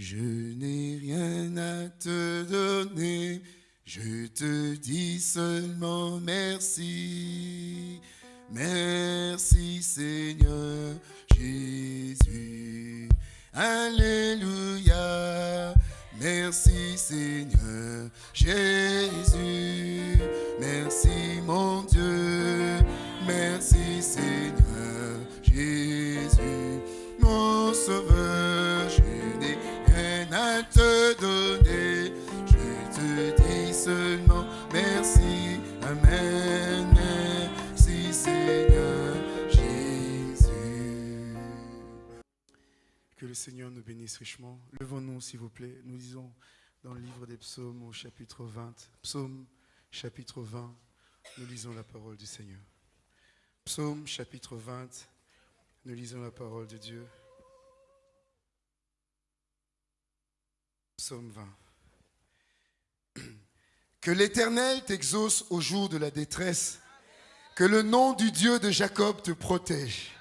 Je n'ai rien à te donner, je te dis seulement merci. Merci Seigneur Jésus. Alléluia. Merci Seigneur Jésus. Merci mon Dieu. Merci Seigneur Jésus. Seigneur nous bénisse richement. Levons-nous s'il vous plaît. Nous lisons dans le livre des psaumes au chapitre 20. Psaume chapitre 20. Nous lisons la parole du Seigneur. Psaume chapitre 20. Nous lisons la parole de Dieu. Psaume 20. Que l'Éternel t'exauce au jour de la détresse. Que le nom du Dieu de Jacob te protège.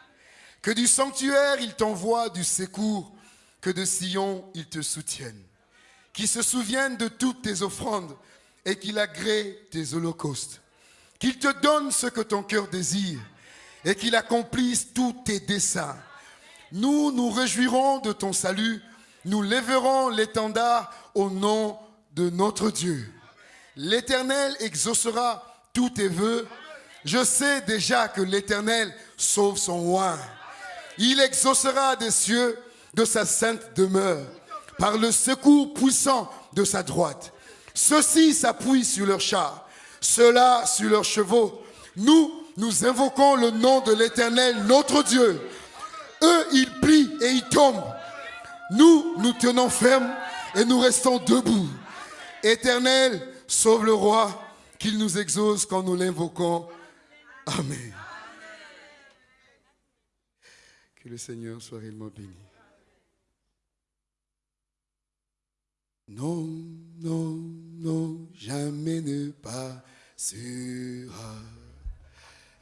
Que du sanctuaire il t'envoie du secours. Que de Sion il te soutienne. Qu'il se souvienne de toutes tes offrandes et qu'il agrée tes holocaustes. Qu'il te donne ce que ton cœur désire et qu'il accomplisse tous tes desseins. Nous nous réjouirons de ton salut, nous lèverons l'étendard au nom de notre Dieu. L'Éternel exaucera tous tes voeux. Je sais déjà que l'Éternel sauve son roi. Il exaucera des cieux de sa sainte demeure par le secours puissant de sa droite. Ceux-ci s'appuient sur leurs chars, ceux-là sur leurs chevaux. Nous, nous invoquons le nom de l'Éternel, notre Dieu. Eux, ils plient et ils tombent. Nous, nous tenons ferme et nous restons debout. Éternel, sauve le roi, qu'il nous exauce quand nous l'invoquons. Amen. Le Seigneur soit réellement béni. Non, non, non, jamais ne pas sera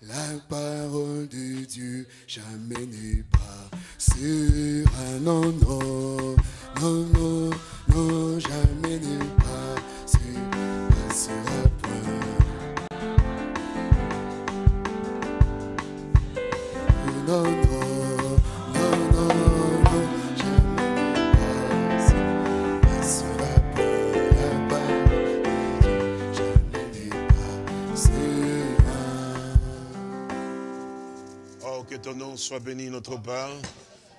la parole de Dieu, jamais ne pas sera. Non, non, non, non, non, jamais ne pas sera, sera point. Non, non, que ton nom soit béni, notre Père.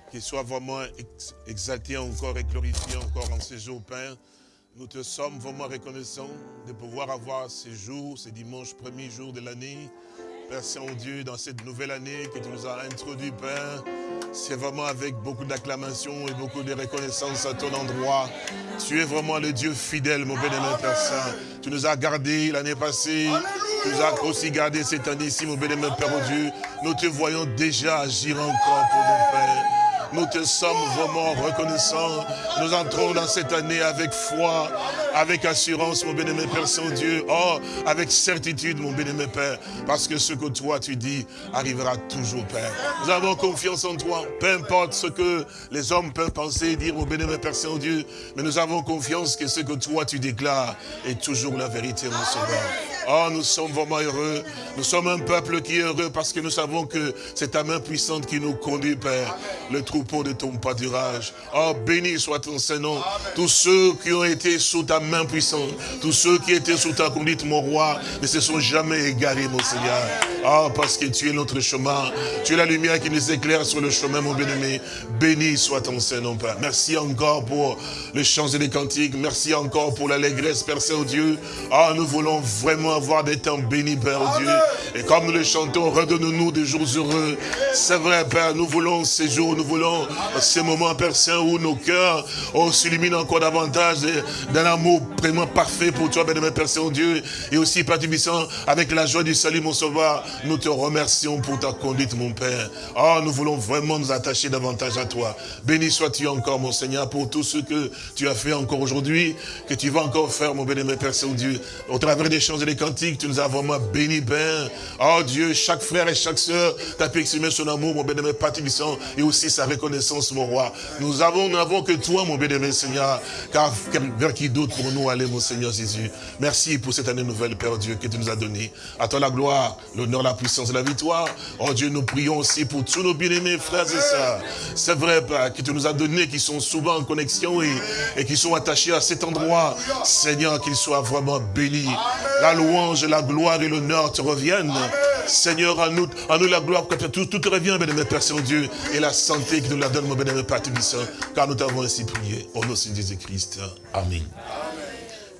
Qu'il soit vraiment ex- exalté encore et glorifié encore en ces jours, Père. Nous te sommes vraiment reconnaissants de pouvoir avoir ces jours, ces dimanches, premiers jours de l'année. Père Saint-Dieu, dans cette nouvelle année que tu nous as introduit, Père, c'est vraiment avec beaucoup d'acclamation et beaucoup de reconnaissance à ton endroit. Tu es vraiment le Dieu fidèle, mon bénémoine Père Saint. Tu nous as gardés l'année passée, tu nous as aussi gardés cette année-ci, mon bénémoine Père Dieu. Nous te voyons déjà agir encore pour nous, Père. Nous te sommes vraiment reconnaissants. Nous entrons dans cette année avec foi, avec assurance, mon bien-aimé Père Saint-Dieu. Oh, avec certitude, mon bien-aimé Père. Parce que ce que toi tu dis arrivera toujours, Père. Nous avons confiance en toi. Peu importe ce que les hommes peuvent penser et dire, mon bien-aimé Père Saint-Dieu. Mais nous avons confiance que ce que toi tu déclares est toujours la vérité, mon Sauveur. Oh, nous sommes vraiment heureux. Nous sommes un peuple qui est heureux parce que nous savons que c'est ta main puissante qui nous conduit, Père. Le troupeau de ton pâturage. Oh, béni soit ton Saint-Nom. Tous ceux qui ont été sous ta main puissante, tous ceux qui étaient sous ta conduite, mon roi, ne se sont jamais égarés, mon Seigneur. Oh, parce que tu es notre chemin. Tu es la lumière qui nous éclaire sur le chemin, mon bien-aimé. Béni soit ton Saint-Nom, Père. Merci encore pour les chants et les cantiques. Merci encore pour l'allégresse, Père Saint-Dieu. Ah, nous voulons vraiment avoir des temps bénis, Père Dieu. Et comme nous le chantons, redonne-nous des jours heureux. C'est vrai, Père, nous voulons ces jours, nous voulons ces moments, Père Saint, où nos cœurs oh, s'illuminent encore davantage d'un amour vraiment parfait pour toi, bénémoine Père Saint-Dieu. Et aussi, Père Tubissant, avec la joie du salut, mon Sauveur, nous te remercions pour ta conduite, mon Père. Oh, nous voulons vraiment nous attacher davantage à toi. Béni sois-tu encore, mon Seigneur, pour tout ce que tu as fait encore aujourd'hui, que tu vas encore faire, mon bénémoine Père Saint-Dieu. Au travers des chants et des cantiques, tu nous as vraiment bénis, Père. Oh Dieu, chaque frère et chaque sœur t'a pu exprimer son amour, mon bénémoine Père Tubissant, et aussi sa reconnaissance, mon roi. Nous avons, n'avons que toi, mon bénévole Seigneur, car vers qui d'autre pour nous aller, mon Seigneur Jésus. Merci pour cette année nouvelle, Père Dieu, que tu nous as donnée. À toi la gloire, l'honneur, la puissance et la victoire. Oh Dieu, nous prions aussi pour tous nos bien-aimés frères et sœurs. C'est vrai, Père, que tu nous as donné, qui sont souvent en connexion et, et qui sont attachés à cet endroit. Seigneur, qu'ils soient vraiment bénis. La louange, la gloire et l'honneur te reviennent. Seigneur, à nous, nous la gloire, tout, te revient, bénémoine Père Saint-Dieu, et la santé qui nous la donne, mon bénémoine Père Tubissant, car nous t'avons ainsi prié, au nom de Jésus-Christ. Amen.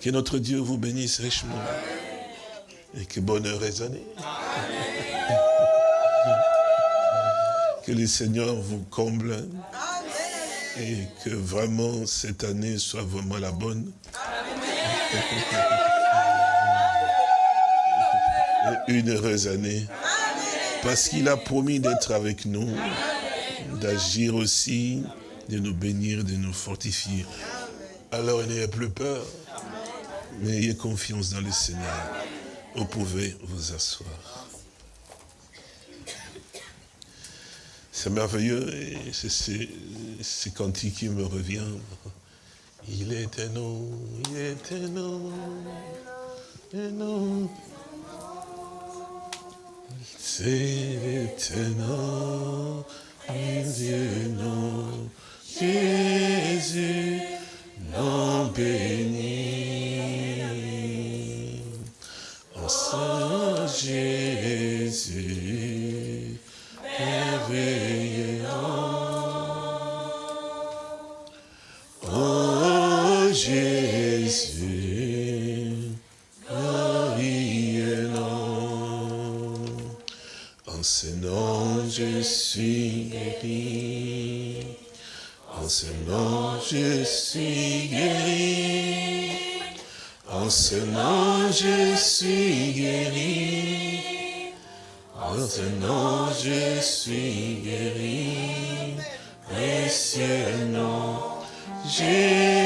Que notre Dieu vous bénisse richement. Et que bonheur résonne. Que le Seigneur vous comble. Et que vraiment cette année soit vraiment la bonne. Une heureuse année. Parce qu'il a promis d'être avec nous, d'agir aussi, de nous bénir, de nous fortifier. Alors n'ayez plus peur, mais ayez confiance dans le Seigneur. Vous pouvez vous asseoir. C'est merveilleux c'est ce cantique qui me revient. Il est un nom, il est un nom, un nom. C'est un nom, Dieu, nom, Jésus, nom béni. Saint Jésus, merveilleux Oh Jésus, glorieux. En ce nom je suis guéri. En ce nom je suis guéri. En ce nom je suis guéri. En ce nom je suis guéri. Précieux nom, Jésus,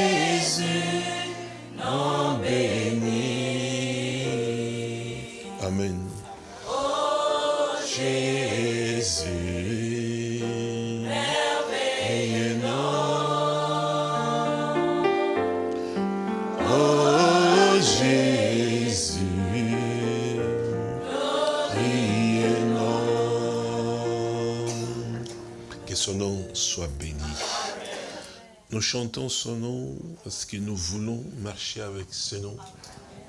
chantons son nom parce que nous voulons marcher avec ce nom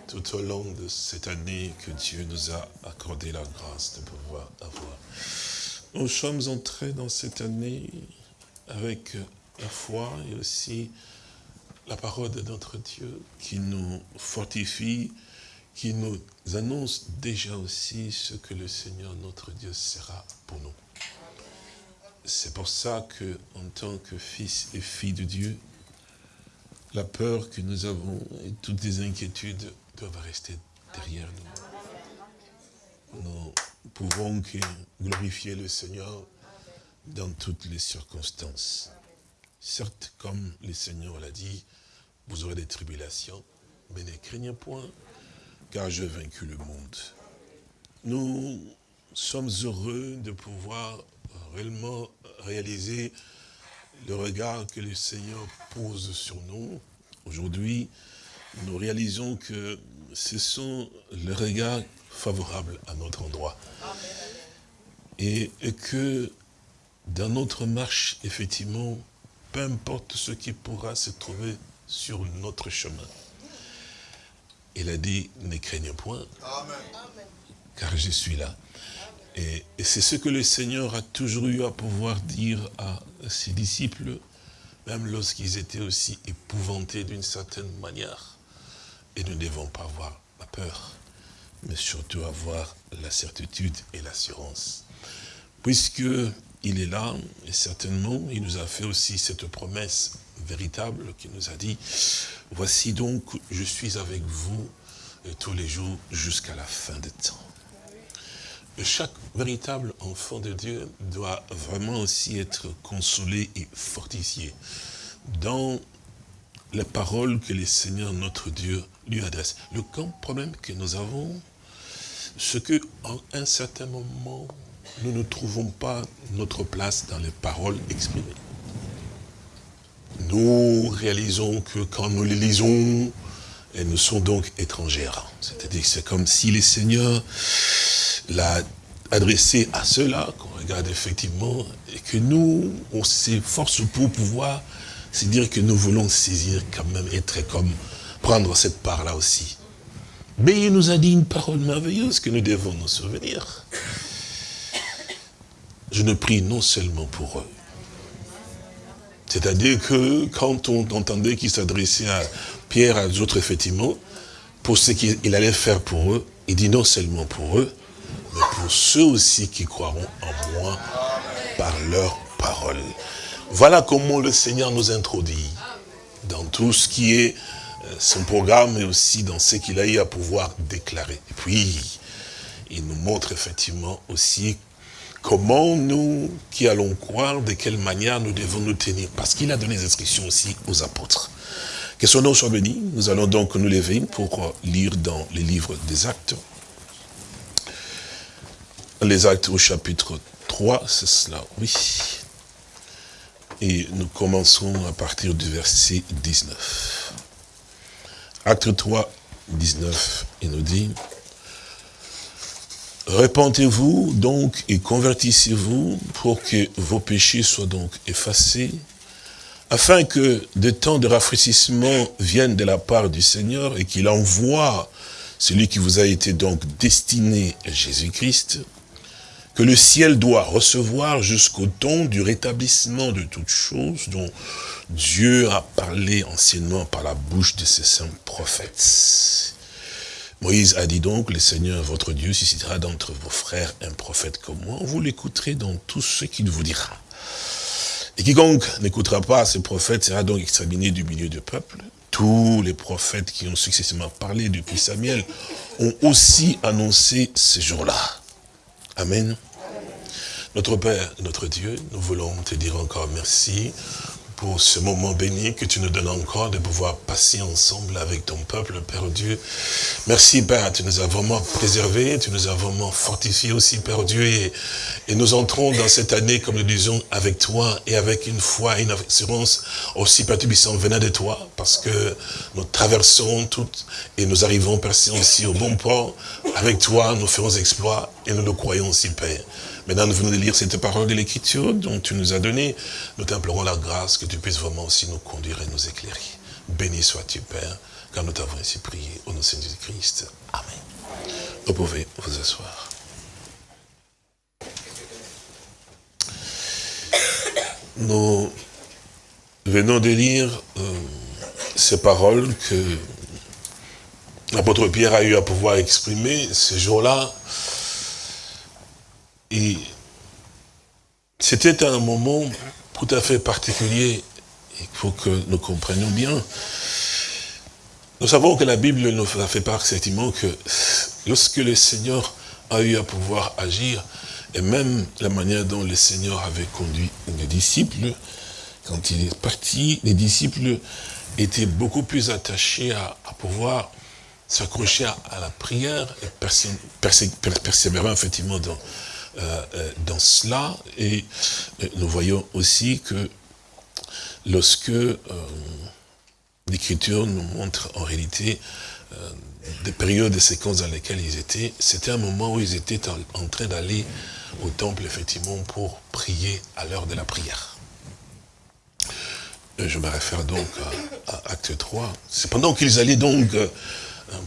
tout au long de cette année que Dieu nous a accordé la grâce de pouvoir avoir. Nous sommes entrés dans cette année avec la foi et aussi la parole de notre Dieu qui nous fortifie, qui nous annonce déjà aussi ce que le Seigneur notre Dieu sera pour nous. C'est pour ça que, en tant que fils et filles de Dieu, la peur que nous avons et toutes les inquiétudes doivent rester derrière nous. Nous pouvons que glorifier le Seigneur dans toutes les circonstances. Certes, comme le Seigneur l'a dit, vous aurez des tribulations, mais ne craignez point, car j'ai vaincu le monde. Nous sommes heureux de pouvoir réellement réaliser le regard que le Seigneur pose sur nous. Aujourd'hui, nous réalisons que ce sont les regards favorables à notre endroit. Et, et que dans notre marche, effectivement, peu importe ce qui pourra se trouver sur notre chemin. Il a dit, ne craignez point, car je suis là. Et, c'est ce que le Seigneur a toujours eu à pouvoir dire à ses disciples, même lorsqu'ils étaient aussi épouvantés d'une certaine manière. Et nous ne devons pas avoir la peur, mais surtout avoir la certitude et l'assurance. Puisque il est là, et certainement, il nous a fait aussi cette promesse véritable qui nous a dit, voici donc, je suis avec vous tous les jours jusqu'à la fin des temps. Chaque véritable enfant de Dieu doit vraiment aussi être consolé et fortifié dans les paroles que le Seigneur notre Dieu lui adresse. Le grand problème que nous avons, c'est qu'à un certain moment, nous ne trouvons pas notre place dans les paroles exprimées. Nous réalisons que quand nous les lisons, elles nous sont donc étrangères. C'est-à-dire que c'est comme si le Seigneur l'a adressé à ceux-là, qu'on regarde effectivement, et que nous, on s'efforce pour pouvoir se dire que nous voulons saisir quand même, être comme, prendre cette part-là aussi. Mais il nous a dit une parole merveilleuse que nous devons nous souvenir. Je ne prie non seulement pour eux. C'est-à-dire que quand on entendait qu'il s'adressait à Pierre, à d'autres, effectivement, pour ce qu'il allait faire pour eux, il dit non seulement pour eux, mais pour ceux aussi qui croiront en moi par leur parole. Voilà comment le Seigneur nous introduit dans tout ce qui est euh, son programme, mais aussi dans ce qu'il a eu à pouvoir déclarer. Et puis, il nous montre effectivement aussi comment nous, qui allons croire, de quelle manière nous devons nous tenir. Parce qu'il a donné des instructions aussi aux apôtres. Que son nom soit béni. Nous allons donc nous lever pour lire dans les livres des actes. Les actes au chapitre 3, c'est cela, oui. Et nous commençons à partir du verset 19. Acte 3, 19, il nous dit, Repentez-vous donc et convertissez-vous pour que vos péchés soient donc effacés, afin que des temps de rafraîchissement viennent de la part du Seigneur et qu'il envoie celui qui vous a été donc destiné, Jésus-Christ, que le ciel doit recevoir jusqu'au temps du rétablissement de toutes choses dont Dieu a parlé anciennement par la bouche de ses saints prophètes. Moïse a dit donc, le Seigneur votre Dieu suscitera d'entre vos frères un prophète comme moi, vous l'écouterez dans tout ce qu'il vous dira. Et quiconque n'écoutera pas ce prophète sera donc exterminé du milieu du peuple. Tous les prophètes qui ont successivement parlé depuis Samuel ont aussi annoncé ce jour-là. Amen. Notre Père, notre Dieu, nous voulons te dire encore merci pour ce moment béni que tu nous donnes encore de pouvoir passer ensemble avec ton peuple, Père Dieu. Merci, Père, tu nous as vraiment préservés, tu nous as vraiment fortifiés aussi, Père Dieu, et, et nous entrons dans cette année, comme nous disons, avec toi, et avec une foi, une assurance aussi, Père Tubissant, venant de toi, parce que nous traversons toutes, et nous arrivons, Père aussi, au bon port. Avec toi, nous ferons exploits, et nous le croyons aussi, Père. Maintenant, nous venons de lire cette parole de l'Écriture dont tu nous as donné. Nous t'implorons la grâce que tu puisses vraiment aussi nous conduire et nous éclairer. Béni sois-tu, Père, car nous t'avons ainsi prié au nom de Jésus-Christ. Amen. Vous pouvez vous asseoir. Nous venons de lire euh, ces paroles que l'apôtre Pierre a eu à pouvoir exprimer ce jour-là et c'était un moment tout à fait particulier, il faut que nous comprenions bien. Nous savons que la Bible nous a fait part effectivement que lorsque le Seigneur a eu à pouvoir agir, et même la manière dont le Seigneur avait conduit les disciples, quand il est parti, les disciples étaient beaucoup plus attachés à, pouvoir s'accrocher à, la prière et persévérer effectivement dans, dans cela. Et euh, nous voyons aussi que lorsque l'Écriture nous montre en réalité des périodes, des séquences dans lesquelles ils étaient, c'était un moment où ils étaient en, train d'aller au temple, effectivement, pour prier à l'heure de la prière. Je me réfère donc à, à Acte 3. C'est pendant qu'ils allaient donc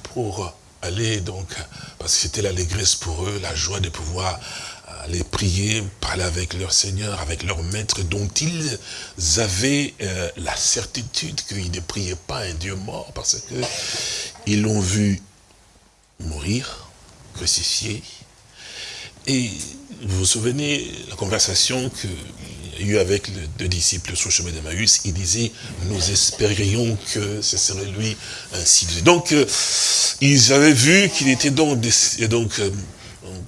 pour aller donc, parce que c'était l'allégresse pour eux, la joie de pouvoir aller prier, parler avec leur Seigneur, avec leur Maître, dont ils avaient euh, la certitude qu'ils ne priaient pas un Dieu mort, parce que ils l'ont vu mourir, crucifié. Et vous vous souvenez la conversation qu'il y a eu avec les deux disciples sur le chemin d'Emmaüs, il disait, nous espérions que ce serait lui ainsi. Donc, euh, ils avaient vu qu'il était donc, donc euh,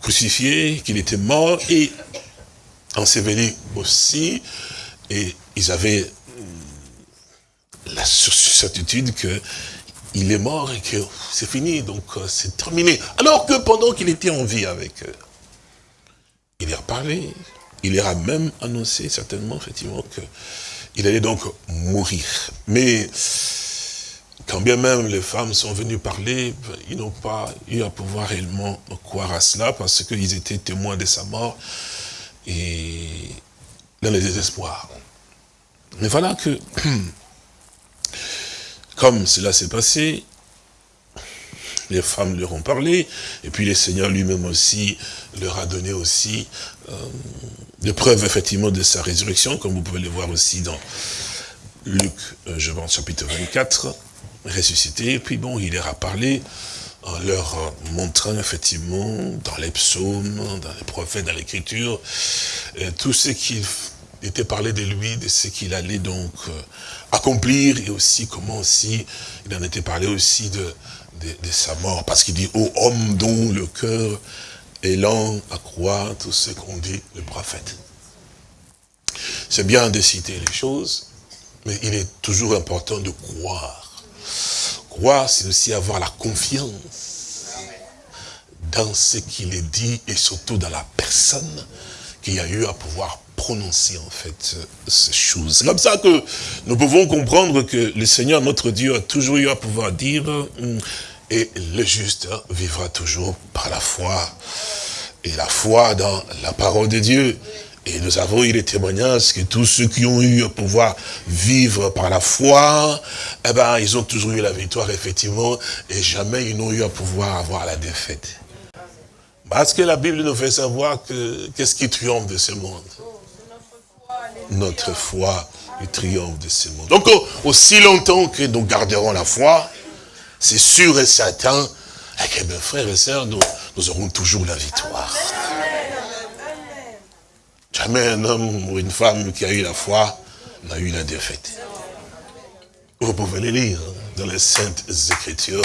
crucifié, qu'il était mort et enseveli aussi. Et ils avaient euh, la certitude que il est mort et que c'est fini, donc euh, c'est terminé. Alors que pendant qu'il était en vie avec eux, il leur a parlé, il leur a même annoncé certainement, effectivement, qu'il allait donc mourir. Mais quand bien même les femmes sont venues parler, ils n'ont pas eu à pouvoir réellement croire à cela parce qu'ils étaient témoins de sa mort et dans le désespoir. Mais voilà que, comme cela s'est passé, les femmes leur ont parlé, et puis le Seigneur lui-même aussi leur a donné aussi euh, des preuves effectivement de sa résurrection, comme vous pouvez le voir aussi dans Luc, euh, je pense, chapitre 24, ressuscité, et puis bon, il leur a parlé en leur montrant effectivement dans les psaumes, dans les prophètes, dans l'écriture, euh, tout ce qu'il était parlé de lui, de ce qu'il allait donc accomplir, et aussi comment aussi, il en était parlé aussi de, de, sa mort. Parce qu'il dit, ô homme dont le cœur est lent à croire tout ce qu'on dit le prophète. C'est bien de citer les choses, mais il est toujours important de croire. Croire, c'est aussi avoir la confiance dans ce qu'il est dit et surtout dans la personne qui a eu à pouvoir prononcer en fait ces choses. C'est comme ça que nous pouvons comprendre que le Seigneur, notre Dieu, a toujours eu à pouvoir dire hum, et le juste vivra toujours par la foi. Et la foi dans la parole de Dieu. Et nous avons eu les témoignages que tous ceux qui ont eu à pouvoir vivre par la foi, eh ben, ils ont toujours eu la victoire, effectivement, et jamais ils n'ont eu à pouvoir avoir la défaite. Parce que la Bible nous fait savoir que qu'est-ce qui triomphe de ce monde? Notre foi, il triomphe de ce monde. Donc, aussi longtemps que nous garderons la foi, c'est sûr et certain, que mes frères et sœurs, nous, aurons toujours la victoire. Jamais un homme ou une femme qui a eu la foi n'a eu la défaite. Vous pouvez les lire dans les Saintes Écritures.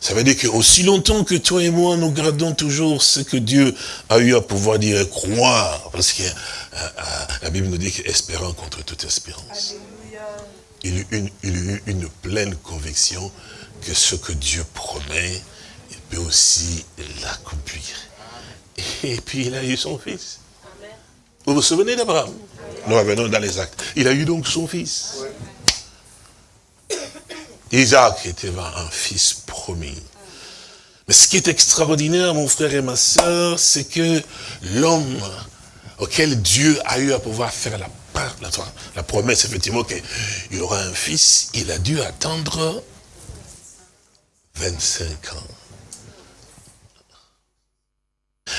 Ça veut dire que aussi longtemps que toi et moi, nous gardons toujours ce que Dieu a eu à pouvoir dire et croire. Parce que euh, euh, la Bible nous dit qu'espérant contre toute espérance. Il y a eu une pleine conviction que ce que Dieu promet, il peut aussi l'accomplir. Et puis il a eu son fils. Vous vous souvenez d'Abraham? Nous revenons dans les actes. Il a eu donc son fils. Isaac était un fils promis. Mais ce qui est extraordinaire, mon frère et ma soeur, c'est que l'homme auquel Dieu a eu à pouvoir faire la, la, promesse, effectivement, qu'il aura un fils, il a dû attendre 25 ans.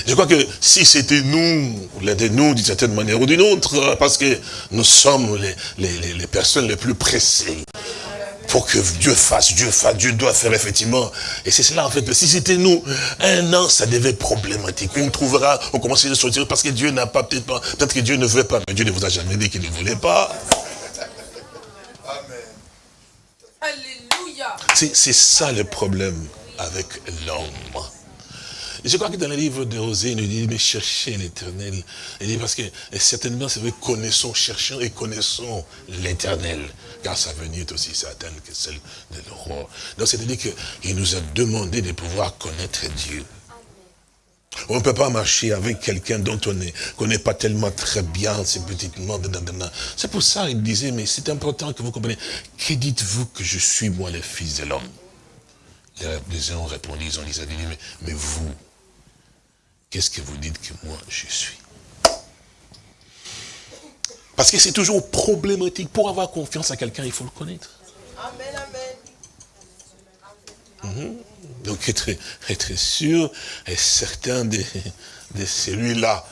Je crois que si c'était nous, l'un de nous d'une certaine manière ou d'une autre, parce que nous sommes les, les, personnes les plus pressées, pour que Dieu fasse, Dieu fasse, Dieu doit faire effectivement. Et c'est cela en fait, si c'était nous, un an, ça devait être problématique. On trouvera, on commençait à sortir parce que Dieu n'a pas, peut-être pas, peut-être que Dieu ne veut pas, mais Dieu ne vous a jamais dit qu'il ne voulait pas. C'est ça le problème avec l'homme. Je crois que dans le livre de Osée, il nous dit, mais cherchez l'éternel. Il dit, parce que certainement, c'est vrai, connaissons, cherchons et connaissons l'éternel. Car sa venue est aussi certaine que celle de roi. Donc, c'est-à-dire qu'il nous a demandé de pouvoir connaître Dieu. On ne peut pas marcher avec quelqu'un dont on ne connaît pas tellement très bien ses petitement. C'est pour ça qu'il disait, mais c'est important que vous compreniez. Que dites-vous que je suis, moi, le fils de l'homme? Les gens ont répondu, ils ont dit, mais, mais vous, qu'est-ce que vous dites que moi, je suis? Parce que c'est toujours problématique. Pour avoir confiance à quelqu'un, il faut le connaître. Amen, amen. Mhm. Donc être, être sûr et certain de, de celui-là,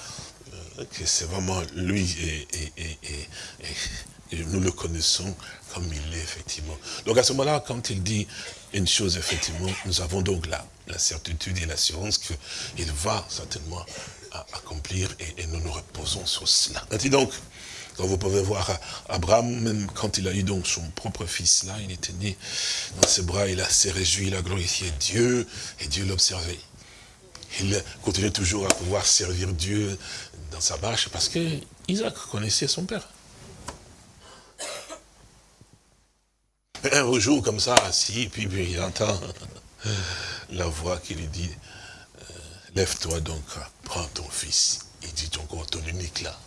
euh, que c'est vraiment lui et, nous le connaissons comme il est effectivement. Donc à ce moment-là, quand il dit une chose, effectivement, nous avons donc la, la certitude et l'assurance qu'il va certainement accomplir et, nous nous reposons sur cela. Et donc, quand vous pouvez voir Abraham, même quand il a eu donc son propre fils là, il était né dans ses bras, il a s'est réjoui, il a glorifié Dieu, et Dieu l'observait. Il continuait toujours à pouvoir servir Dieu dans sa marche, parce que Isaac connaissait son père. un jour comme ça, assis, puis il entend la voix qui lui dit, euh, lève-toi donc, prends ton fils, il dit encore ton unique là,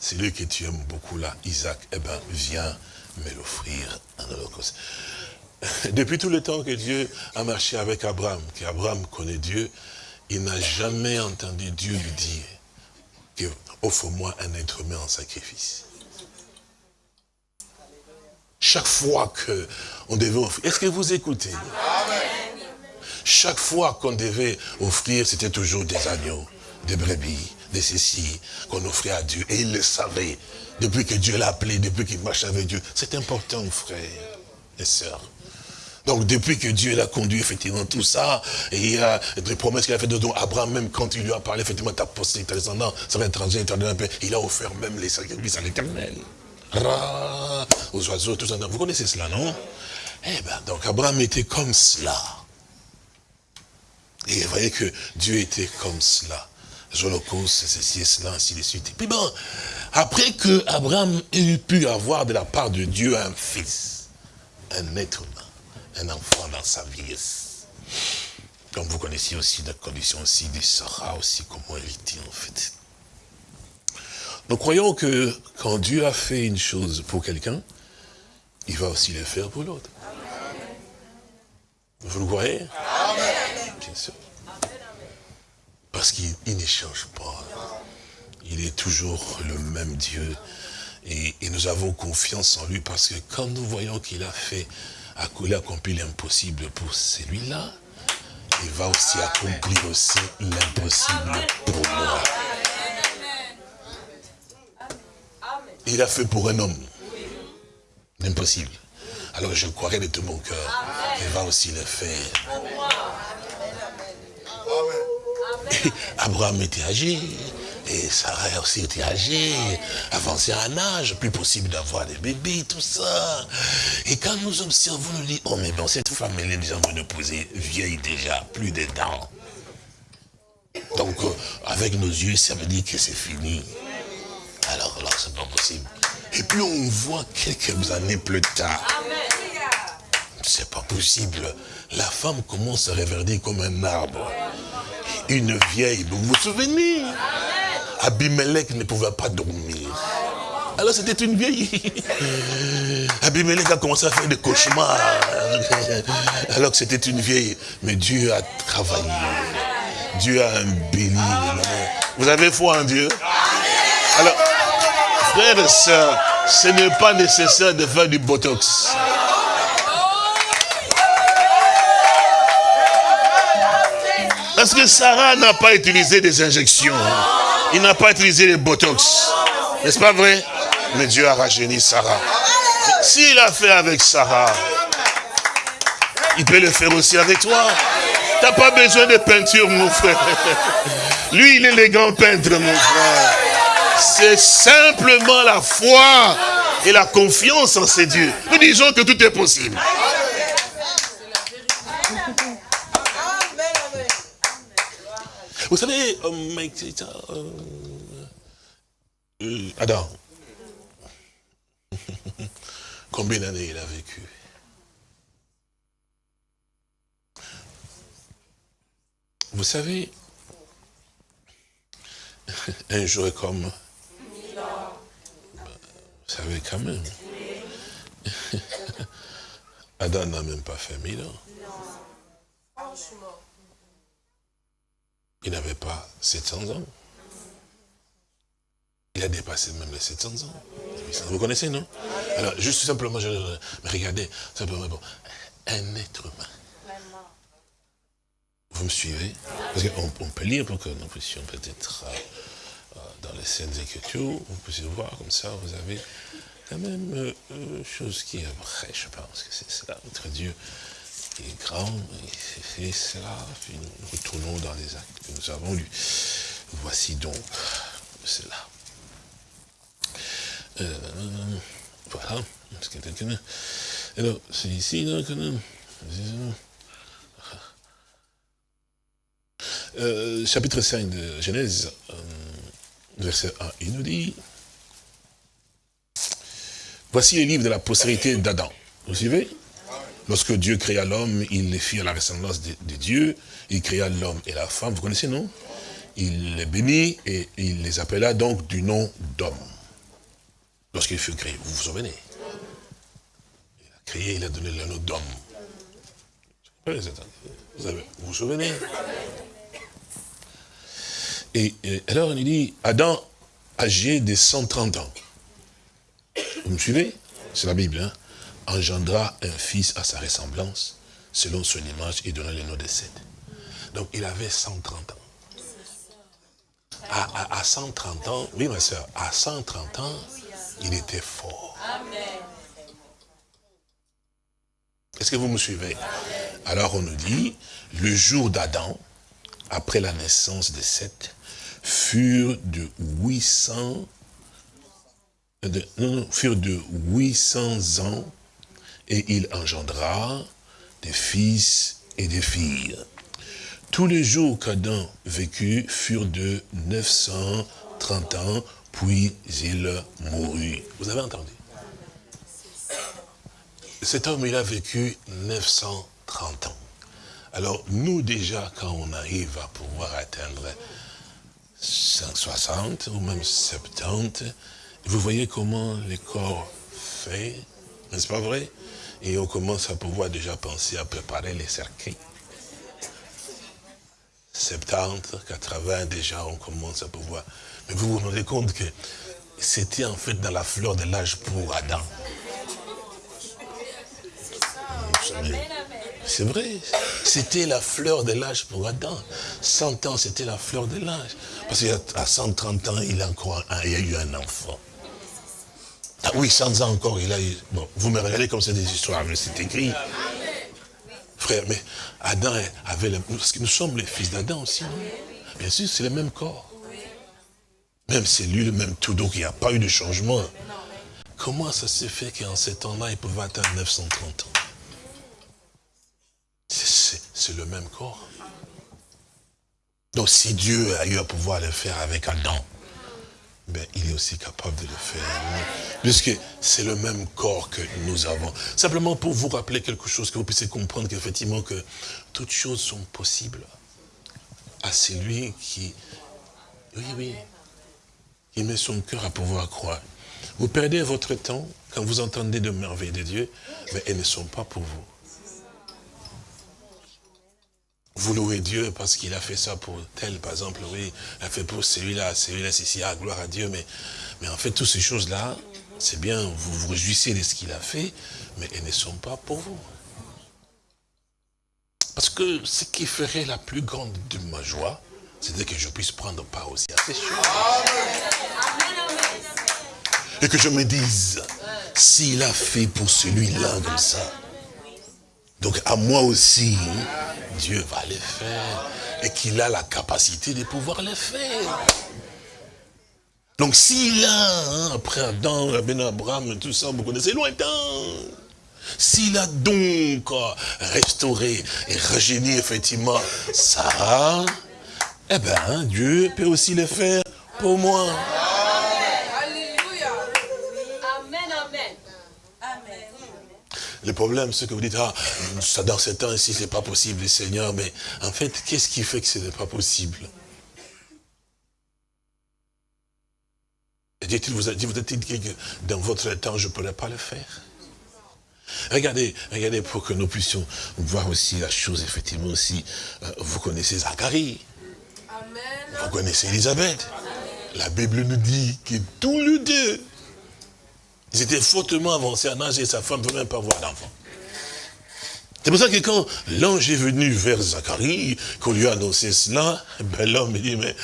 c'est lui que tu aimes beaucoup là, Isaac, eh bien, viens me l'offrir en holocauste. Depuis tout le temps que Dieu a marché avec Abraham, qu'Abraham connaît Dieu, il n'a jamais entendu Dieu lui dire que offre-moi un être humain en sacrifice. Chaque fois qu'on devait offrir, est-ce que vous écoutez? Chaque fois qu'on devait offrir, c'était toujours des agneaux, des brebis, des ceci qu'on offrait à Dieu. Et il le savait, depuis que Dieu l'a appelé, depuis qu'il marche avec Dieu. C'est important, frère et sœurs. Donc depuis que Dieu l'a conduit effectivement tout ça, et il a des promesses qu'il a fait de Abraham, même quand il lui a parlé effectivement ta postérité, ta descendance, ça va être éternel, il a offert même les sacrifices à l'éternel. Aux oiseaux, tout ça. Vous connaissez cela, non? Eh bien, donc Abraham était comme cela. Et vous voyez que Dieu était comme cela. C'est ceci et cela, ainsi de suite. Et puis bon, après que Abraham ait pu avoir de la part de Dieu un fils, un être humain, un enfant dans sa vieillesse. Comme vous connaissez aussi la condition aussi de Sarah, aussi comment elle était en fait. Nous croyons que quand Dieu a fait une chose pour quelqu'un, il va aussi le faire pour l'autre. Vous le croyez? Bien Parce qu'il ne change pas. Il est toujours le même Dieu. Et, et, nous avons confiance en lui parce que quand nous voyons qu'il a fait il a accompli l'impossible pour celui-là, il va aussi accomplir aussi l'impossible pour moi. Il a fait pour un homme l'impossible. Alors je croirais de tout mon cœur qu'il va aussi le faire. Abraham était âgé, et Sarah aussi était âgée, avancée en âge, plus possible d'avoir des bébés, tout ça. Et quand nous observons, nous disons, oh mais bon, cette femme, elle est déjà menopausée, vieille déjà, plus de dents. Donc, euh, avec nos yeux, ça veut dire que c'est fini. Alors c'est pas possible. Et puis on voit quelques années plus tard. C'est pas possible. La femme commence à reverdir comme un arbre. Une vieille, vous vous souvenez? Abimelech ne pouvait pas dormir. Alors c'était une vieille. Abimelech a commencé à faire des cauchemars. Alors que c'était une vieille. Mais Dieu a travaillé. Dieu a béni. Vous avez foi en Dieu? Alors, frères et sœurs, ce n'est pas nécessaire de faire du botox. Parce que Sarah n'a pas utilisé des injections. Il n'a pas utilisé les botox. N'est-ce pas vrai? Mais Dieu a rajeuni Sarah. S'il a fait avec Sarah, il peut le faire aussi avec toi. Tu n'as pas besoin de peinture, mon frère. Lui, il est grand peintre, mon frère. C'est simplement la foi et la confiance en ces dieux. Nous disons que tout est possible. Vous savez, euh, euh, Adam, combien d'années il a vécu? Vous savez, un jour comme... Vous savez quand même. Adam n'a même pas fait mille ans. Il n'avait pas 700 ans. Il a dépassé même les 700 ans. Vous connaissez, non? Alors, juste simplement, je, regardez, simplement, un être humain. Vous me suivez? Parce qu'on on peut lire pour que nous puissions peut-être, euh, dans les scènes Écritures, vous puissiez voir comme ça, vous avez quand même euh, euh chose qui est vraie, je pense que c'est cela, notre Dieu il est grand, il fait cela, puis nous retournons dans les actes que nous avons lus. Voici donc cela. Euh, voilà. Alors, c'est ici, donc, euh, chapitre 5 de Genèse, euh, verset 1, il nous dit, voici les livres de la postérité d'Adam. Vous suivez? Lorsque Dieu créa l'homme, il les fit à la ressemblance de, Dieu. Il créa l'homme et la femme. Vous connaissez, non? Il les bénit et il les appela donc du nom d'homme. Lorsqu'il fut créé, vous vous souvenez Il a créé, il a donné le nom d'homme. Vous, vous souvenez? Et, alors il dit, Adam, âgé de 130 ans, vous me suivez? C'est la Bible, hein? Engendra un fils à sa ressemblance, selon son image, et donna le nom de Seth. Donc il avait 130 ans. À, 130 ans, oui ma soeur, à 130 ans, il était fort. Est-ce que vous me suivez? Alors on nous dit, le jour d'Adam, après la naissance de Seth, furent de 800, de, non, furent de 800 ans et il engendra des fils et des filles. Tous les jours qu'Adam vécut furent de 930 ans, puis il mourut. Vous avez entendu? Cet homme, il a vécu 930 ans. Alors, nous déjà, quand on arrive à pouvoir atteindre 160 ou même 70, vous voyez comment le corps fait, n'est-ce pas vrai? Et on commence à pouvoir déjà penser à préparer les cercueils. 70, 80 déjà, on commence à pouvoir. Mais vous vous rendez compte que c'était en fait dans la fleur de l'âge pour Adam. C'est vrai, c'était la fleur de l'âge pour Adam. 100 ans, c'était la fleur de l'âge. Parce qu'à 130 ans, il a, encore il a eu un enfant. Ah oui, sans ans encore, il a eu... Bon, vous me regardez comme c'est des histoires, mais c'est écrit. Frère, mais Adam avait... Le... Parce que nous sommes les fils d'Adam aussi, non? Bien sûr, c'est le même corps. Même c'est lui, le même tout, donc il n'y a pas eu de changement. Comment ça se fait qu'en ces temps-là, il pouvait atteindre 930 ans? C'est le même corps. Donc si Dieu a eu à pouvoir le faire avec Adam, ben, il est aussi capable de le faire. Puisque c'est le même corps que nous avons. Simplement pour vous rappeler quelque chose, que vous puissiez comprendre qu'effectivement que toutes choses sont possibles à celui qui, oui, oui, il met son cœur à pouvoir croire. Vous perdez votre temps quand vous entendez de merveilles de Dieu, mais elles ne sont pas pour vous. Vous louez Dieu parce qu'il a fait ça pour tel, par exemple, oui, il a fait pour celui-là, celui-là, c'est ah, gloire à Dieu, mais, mais en fait, toutes ces choses-là, c'est bien, vous vous réjouissez de ce qu'il a fait, mais elles ne sont pas pour vous. Parce que ce qui ferait la plus grande de ma joie, c'est que je puisse prendre part aussi à ces choses. Et que je me dise, s'il a fait pour celui-là comme ça, donc à moi aussi, Dieu va le faire. Et qu'il a la capacité de pouvoir le faire. Donc s'il a, hein, après Adam, Ben Abraham, tout ça, vous connaissez lointain. S'il a donc restauré et rajeuni effectivement ça, eh bien Dieu peut aussi le faire pour moi. Le problème, c'est que vous dites, ah, ça dans ce temps-ci, c'est pas possible, Seigneur, mais en fait, qu'est-ce qui fait que ce n'est pas possible? Dit-il, vous a dit, vous dit que dans votre temps, je ne pourrais pas le faire? Regardez, regardez pour que nous puissions voir aussi la chose, effectivement aussi. Euh, vous connaissez Zacharie. Vous connaissez Elisabeth. La Bible nous dit que tous les deux, ils étaient fortement avancés en âge et sa femme ne pouvait même pas avoir d'enfant. C'est pour ça que quand l'ange est venu vers Zacharie, qu'on lui a annoncé cela, ben l'homme dit, mais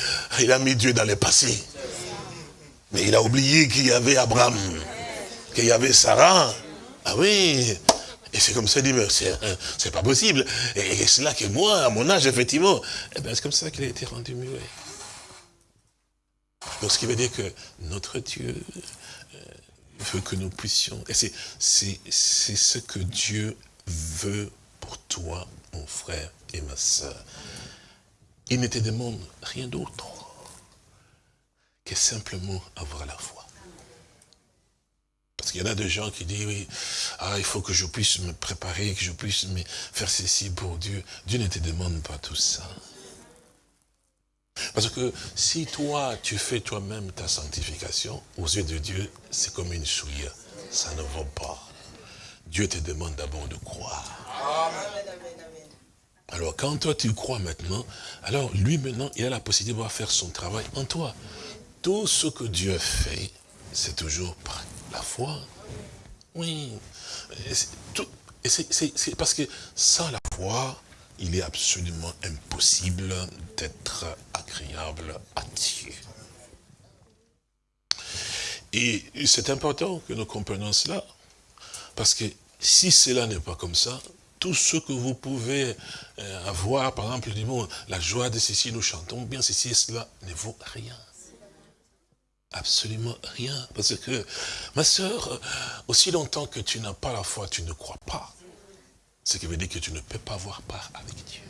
il a mis Dieu dans le passé. Mais il a oublié qu'il y avait Abraham, qu'il y avait Sarah. Ah oui, et c'est comme ça, il dit, mais c'est pas possible. Et, c'est là que moi, à mon âge, effectivement, eh ben, c'est comme ça qu'il a été rendu muet. Donc ce qui veut dire que notre Dieu veut que nous puissions, et c'est ce que Dieu veut pour toi, mon frère et ma soeur. Il ne te demande rien d'autre que simplement avoir la foi. Parce qu'il y en a des gens qui disent, oui, ah, il faut que je puisse me préparer, que je puisse me faire ceci pour Dieu. Dieu ne te demande pas tout ça. Parce que si toi, tu fais toi-même ta sanctification, aux yeux de Dieu, c'est comme une souillure. Ça ne va pas. Dieu te demande d'abord de croire. Alors quand toi tu crois maintenant, alors lui maintenant, il a la possibilité de faire son travail en toi. Tout ce que Dieu fait, c'est toujours par la foi. Oui. C'est parce que sans la foi, il est absolument impossible d'être agréable à Dieu. Et c'est important que nous comprenions cela, parce que si cela n'est pas comme ça, tout ce que vous pouvez euh, avoir, par exemple, la joie de ceci, nous chantons bien, ceci et cela, ne vaut rien. Absolument rien. Parce que, ma soeur, aussi longtemps que tu n'as pas la foi, tu ne crois pas. Ce qui veut dire que tu ne peux pas avoir part avec Dieu.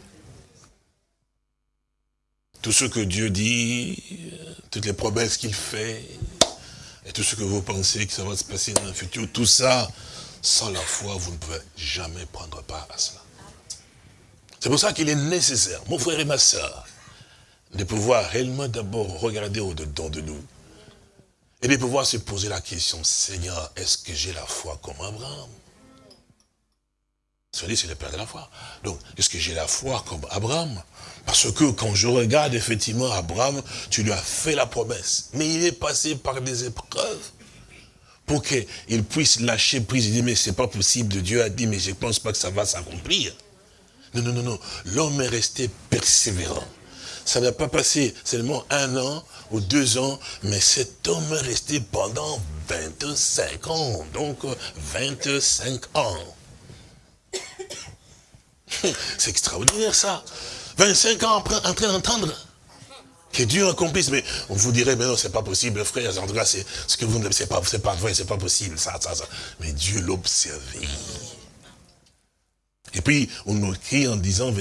Tout ce que Dieu dit, toutes les promesses qu'il fait, et tout ce que vous pensez que ça va se passer dans le futur, tout ça, sans la foi, vous ne pouvez jamais prendre part à cela. C'est pour ça qu'il est nécessaire, mon frère et ma soeur, de pouvoir réellement d'abord regarder au-dedans de nous. Et de pouvoir se poser la question, Seigneur, est-ce que j'ai la foi comme Abraham? C'est le père de la foi. Donc, est-ce que j'ai la foi comme Abraham? Parce que quand je regarde effectivement Abraham, tu lui as fait la promesse. Mais il est passé par des épreuves pour qu'il puisse lâcher prise. Il dit, mais c'est pas possible. Dieu a dit, mais je pense pas que ça va s'accomplir. Non, non, non, non. L'homme est resté persévérant. Ça n'a pas passé seulement un an ou deux ans, mais cet homme est resté pendant 25 ans. Donc, 25 ans. C'est extraordinaire ça. 25 ans après, en train d'entendre que Dieu accomplisse. Mais on vous dirait, mais non, c'est pas possible, frère. En tout cas, c'est ce que vous ne c'est pas, c'est pas vrai, c'est pas possible, ça, ça, ça. Mais Dieu l'observait. Et puis, on nous écrit en disant,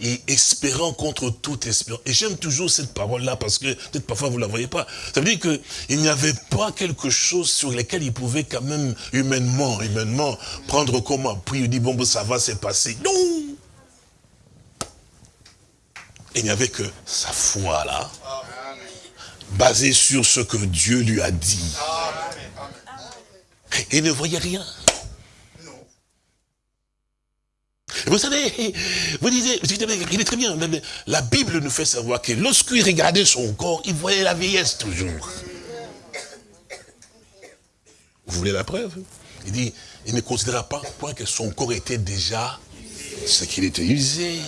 et espérant contre toute espérance. Et j'aime toujours cette parole-là, parce que, peut-être parfois vous ne la voyez pas. Ça veut dire qu'il n'y avait pas quelque chose sur lequel il pouvait quand même, humainement, humainement, prendre comme appui, il dit, bon, ça va se passer. Non Il n'y avait que sa foi, là, basée sur ce que Dieu lui a dit. Et il ne voyait rien. Vous savez, vous disiez, il est très bien, la Bible nous fait savoir que lorsqu'il regardait son corps, il voyait la vieillesse toujours. Vous voulez la preuve? Il dit, il ne considéra pas point que son corps était déjà ce qu'il était usé.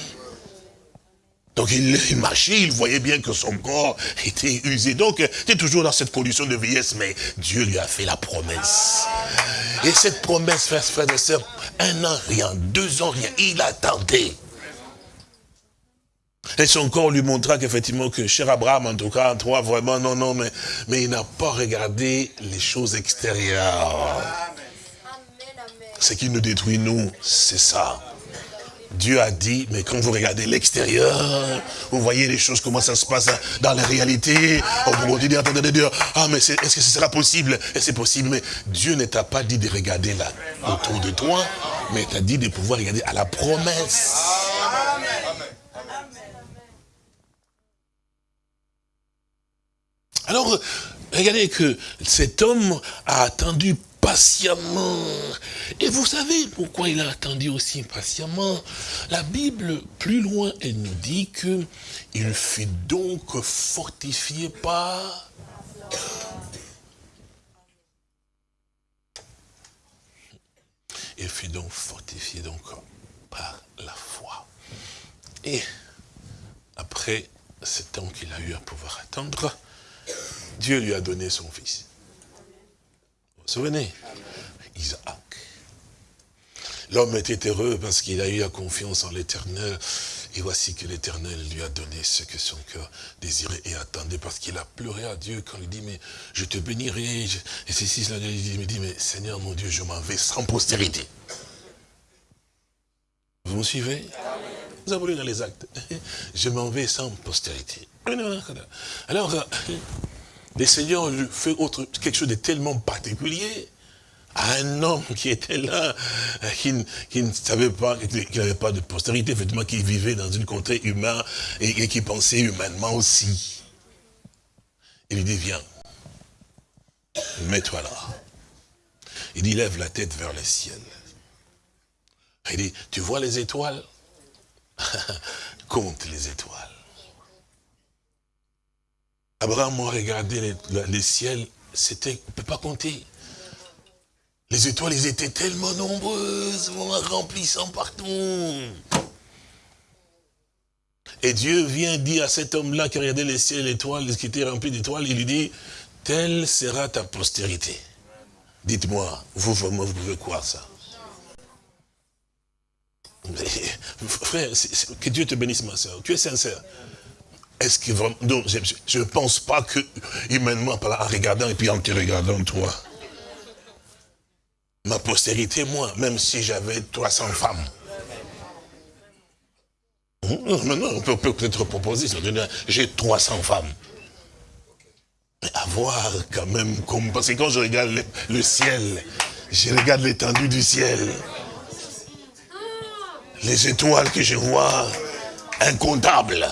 Donc il, marchait, il voyait bien que son corps était usé. Donc il était toujours dans cette condition de vieillesse, mais Dieu lui a fait la promesse. Et cette promesse, frère et sœurs, un an rien, deux ans rien, il attendait. Et son corps lui montra qu'effectivement, que cher Abraham, en tout cas, en toi, vraiment, non, non, mais, mais il n'a pas regardé les choses extérieures. Ce qui nous détruit, nous, c'est ça. Dieu a dit, mais quand vous regardez l'extérieur, vous voyez les choses, comment ça se passe dans la réalité. On vous dit, attendez, Dieu, ah, mais est-ce que ce sera possible? Et c'est possible, mais Dieu ne t'a pas dit de regarder là, autour de toi, mais t'a dit de pouvoir regarder à la promesse. Alors, regardez que cet homme a attendu patiemment. Et vous savez pourquoi il a attendu aussi patiemment La Bible, plus loin, elle nous dit que il fut donc fortifié par... Il fut donc fortifié par la foi. Et après ce temps qu'il a eu à pouvoir attendre, Dieu lui a donné son fils. Vous vous souvenez? Isaac. L'homme était heureux parce qu'il a eu la confiance en l'éternel. Et voici que l'éternel lui a donné ce que son cœur désirait et attendait parce qu'il a pleuré à Dieu quand il dit, mais je te bénirai. Et ceci, cela, il dit, mais Seigneur mon Dieu, je m'en vais sans postérité. Vous me suivez? Vous avez lu dans les actes. Je m'en vais sans postérité. Alors, le Seigneur fait autre, quelque chose de tellement particulier. à un homme qui était là, qui, ne savait pas, qui n'avait pas de postérité, effectivement, qui vivait dans une contrée humaine et, qui pensait humainement aussi. Il lui dit, viens, mets-toi là. Il dit, lève la tête vers le ciel. Il dit, tu vois les étoiles? Compte les étoiles. Abraham a regardé les, ciels, c'était, on ne peut pas compter. Les étoiles, elles étaient tellement nombreuses, remplissant partout. Et Dieu vient dire à cet homme-là qui regardait les ciels l'étoile, qui était rempli d'étoiles, il lui dit, telle sera ta postérité. Dites-moi, vous vraiment, vous pouvez croire ça Frère, que Dieu te bénisse, ma soeur. Tu es sincère. Est-ce que je ne pense pas que, humainement, en regardant et puis en te regardant, toi, ma postérité, moi, même si j'avais 300 femmes. Hum, maintenant, on peut peut-être proposer, j'ai 300 femmes. Mais avoir quand même, comme, parce que quand je regarde le, ciel, je regarde l'étendue du ciel, les étoiles que je vois, incomptables.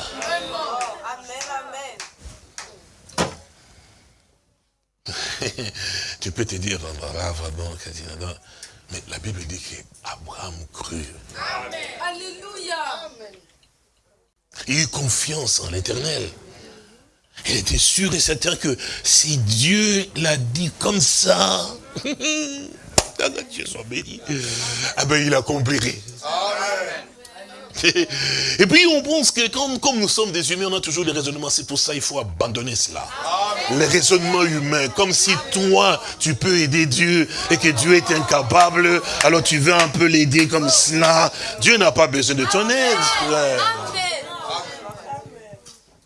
tu peux te dire, mais la Bible dit qu'Abraham crut. Alléluia. Il eut confiance en l'éternel. Il était sûr et certain que si Dieu l'a dit comme ça, Dieu soit béni, ah ben il accomplirait. Amen. Et puis on pense que comme, comme nous sommes des humains, on a toujours des raisonnements. C'est pour ça qu'il faut abandonner cela. Les raisonnements humains, comme si toi, tu peux aider Dieu et que Dieu est incapable, alors tu veux un peu l'aider comme cela. Dieu n'a pas besoin de ton aide.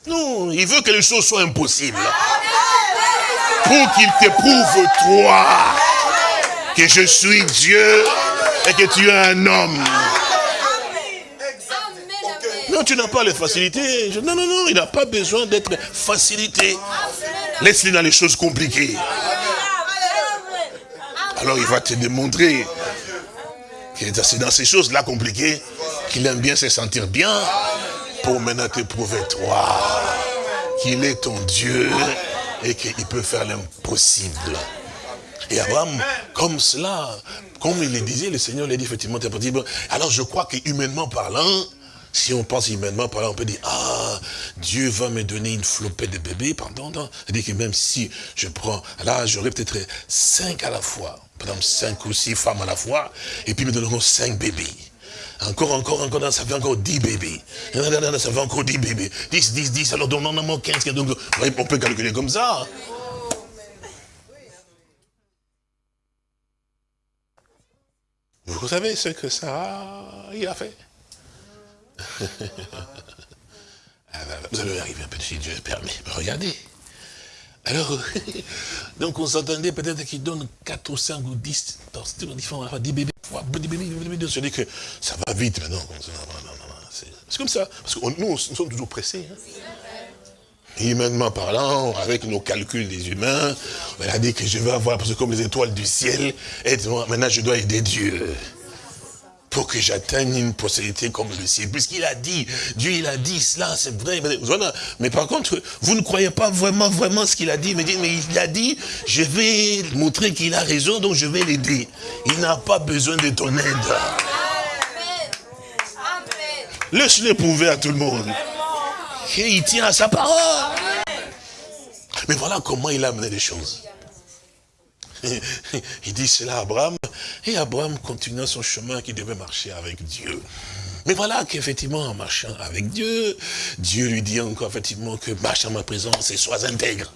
Non, il veut que les choses soient impossibles. Pour qu'il te prouve, toi, que je suis Dieu et que tu es un homme. Non, tu n'as pas les facilités. Non, non, non, il n'a pas besoin d'être facilité. Laisse-le dans les choses compliquées. Alors il va te démontrer qu'il est dans ces choses-là compliquées, qu'il aime bien se sentir bien, pour maintenant te prouver, toi, qu'il est ton Dieu et qu'il peut faire l'impossible. Et Abraham, comme cela, comme il le disait, le Seigneur l'a dit effectivement, alors je crois que humainement parlant, si on pense humainement, par là, on peut dire, ah, Dieu va me donner une flopée de bébés, pardon, C'est-à-dire que même si je prends, là, j'aurai peut-être cinq à la fois, par exemple, cinq ou six femmes à la fois, et puis me donneront cinq bébés. Encore, encore, encore, ça fait encore dix bébés. Ça fait encore dix bébés. Dix, dix, dix, alors donc normalement quinze, donc on peut calculer comme ça. Vous savez ce que ça il a fait? Vous allez arriver un peu si Dieu permet. Regardez. Alors, donc on s'entendait peut-être qu'il donne 4 ou 5 ou 10, 10 bébés, 10 bébés, je dis que ça va vite maintenant. C'est comme ça. Parce que nous, nous sommes toujours pressés. Hein. Humainement parlant, avec nos calculs des humains, on a dit que je vais avoir, parce que comme les étoiles du ciel, maintenant je dois aider Dieu pour que j'atteigne une possibilité comme le ciel. Puisqu'il a dit, Dieu il a dit cela, c'est vrai. Mais par contre, vous ne croyez pas vraiment, vraiment ce qu'il a dit. Mais, il a dit, je vais montrer qu'il a raison, donc je vais l'aider. Il n'a pas besoin de ton aide. Laisse-le prouver à tout le monde. Et il tient à sa parole. Mais voilà comment il a amené les choses. Il dit cela à Abraham, et Abraham continua son chemin qui devait marcher avec Dieu. Mais voilà qu'effectivement, en marchant avec Dieu, Dieu lui dit encore effectivement que marche en ma présence et sois intègre.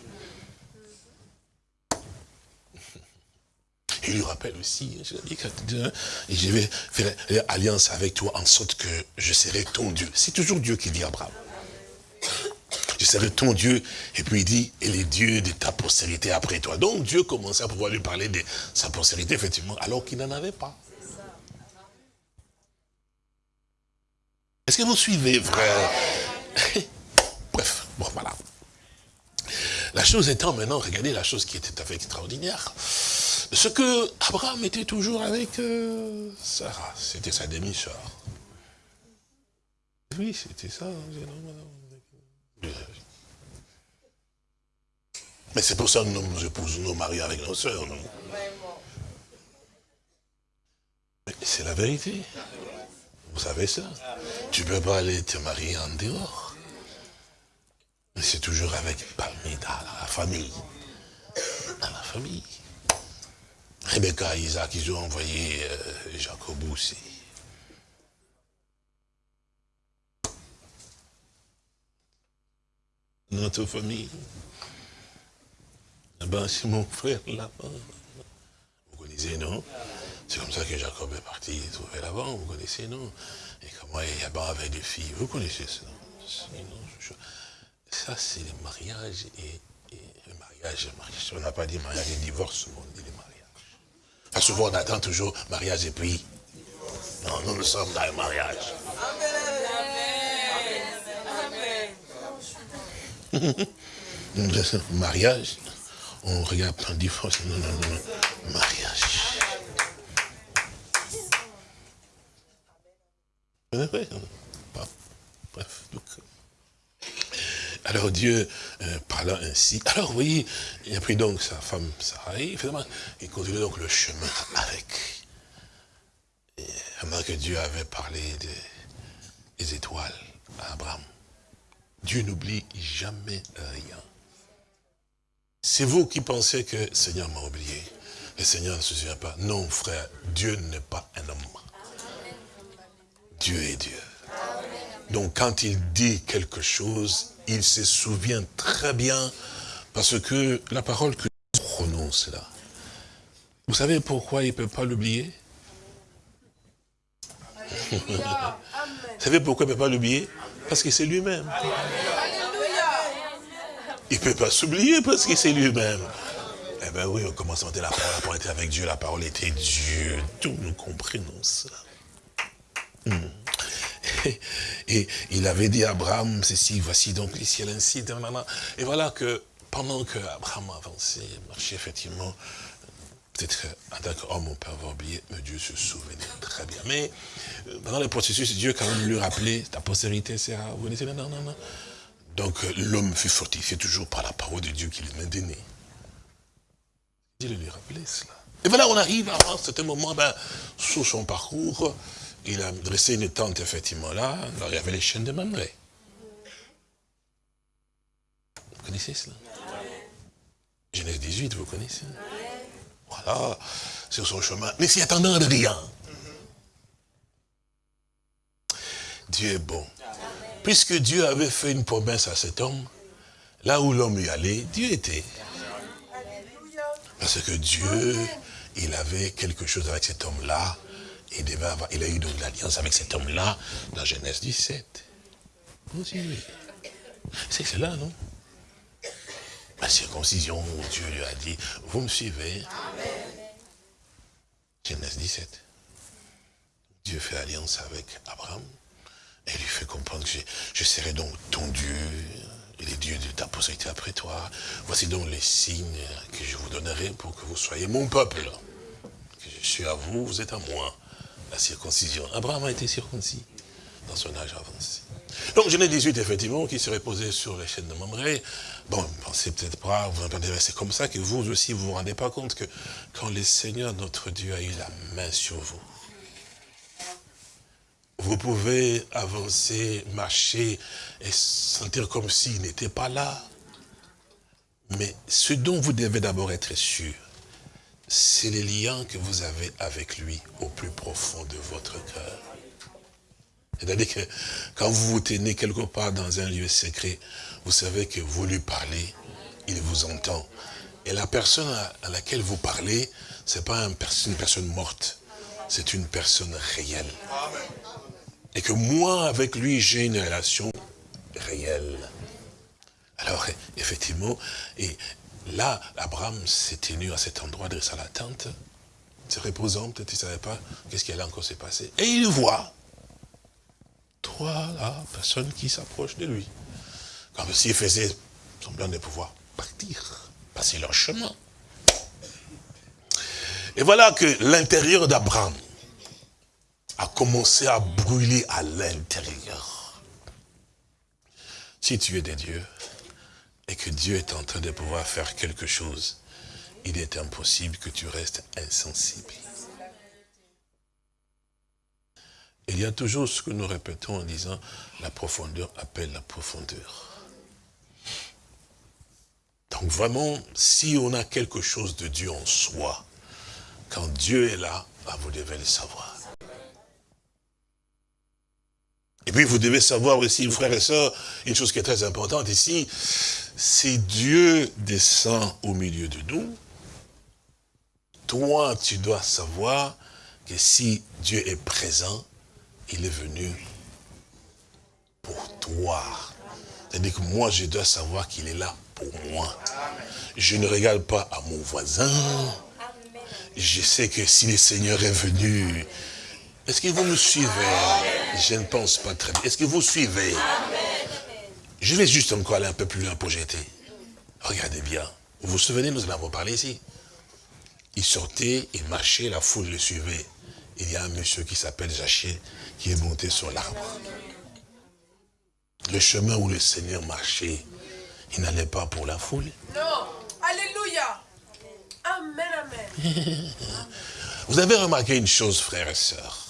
Il lui rappelle aussi, je dis et je vais faire alliance avec toi en sorte que je serai ton Dieu. C'est toujours Dieu qui dit à Abraham je serai ton Dieu. Et puis il dit, et les dieux de ta postérité après toi. Donc Dieu commençait à pouvoir lui parler de sa postérité, effectivement, alors qu'il n'en avait pas. Est-ce que vous suivez, frère? Bref, bon, voilà. La chose étant maintenant, regardez la chose qui est tout à fait extraordinaire. ce que Abraham était toujours avec euh, Sarah, c'était sa demi-sœur. Oui, c'était ça. Hein, Mais c'est pour ça que nous nous épousons nos maris avec nos non C'est la vérité. Vous savez ça Tu ne peux pas aller te marier en dehors. Mais c'est toujours avec parmi la famille. Dans la famille. Rebecca et Isaac, ils ont envoyé euh, Jacob aussi. Notre famille. Ben, c'est mon frère là-bas. Vous connaissez, non? C'est comme ça que Jacob est parti trouver là-bas, vous connaissez, non? Et comment Yaban avait des filles, vous connaissez ça? Ça, c'est le mariage et, le mariage, mariage. On n'a pas dit mariage et divorce, on dit le mariage. Enfin, souvent, on attend toujours mariage et puis... Non, nous, nous sommes dans le mariage. Amen. Mariage, on regarde plein de divorce. Non, non, non, mariage. Bref, donc, alors Dieu, euh, parlant ainsi, alors vous voyez, il a pris donc sa femme Sarai, finalement, il continue donc le chemin avec. Et, que Dieu avait parlé des étoiles à Abraham, Dieu n'oublie jamais rien. C'est vous qui pensez que le Seigneur m'a oublié. Le Seigneur ne se souvient pas. Non, frère, Dieu n'est pas un homme. Dieu est Dieu. Donc quand il dit quelque chose, il se souvient très bien, parce que la parole que nous prononce là, vous savez pourquoi il ne peut pas l'oublier? Vous savez pourquoi il ne peut pas l'oublier? Parce que c'est lui-même. Il ne peut pas s'oublier parce que c'est lui-même. Eh bien oui, on commence à la parole, la parole était avec Dieu, la parole était Dieu. Tout nous comprenons ça. Hmm. Et, il avait dit à Abraham, ceci, voici donc les ciels ainsi. Et voilà que pendant que Abraham avançait, marchait effectivement, peut-être en tant qu'homme on peut avoir oublié, mais Dieu se souvenait très bien. Mais euh, pendant le processus, Dieu quand même lui rappelait, ta postérité sera, vous connaissez, non, non, non. Donc l'homme fut fortifié toujours par la parole de Dieu qui lui maintenait. Dieu lui rappelait cela. Et voilà, on arrive à un certain moment, ben, sur son parcours, il a dressé une tente effectivement là, il y avait les chaînes de Mamré. Vous connaissez cela? Genèse 18, vous connaissez? Voilà, sur son chemin, mais s'y attendant de rien. Dieu est bon. Puisque Dieu avait fait une promesse à cet homme, là où l'homme y allait, Dieu était. Parce que Dieu, il avait quelque chose avec cet homme-là, il, devait avoir, il a eu donc l'alliance avec cet homme-là dans Genèse 17. C'est cela, non? La circoncision où Dieu lui a dit, vous me suivez Genèse 17. Dieu fait alliance avec Abraham et lui fait comprendre que je, serai donc ton Dieu, et les dieux de ta postérité après toi. Voici donc les signes que je vous donnerai pour que vous soyez mon peuple. Que je suis à vous, vous êtes à moi la circoncision. Abraham a été circoncis dans son âge avancé. Donc Genèse 18, effectivement, qui serait posé sur les chaînes de Mamré. Bon, pensez peut-être pas, vous entendez, c'est comme ça que vous aussi, vous vous rendez pas compte que quand le Seigneur, notre Dieu, a eu la main sur vous, vous pouvez avancer, marcher et sentir comme s'il n'était pas là. Mais ce dont vous devez d'abord être sûr, c'est les liens que vous avez avec lui au plus profond de votre cœur. C'est-à-dire que quand vous vous tenez quelque part dans un lieu secret, vous savez que vous lui parlez, il vous entend. Et la personne à laquelle vous parlez, ce n'est pas une personne morte, c'est une personne réelle. Et que moi, avec lui, j'ai une relation réelle. Alors, effectivement, et Là, Abraham s'est tenu à cet endroit, de la tente, se reposant, peut-être il ne savait pas qu'est-ce qui allait encore se passer. Et il voit trois personnes qui s'approchent de lui. Comme s'il faisait semblant de pouvoir partir, passer leur chemin. Et voilà que l'intérieur d'Abraham a commencé à brûler à l'intérieur. Si tu es des dieux, et que Dieu est en train de pouvoir faire quelque chose, il est impossible que tu restes insensible. Il y a toujours ce que nous répétons en disant, la profondeur appelle la profondeur. Donc vraiment, si on a quelque chose de Dieu en soi, quand Dieu est là, bah, vous devez le savoir. Et puis vous devez savoir aussi, frères et sœurs, une chose qui est très importante ici, si Dieu descend au milieu de nous, toi tu dois savoir que si Dieu est présent, il est venu pour toi. C'est-à-dire que moi je dois savoir qu'il est là pour moi. Je ne regarde pas à mon voisin. Je sais que si le Seigneur est venu, est-ce que vous me suivez? Je ne pense pas très bien. Est-ce que vous suivez? Je vais juste encore aller un peu plus loin pour jeter. Regardez bien. Vous vous souvenez, nous en avons parlé ici. Il sortait, il marchait, la foule le suivait. Il y a un monsieur qui s'appelle Zaché qui est monté sur l'arbre. Le chemin où le Seigneur marchait, il n'allait pas pour la foule. Non. Alléluia. Amen, amen. Vous avez remarqué une chose, frères et sœurs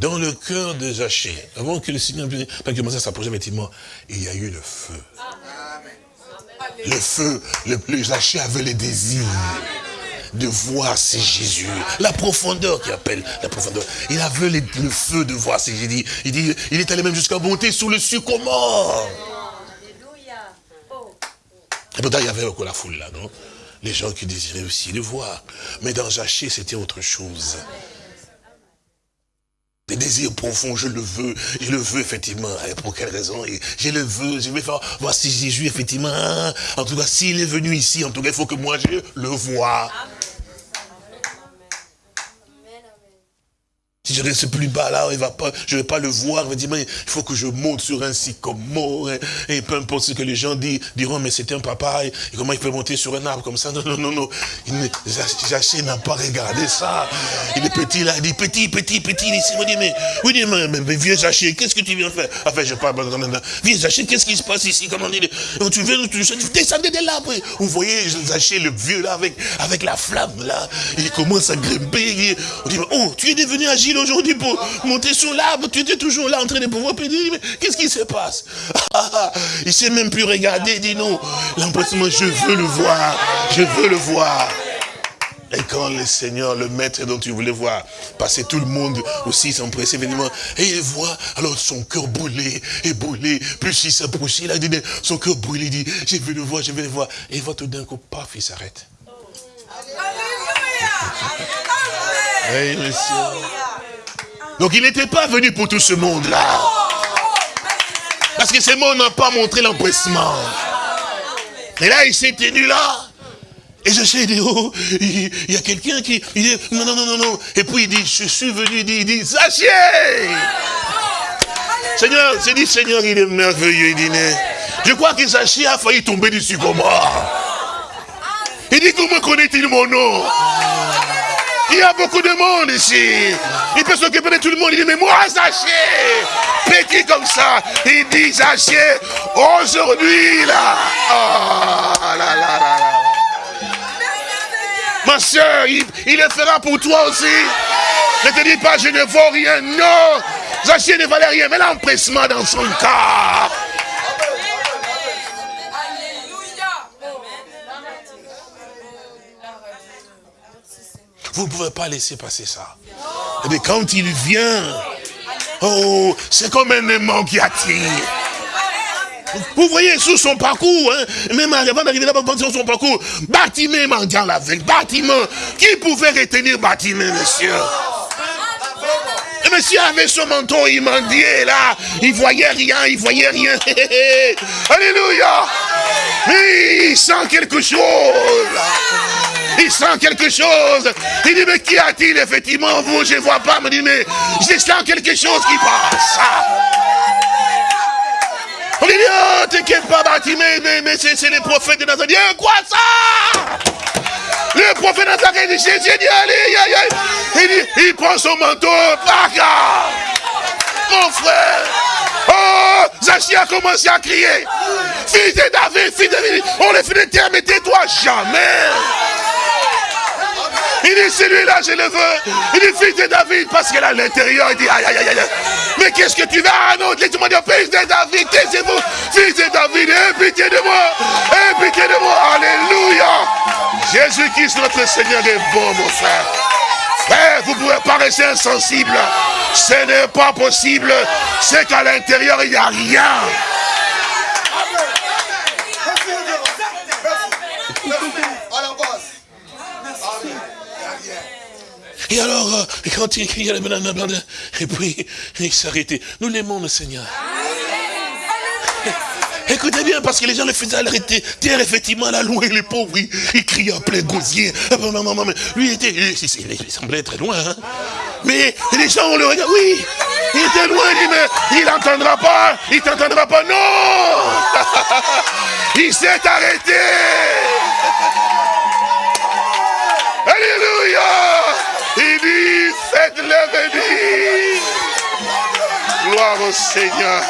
dans le cœur de Zaché, avant que le Seigneur commence à s'approcher, effectivement, il y a eu le feu. Le feu, le, le avait le désir de voir si Jésus. La profondeur qui appelle la profondeur. Il avait le, feu de voir si Jésus. Il dit, il est allé même jusqu'à monter sous le sycomore. Et pourtant, il y avait encore la foule là, non? Les gens qui désiraient aussi le voir. Mais dans Zaché, c'était autre chose. Des désirs profonds, je le veux, je le veux effectivement. Et pour quelle raison? Je le veux, je vais faire, voir si Jésus effectivement, en tout cas, s'il est venu ici, en tout cas, il faut que moi je le vois. Si je reste plus bas là, il va pas, je vais pas le voir. Il faut que je monte sur un sycomore. Et, et peu importe ce que les gens disent, diront, mais c'est un papa. Et, comment il peut monter sur un arbre comme ça? Non, non, non, non. Jaché n'a pas regardé ça. Il est petit là, il dit petit, petit, petit. Il dit, mais, oui, mais, mais, viens Jaché, qu'est-ce que tu viens faire? Enfin, je parle, viens Jaché, qu'est-ce qui se passe ici? Comment dit? Tu viens, tu, descendez de l'arbre. Vous voyez Jaché, le vieux là, avec, avec la flamme là. Il commence à grimper. On dit, oh, tu es devenu agile aujourd'hui pour monter sur l'arbre. Tu étais toujours là en train de pouvoir pédir. Mais qu'est-ce qui se passe? Il ne sait même plus regarder. Il dit non. L'empressement, je veux le voir. Je veux le voir. Et quand le Seigneur, le maître dont tu voulais voir, passer tout le monde aussi s'empresser évidemment, et il voit, alors son cœur brûlé, et brûlé, plus il s'approche, il a dit, son cœur brûlé, il dit, je veux le voir, je veux le voir. Et il voit tout d'un coup, paf, il s'arrête. Alléluia. Donc il n'était pas venu pour tout ce monde-là. Parce que ce monde n'a pas montré l'empressement. Et là, il s'est tenu là. Et je sais, il dit, oh, il, y a quelqu'un qui, il dit, non, non, non, non, non. Et puis il dit, je suis venu, il dit, il dit, Seigneur, c'est dit, Seigneur, il est merveilleux, il dit, je crois que Zaché a failli tomber du sycomore. Il dit, comment connaît-il mon nom? Il y a beaucoup de monde ici. Il peut s'occuper de tout le monde. Il dit, mais moi, Zaché, petit comme ça, il dit, Zaché, aujourd'hui, là. Oh, là, là, là, là. Ma soeur, il, le fera pour toi aussi. Ne te dis pas, je ne vaux rien. Non, Zaché ne valait rien, mais l'empressement dans son cas. Vous ne pouvez pas laisser passer ça. Mais quand il vient, oh, c'est comme un aimant qui attire. Vous voyez sur son parcours, hein, même avant d'arriver là-bas, sur son parcours, Bâtiment mendiant la veille, bâtiment. Qui pouvait retenir bâtiment, monsieur? Le monsieur avait son manteau, il mendiait là, il voyait rien, il voyait rien. Alléluia. il sent quelque chose il sent quelque chose. Il dit, mais qui a-t-il effectivement? Vous, je ne vois pas. Il me dit, mais je sens quelque chose qui passe. On dit, oh, t'inquiète pas, Bartimée, mais, mais c'est les prophètes de Nazareth. quoi ça? Le prophète Nazaret dit, Jésus dit, allez, allez, allez. Il dit, il prend son manteau, bagarre. Mon frère. Oh, Zachi a commencé à crier. Fils de David, fils de David. On les fait de terre, mais tais-toi jamais. Il dit, celui-là, je le veux. Il dit, fils de David, parce qu'elle a l'intérieur, il dit, aïe, aïe, aïe, aïe. Mais qu'est-ce que tu vas Ah non, laisse-moi dire, fils de David, taisez-vous. Fils de David, aie pitié de moi. Aie pitié de moi. Alléluia. Jésus-Christ, notre Seigneur, est bon, mon frère. Frère, vous pouvez rester insensible. Ce n'est pas possible. C'est qu'à l'intérieur, il n'y a rien. Et alors, euh, quand il criait et puis il s'arrêtait. Nous l'aimons, le Seigneur. Écoutez bien, parce que les gens le faisaient arrêter. Terre, effectivement, là, loin, les pauvres, il, il criait en plein gosier. Lui, il était, il, semblait très loin. Hein. Mais les gens, on le regarde, oui, il était loin, il dit, mais il n'entendra pas, il t'entendra pas. Non Il s'est arrêté Alléluia faites-le venir. Gloire au Seigneur.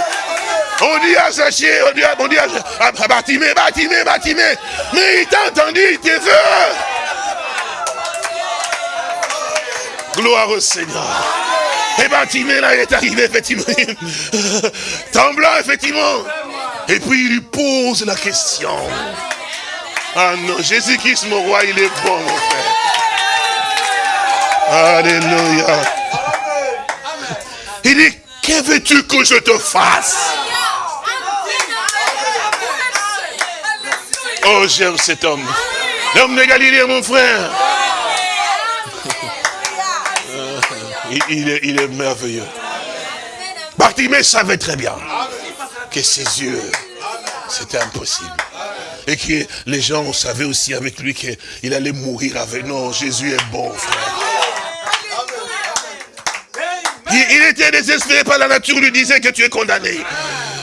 On dit à Zaché, on dit à, on dit à, à Batimé, Batimé, Batimé. Mais il t'a entendu, il te veut. Gloire au Seigneur. Et Batimé, là, il est arrivé, effectivement. Tremblant, effectivement. Et puis, il lui pose la question. Ah non, Jésus-Christ, mon roi, il est bon, mon frère. Alléluia. Il dit, que veux-tu que je te fasse? Oh, j'aime cet homme. L'homme de Galilée, mon frère. Il, est, il est merveilleux. Bartimée savait très bien que ses yeux, c'était impossible. Et que les gens savaient aussi avec lui qu'il allait mourir avec. Non, Jésus est bon, frère. Il, il, était désespéré par la nature, lui disait que tu es condamné.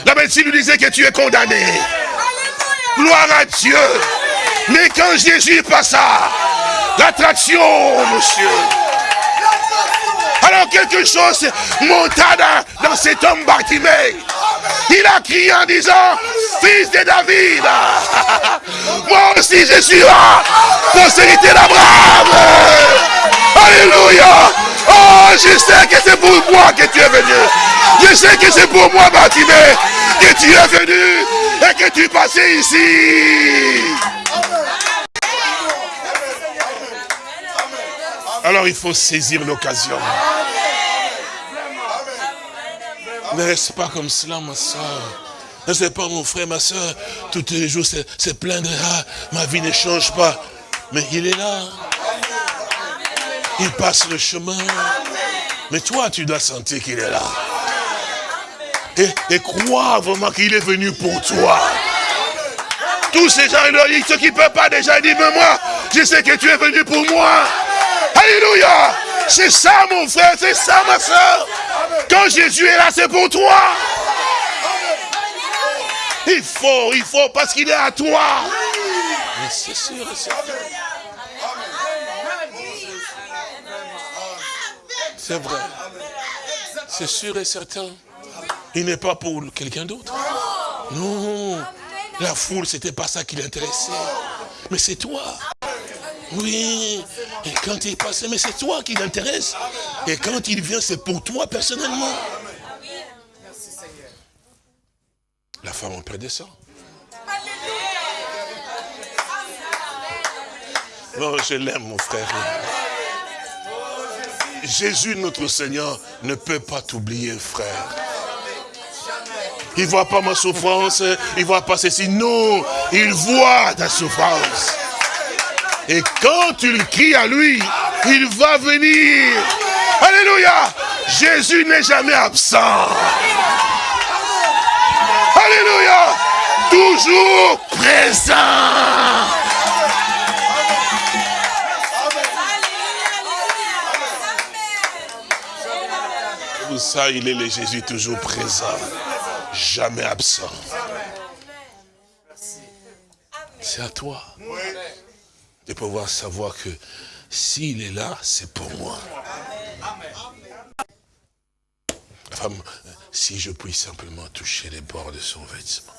La médecine lui disait que tu es condamné. Gloire à Dieu. Mais quand Jésus passa, l'attraction, monsieur. Alors quelque chose monta dans, dans cet homme Bartimée. Il a crié en disant, fils de David, moi aussi je suis là, postérité d'Abraham. Alléluia. Oh, je sais que c'est pour moi que tu es venu. Je sais que c'est pour moi, Bartimée, que tu es venu et que tu passais ici. Alors il faut saisir l'occasion. Ne reste pas comme cela, ma soeur. Ne sais pas, mon frère, ma soeur, tous les jours, c'est plaindre, ah, ma vie ne change pas. Mais il est là. Il passe le chemin. Mais toi, tu dois sentir qu'il est là. Et, et crois vraiment qu'il est venu pour toi. Tous ces gens, ils ceux qui ne peuvent pas déjà, disent, mais moi, je sais que tu es venu pour moi. Alléluia. C'est ça, mon frère, c'est ça, ma soeur. Quand Jésus est là, c'est pour toi. Il faut, il faut, parce qu'il est à toi. C'est sûr, c'est C'est vrai. C'est sûr et certain. Il n'est pas pour quelqu'un d'autre. Non. La foule, c'était pas ça qui l'intéressait. Mais c'est toi. Oui. Et quand il passe, mais c'est toi qui l'intéresse. Et quand il vient, c'est pour toi personnellement. La femme en perdait ça. Non, je l'aime, mon frère. Jésus, notre Seigneur, ne peut pas t'oublier, frère. Il ne voit pas ma souffrance, il ne voit pas ceci. Non, il voit ta souffrance. Et quand tu le cries à lui, il va venir. Alléluia. Jésus n'est jamais absent. Alléluia. Toujours présent. Pour ça, il est le Jésus toujours présent. Jamais absent. C'est à toi de pouvoir savoir que s'il est là, c'est pour moi. Femme, si je puis simplement toucher les bords de son vêtement.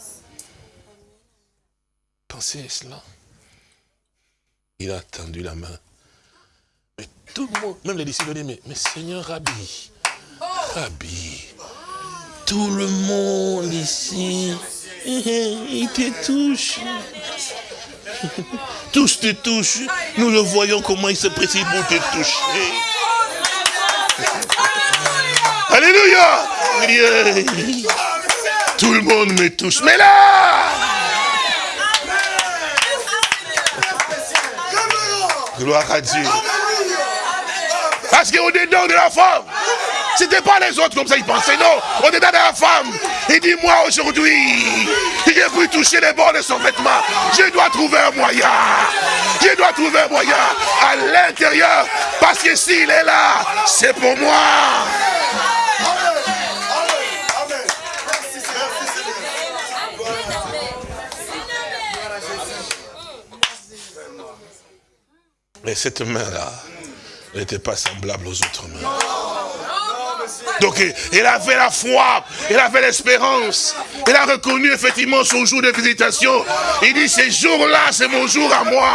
Pensez à cela. Il a tendu la main. Mais tout le monde, même les disciples, dit, mais, mais Seigneur Rabbi, Rabbi, tout le monde ici, il te touche. Tous te touchent. Nous le voyons comment il se précipite pour te toucher. Alléluia. Tout le monde me touche. Mais là Gloire à Dieu. Parce qu'au-dedans de la femme, c'était pas les autres comme ça, ils pensaient. Non, au-dedans de la femme, il dit, moi aujourd'hui, j'ai toucher les bords de son vêtement. Je dois trouver un moyen. Je dois trouver un moyen à l'intérieur. Parce que s'il est là, c'est pour moi. Mais cette main-là n'était pas semblable aux autres mains. Donc, il avait la foi, il avait l'espérance. Il a reconnu effectivement son jour de visitation. Il dit, ce jour-là, c'est mon jour à moi.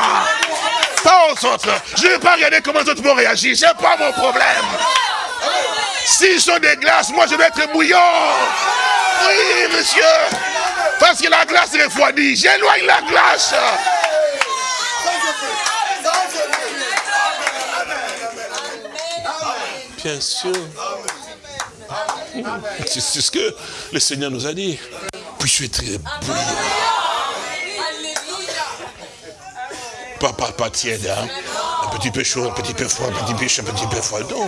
Pas aux autres. Je ne vais pas regarder comment les autres vont réagir. Ce n'est pas mon problème. S'ils sont des glaces, moi je vais être bouillant. Oui, monsieur. Parce que la glace refroidit. J'éloigne la glace. Bien sûr. C'est ce que le Seigneur nous a dit. Puis je suis très bouillant. Pas, pas, tiède, hein? un petit peu chaud, un petit peu froid, un petit peu chaud, un petit peu froid. Non,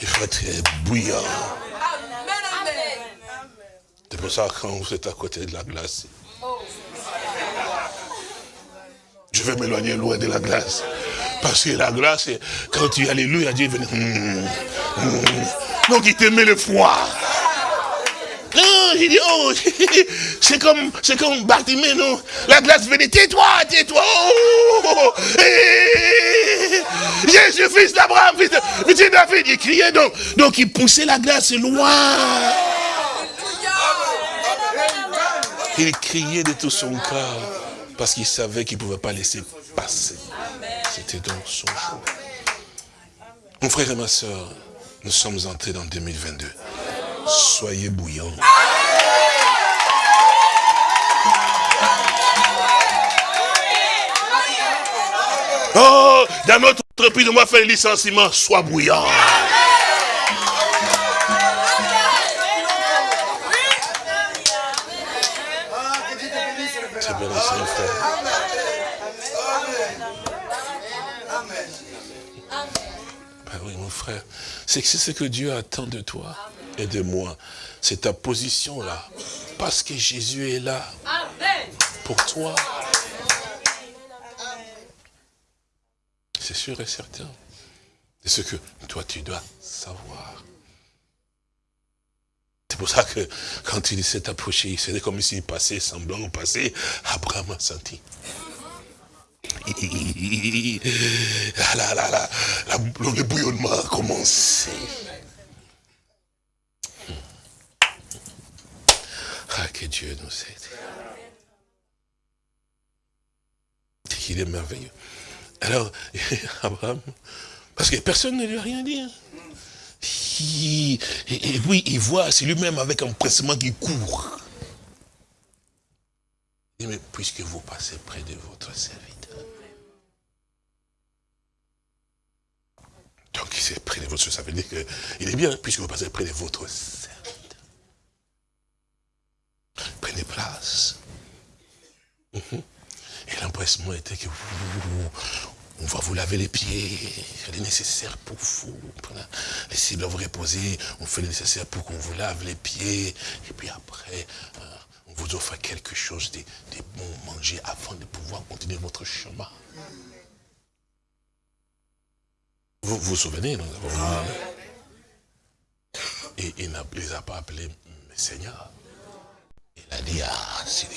il faut être bouillant. C'est pour ça quand vous êtes à côté de la glace, je vais m'éloigner loin de la glace. Parce que la glace, quand tu alléluia, Dieu venait. Hmm, hmm. Donc il te met le froid. Non, dit, oh, c'est comme, c'est comme non? La glace venait, tais-toi, tais-toi, oh, oh Jésus, fils d'Abraham, fils de, David, il criait donc, donc il poussait la glace loin. Il criait de tout son cœur, parce qu'il savait qu'il ne pouvait pas laisser passer. C'était donc son jour. Mon frère et ma soeur, nous sommes entrés dans 2022. Soyez bouillants. Oh, dans notre entreprise, on va faire le licenciement. Sois bouillant. C'est ce que Dieu attend de toi et de moi. C'est ta position là. Parce que Jésus est là. Pour toi. C'est sûr et certain. C'est ce que toi tu dois savoir. C'est pour ça que quand il s'est approché, c'était comme s'il passait, semblant passer, Abraham a senti. La, la, la, le bouillonnement a commencé. Ah, que Dieu nous aide. Il est merveilleux. Alors, Abraham, parce que personne ne lui a rien dit. Hein. et, puis, il voit, c'est lui-même avec un pressement qui court. Il dit, mais puisque vous passez près de votre serviteur, Donc, il est près de votre ça veut dire qu'il est bien, puisque vous passez près de votre serviteur. Prenez place. Mhm. Et l'empressement était que on va vous laver les pieds, c'est nécessaire pour vous. Laissez vous reposer, on fait le nécessaire pour qu'on vous lave les pieds. Et puis après, euh, on vous offre quelque chose de, de bon manger avant de pouvoir continuer votre chemin. Vous vous souvenez, nous avons Et il ne les a pas appelés Seigneur. Il a dit, ah, c'est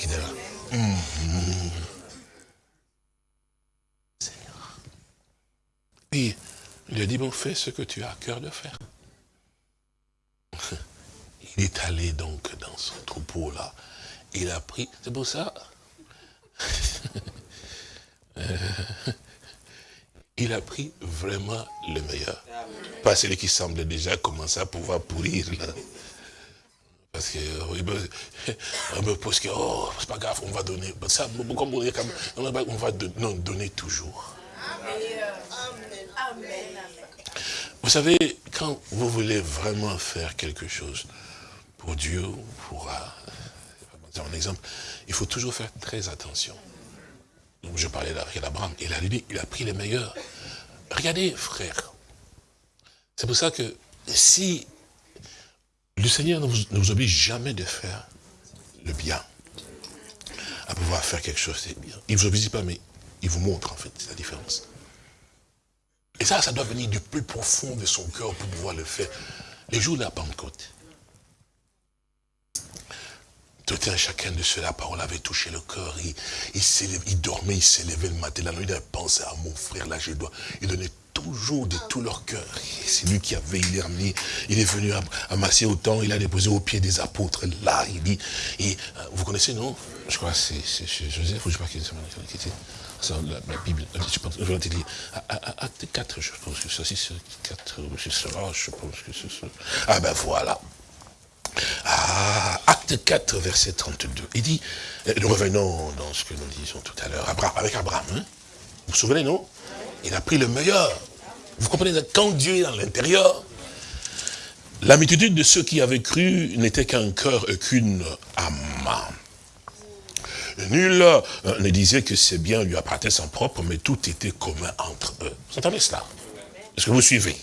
Puis, il lui a dit, bon, fais ce que tu as à cœur de faire. Il est allé donc dans son troupeau là. Il a pris, c'est pour ça? Il a pris vraiment le meilleur. Pas celui qui semble déjà commencer à pouvoir pourrir là. Parce que, parce que, oh, c'est pas grave, on va donner. Ça, on, on va donner toujours. Vous savez, quand vous voulez vraiment faire quelque chose pour Dieu, pour un exemple, il faut toujours faire très attention. Je parlais d'Abraham, il a, il a pris les meilleurs. Regardez, frère, c'est pour ça que si le Seigneur ne vous, oblige jamais de faire le bien, à pouvoir faire quelque chose de bien. Il ne vous oblige pas, mais il vous montre en fait la différence. Et ça, ça doit venir du plus profond de son cœur pour pouvoir le faire. Les jours de la Pentecôte, tout un chacun de ceux, la parole avait touché le cœur. Il, il, dormait, il s'élevait le matin. La nuit, il avait pensé à mon frère, là, je dois. Il donnait toujours de tout leur cœur. C'est lui qui avait, il est ramené, il est venu amasser autant, il a déposé au pied des apôtres. Là, il dit, et, euh, vous connaissez, non? Je crois que c'est Joseph, ou je sais pas qui c'est la, la Bible, je pense, je vais te dire, acte 4, je pense que ça, c'est 4, c'est ça, je pense que c'est ça. Ah ben voilà. Ah, acte 4, verset 32. Il dit, euh, nous revenons dans ce que nous disions tout à l'heure, avec Abraham. Hein? Vous vous souvenez, non? Il a pris le meilleur. Vous comprenez, quand Dieu est dans l'intérieur, la de ceux qui avaient cru n'était qu'un cœur et qu'une âme. Nul euh, ne disait que ses biens lui appartenaient en propre, mais tout était commun entre eux. Vous entendez cela? Est-ce que vous suivez?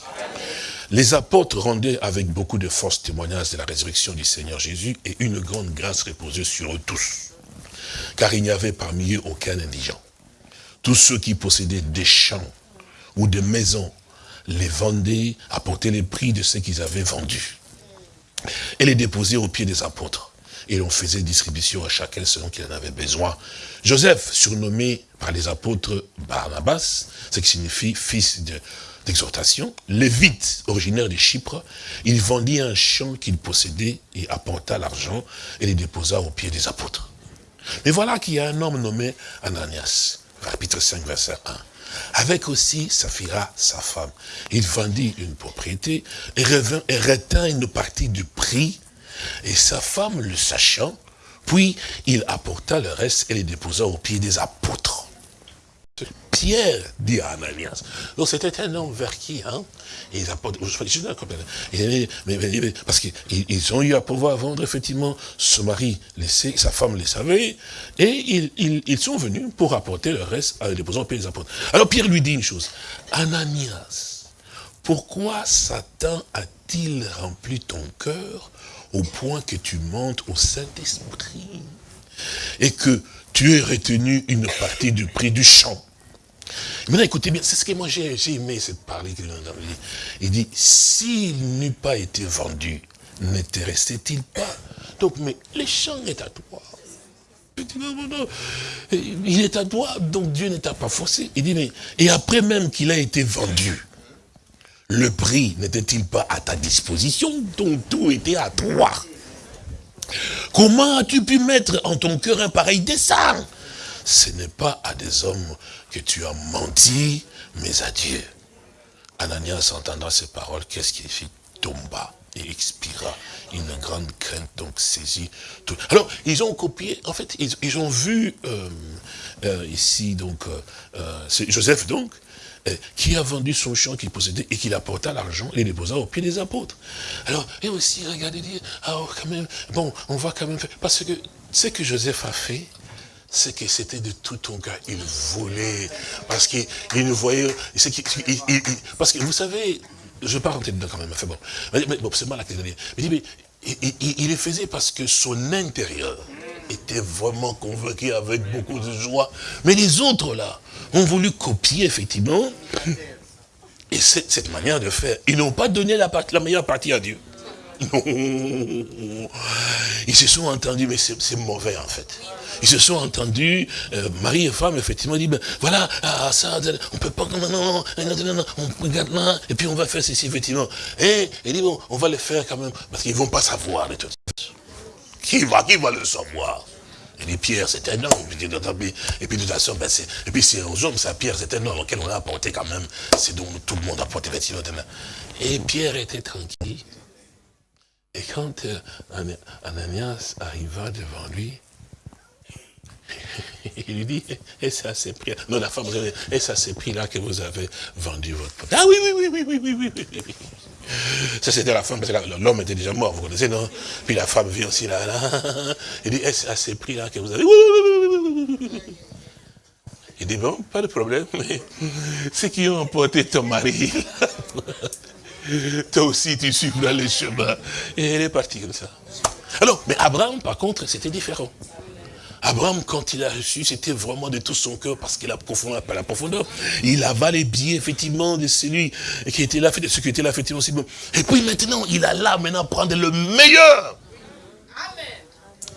Les apôtres rendaient avec beaucoup de force témoignage de la résurrection du Seigneur Jésus et une grande grâce reposait sur eux tous. Car il n'y avait parmi eux aucun indigent. Tous ceux qui possédaient des champs ou des maisons les vendaient, apportaient les prix de ce qu'ils avaient vendu et les déposaient aux pieds des apôtres et l'on faisait distribution à chacun selon qu'il en avait besoin. Joseph, surnommé par les apôtres Barnabas, ce qui signifie fils d'exhortation, lévite, originaire de Chypre, il vendit un champ qu'il possédait et apporta l'argent et les déposa aux pieds des apôtres. Mais voilà qu'il y a un homme nommé Ananias, chapitre 5, verset 1 avec aussi Saphira, sa femme. Il vendit une propriété et, revint, et retint une partie du prix et sa femme, le sachant, puis il apporta le reste et les déposa aux pieds des apôtres. Pierre dit à Ananias. Donc c'était un homme vers qui, hein les apôtres, parce qu'ils ont eu à pouvoir vendre effectivement ce mari laissé, sa femme les savait, et ils, sont venus pour apporter le reste à les aux pieds des apôtres. Alors Pierre lui dit une chose, Ananias, pourquoi Satan a-t-il rempli ton cœur au point que tu montes au Saint-Esprit et que tu aies retenu une partie du prix du champ? Maintenant, écoutez bien, c'est ce que moi j'ai aimé cette parole qu'il a Il dit, s'il n'eût pas été vendu, n'était-il pas? Donc, mais le champ est à toi. Il est à toi, donc Dieu ne t'a pas forcé. Il dit, mais, et après même qu'il a été vendu, le prix n'était-il pas à ta disposition? Donc tout était à toi. Comment as-tu pu mettre en ton cœur un pareil dessein? Ce n'est pas à des hommes que tu as menti, mais à Dieu. Ananias entendra ces paroles, qu'est-ce qu'il fit? Tomba et expira. Une grande crainte donc saisit tout. Alors, ils ont copié, en fait, ils, ont vu euh, euh, ici, donc, euh, Joseph donc, qui a vendu son champ qu'il possédait et qu'il apporta l'argent et les déposa au pied des apôtres. Alors, et aussi, regardez, dire, ah, oh, quand même, bon, on va quand même faire, parce que ce que Joseph a fait, c'est que c'était de tout ton cœur. Il voulait, parce qu'il ne voyait, parce que vous savez, je rentrer dedans quand même, mais, bon c'est mal à dire. Mais, il, le faisait parce que son intérieur était vraiment convaincu avec beaucoup de joie. Mais les autres là, ont voulu copier, effectivement, et cette, manière de faire. Ils n'ont pas donné la, meilleure partie à Dieu. Non. Ils se sont entendus, mais c'est mauvais en fait. Ils se sont entendus, euh, mari et femme, effectivement, dit, ben, voilà, ah, ça, on peut pas, non, non, non, non, on regarde là, et puis on va faire ceci, effectivement. Et il dit, bon, on va le faire quand même, parce qu'ils vont pas savoir toute façon. Qui va, qui va le savoir? Il dit, Pierre, c'est un homme. Et puis, de toute façon, ben, et puis c'est aux hommes, ça, Pierre, c'est un homme auquel on a apporté quand même, c'est dont tout le monde a apporté, effectivement. Et Pierre était tranquille. Et quand euh, Ananias arriva devant lui, il lui dit, et ça c'est prix, non la femme, et ça c'est prix là que vous avez vendu votre Ah oui, oui, oui, oui, oui, oui, oui, oui. Ça c'était la femme, parce que l'homme était déjà mort, vous connaissez, non Puis la femme vient aussi là, là. Il dit, est-ce à ces prix là que vous avez Oui, oui, oui, oui, oui. Il dit, bon, pas de problème, mais ceux qui ont emporté ton mari, toi aussi tu suivras le chemin. Et elle est partie comme ça. Alors, mais Abraham, par contre, c'était différent. Abraham, quand il a reçu, c'était vraiment de tout son cœur, parce qu'il a profondeur, pas la profondeur. Il avale les biais, effectivement, de celui qui était là, de ce qui était là, effectivement, bon. Et puis maintenant, il a là, maintenant, prendre le meilleur.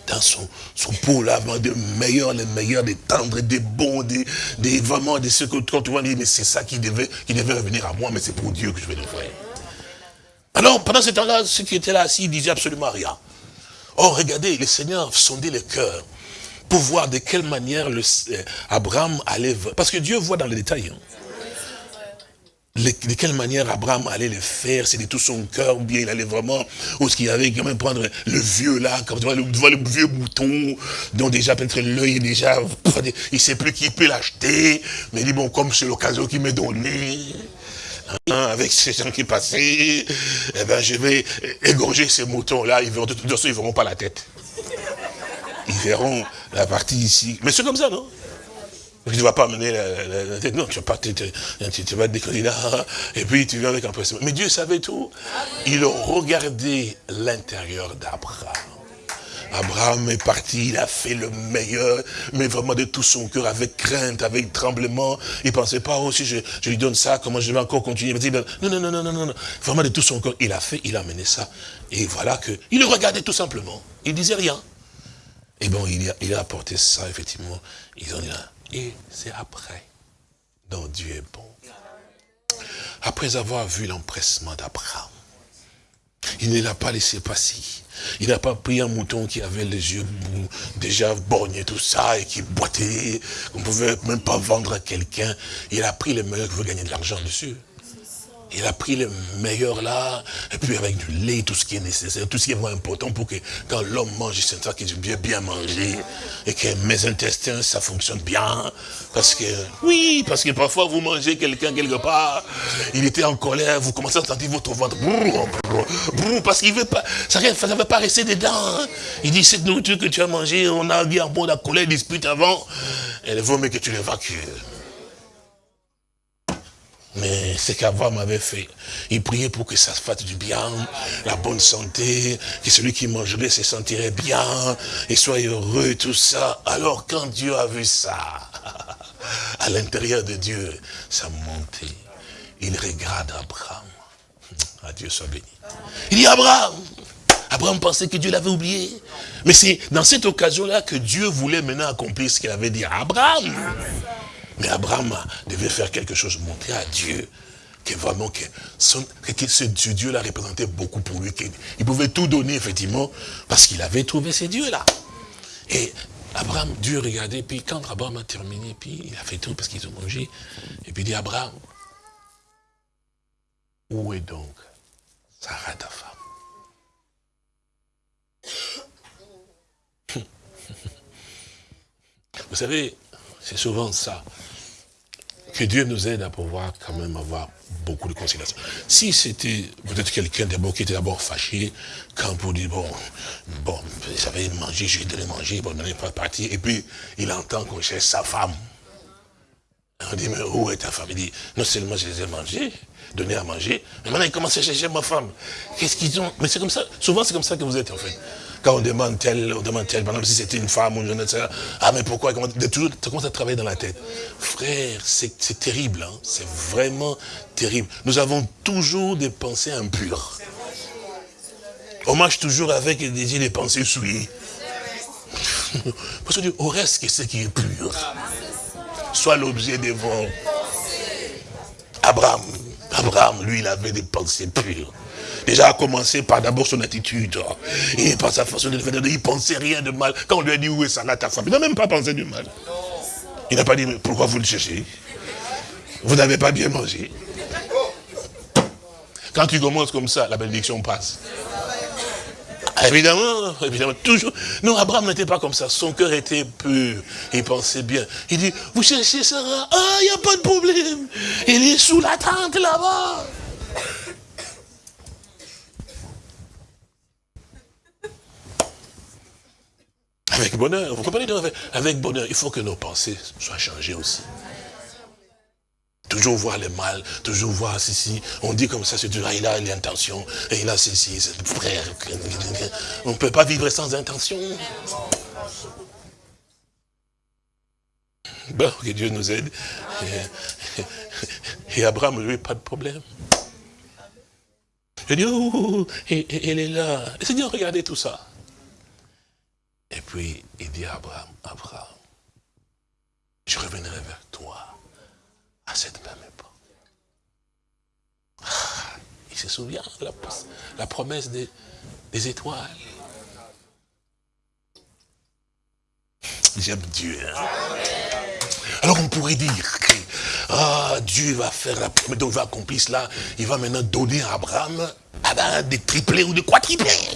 Dans son, son pot là, des meilleurs, les meilleurs, des tendres, des bons, des, des vraiment, de ce que quand tu dire, mais c'est ça qui devait, qui devait revenir à moi, mais c'est pour Dieu que je vais le faire. Alors, pendant ce temps-là, ceux qui étaient là assis, ils disaient absolument rien. Oh, regardez, le Seigneur sondait le cœur pour voir de quelle manière le, euh, Abraham allait... Parce que Dieu voit dans les détails. Hein. de quelle manière Abraham allait le faire, c'est de tout son cœur, ou bien il allait vraiment, ou ce qu'il avait quand même prendre le vieux là, comme tu vois, le, vieux bouton, dont déjà peut-être l'œil est déjà, il sait plus qui peut l'acheter, mais il dit bon, comme c'est l'occasion qu'il m'est donné, hein, avec ces gens qui passaient, eh ben, je vais égorger ces moutons-là, ils verront, de toute ils verront pas la tête. Ils verront la partie ici. Mais c'est comme ça, non? Tu ne vas pas amener la, tête, non, tu vas pas tu, vas te là, et puis tu viens avec un pression. Mais Dieu savait tout. Il a regardé l'intérieur d'Abraham. Abraham est parti, il a fait le meilleur, mais vraiment de tout son cœur, avec crainte, avec tremblement. Il pensait pas, oh, si je, lui donne ça, comment je vais encore continuer? Non, non, non, non, non, non. Vraiment de tout son cœur, il a fait, il a mené ça. Et voilà que, il le regardait tout simplement. Il disait rien. Et bon, il a, il a apporté ça, effectivement. Ils ont dit. Et c'est après dont Dieu est bon. Après avoir vu l'empressement d'Abraham, il ne l'a pas laissé passer. Il n'a pas pris un mouton qui avait les yeux déjà borgnés, tout ça, et qui boitait, qu'on ne pouvait même pas vendre à quelqu'un. Il a pris les meilleurs qui veut gagner de l'argent dessus. Il a pris le meilleur là, et puis avec du lait, tout ce qui est nécessaire, tout ce qui est vraiment important pour que quand l'homme mange, il sent qu'il bien, bien manger, et que mes intestins, ça fonctionne bien. Parce que, oui, parce que parfois vous mangez quelqu'un quelque part, il était en colère, vous commencez à sentir votre ventre, parce qu'il veut pas, ça ne veut pas rester dedans. Hein. Il dit, cette nourriture que tu as mangée, on a dit en bon la colère, dispute avant, elle vaut mieux que tu l'évacues. Mais c'est qu'Abraham avait fait. Il priait pour que ça se fasse du bien, la bonne santé, que celui qui mangerait se sentirait bien, et soit heureux, tout ça. Alors quand Dieu a vu ça, à l'intérieur de Dieu, ça montait. Il regarde Abraham. Ah, Dieu soit béni. Il dit Abraham. Abraham pensait que Dieu l'avait oublié. Mais c'est dans cette occasion-là que Dieu voulait maintenant accomplir ce qu'il avait dit Abraham. Mais Abraham devait faire quelque chose, montrer à Dieu que vraiment que, ce Dieu-là représentait beaucoup pour lui. Il pouvait tout donner, effectivement, parce qu'il avait trouvé ces dieux-là. Et Abraham, Dieu regardait, puis quand Abraham a terminé, puis il a fait tout parce qu'ils ont mangé, et puis il dit, Abraham, où est donc Sarah ta femme? Vous savez, c'est souvent ça que Dieu nous aide à pouvoir quand même avoir beaucoup de conciliation. Si c'était peut-être quelqu'un d'abord qui était d'abord fâché, quand pour dire, bon, bon, j'avais mangé, je lui ai donné manger, bon, on n'est pas parti, et puis il entend qu'on cherche sa femme. On dit, mais où est ta femme? Il dit, non seulement je les ai mangés, donné à manger, mais maintenant il commence à chercher ma femme. Qu'est-ce qu'ils ont? Mais c'est comme ça, souvent c'est comme ça que vous êtes en fait. Quand on demande tel, on demande tel, par exemple, si c'était une femme ou une jeune, etc. Ah, mais pourquoi? De toujours, Ça commence à travailler dans la tête. Frère, c'est terrible, hein? c'est vraiment terrible. Nous avons toujours des pensées impures. On marche toujours avec des, pensées souillées. Parce que au reste que ce qui est pur, soit l'objet des vents. Abraham, Abraham, lui, il avait des pensées pures. Déjà à commencer par d'abord son attitude. Et par sa façon de faire, il pensait rien de mal. Quand on lui a dit où est Sarah ta femme, il n'a même pas pensé du mal. Il n'a pas dit, mais pourquoi vous le cherchez? Vous n'avez pas bien mangé? Quand tu commences comme ça, la bénédiction passe. Évidemment, évidemment, toujours. Non, Abraham n'était pas comme ça. Son cœur était pur. Il pensait bien. Il dit, vous cherchez Sarah? Ah, il n'y a pas de problème. Il est sous la tente là-bas. Avec bonheur, vous comprenez Avec bonheur, il faut que nos pensées soient changées aussi. Toujours voir le mal, toujours voir ceci. On dit comme ça, c'est toujours, il a l'intention, et il a ceci, c'est frère. On ne peut pas vivre sans intention. Bon, que Dieu nous aide. Et, Abraham, lui, pas de problème. Je dis, oh, elle est là. Et Seigneur, regardez tout ça. Et puis, il dit à Abraham, Abraham, je reviendrai vers toi à cette même époque. Ah, il se souvient de la, promesse des, étoiles. J'aime Dieu. Hein. Alors on pourrait dire que ah, Dieu va faire la promesse, donc il va accomplir cela, il va maintenant donner à Abraham ah ben, des triplés ou des quadriplés.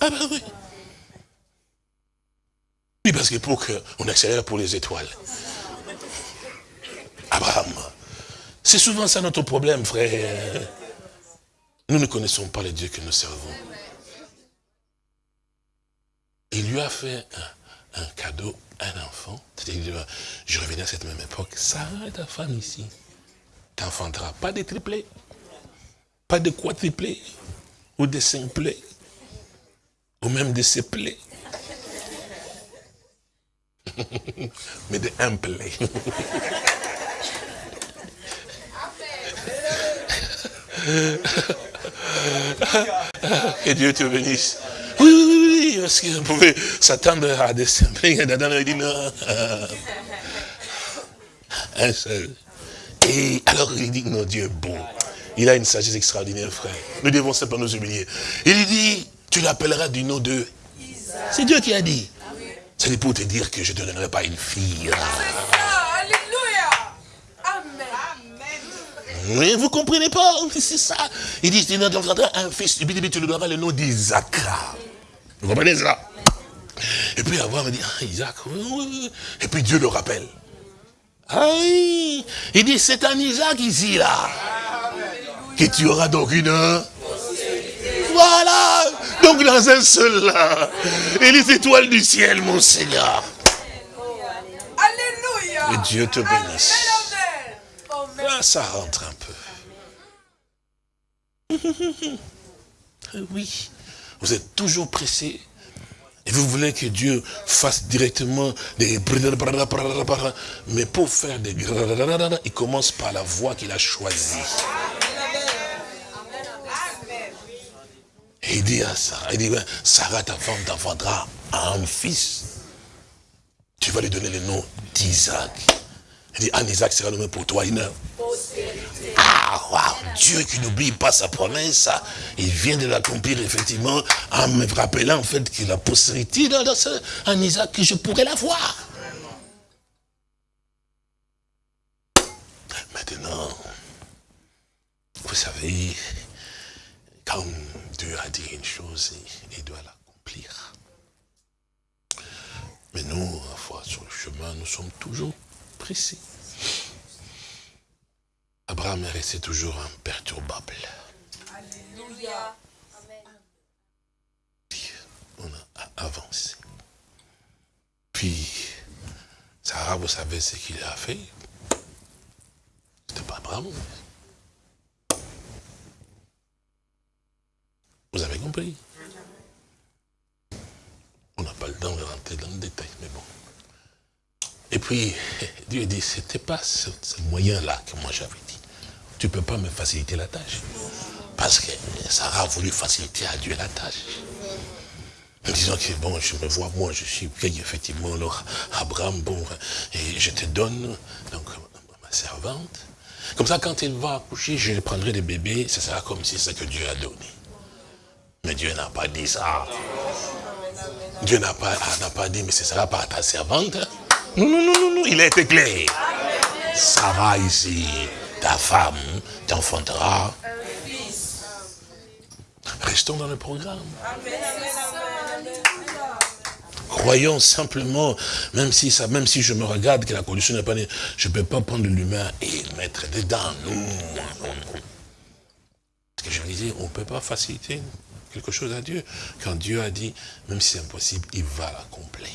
Ah ben oui. Oui, parce que pour qu'on accélère pour les étoiles, Abraham. C'est souvent ça notre problème, frère. Nous ne connaissons pas le Dieu que nous servons. Il lui a fait un, cadeau, un enfant. C'est-à-dire, je reviens à cette même époque. Sarah, ta femme ici, t'enfanteras pas de triplés, pas de quadruplés, ou de simplés, ou même de seplés. Mais de implés. que Dieu te bénisse. Oui, oui, oui, parce qu'on pouvait s'attendre à des simples. Adam a dit non. Un seul. Et alors il dit, non, Dieu est bon. Il a une sagesse extraordinaire, frère. Nous devons simplement nous humilier. Il dit, tu l'appelleras du nom de... C'est Dieu qui a dit. C'est pour te dire que je ne te donnerai pas une fille. Oui, vous comprenez pas C'est ça. Il dit, tu un fils, et puis tu lui donneras le nom d'Isaac. Vous comprenez ça? Et puis avoir dit, ah, Isaac, et puis Dieu le rappelle. Ah il dit, c'est un Isaac ici, là. Que tu auras donc une... Voilà Donc dans un seul là. Et les étoiles du ciel, mon Seigneur. Alléluia. Et Dieu te bénisse. Là, ça rentre un peu. oui, vous êtes toujours pressé. Et vous voulez que Dieu fasse directement des... Mais pour faire des... Il commence par la voie qu'il a choisie. Et il dit à Sarah, il dit, Sarah, ta femme t'enfantera un fils. Tu vas lui donner le nom d'Isaac. Il dit, un Isaac sera nommé pour toi une Ah, wow, Dieu qui n'oublie pas sa promesse, il vient de l'accomplir effectivement en me rappelant en fait qu'il a postérité dans, un Isaac que je pourrais l'avoir. Maintenant, vous savez, quand Dieu a dit une chose, il doit l'accomplir. Mais nous, à fois sur le chemin, nous sommes toujours précis. Abraham est resté toujours imperturbable. Alléluia. On a avancé. Puis, Sarah, vous savez ce qu'il a fait? C'était pas Abraham. Vous avez compris? On n'a pas le temps de rentrer dans le détail, mais bon. Et puis, Dieu dit, c'était pas ce, moyen-là que moi j'avais dit. Tu ne peux pas me faciliter la tâche. Parce que Sarah a voulu faciliter à Dieu la tâche. En disant que bon, je me vois, moi, je suis effectivement, alors, Abraham, bon, et je te donne, donc, ma servante. Comme ça, quand elle va accoucher, je prendrai des bébés, ce sera comme si c'est ce que Dieu a donné. Mais Dieu n'a pas dit ça. Dieu n'a pas, pas dit, mais ce sera pas ta servante. Non, non, non, non, non, il a été clair. Sarah ici, ta femme, t'enfantera. Restons dans le programme. Croyons simplement, même si, ça, même si je me regarde que la condition n'est pas née, je ne peux pas prendre l'humain et mettre dedans. Ce que je disais, on ne peut pas faciliter quelque chose à Dieu. Quand Dieu a dit, même si c'est impossible, il va l'accomplir.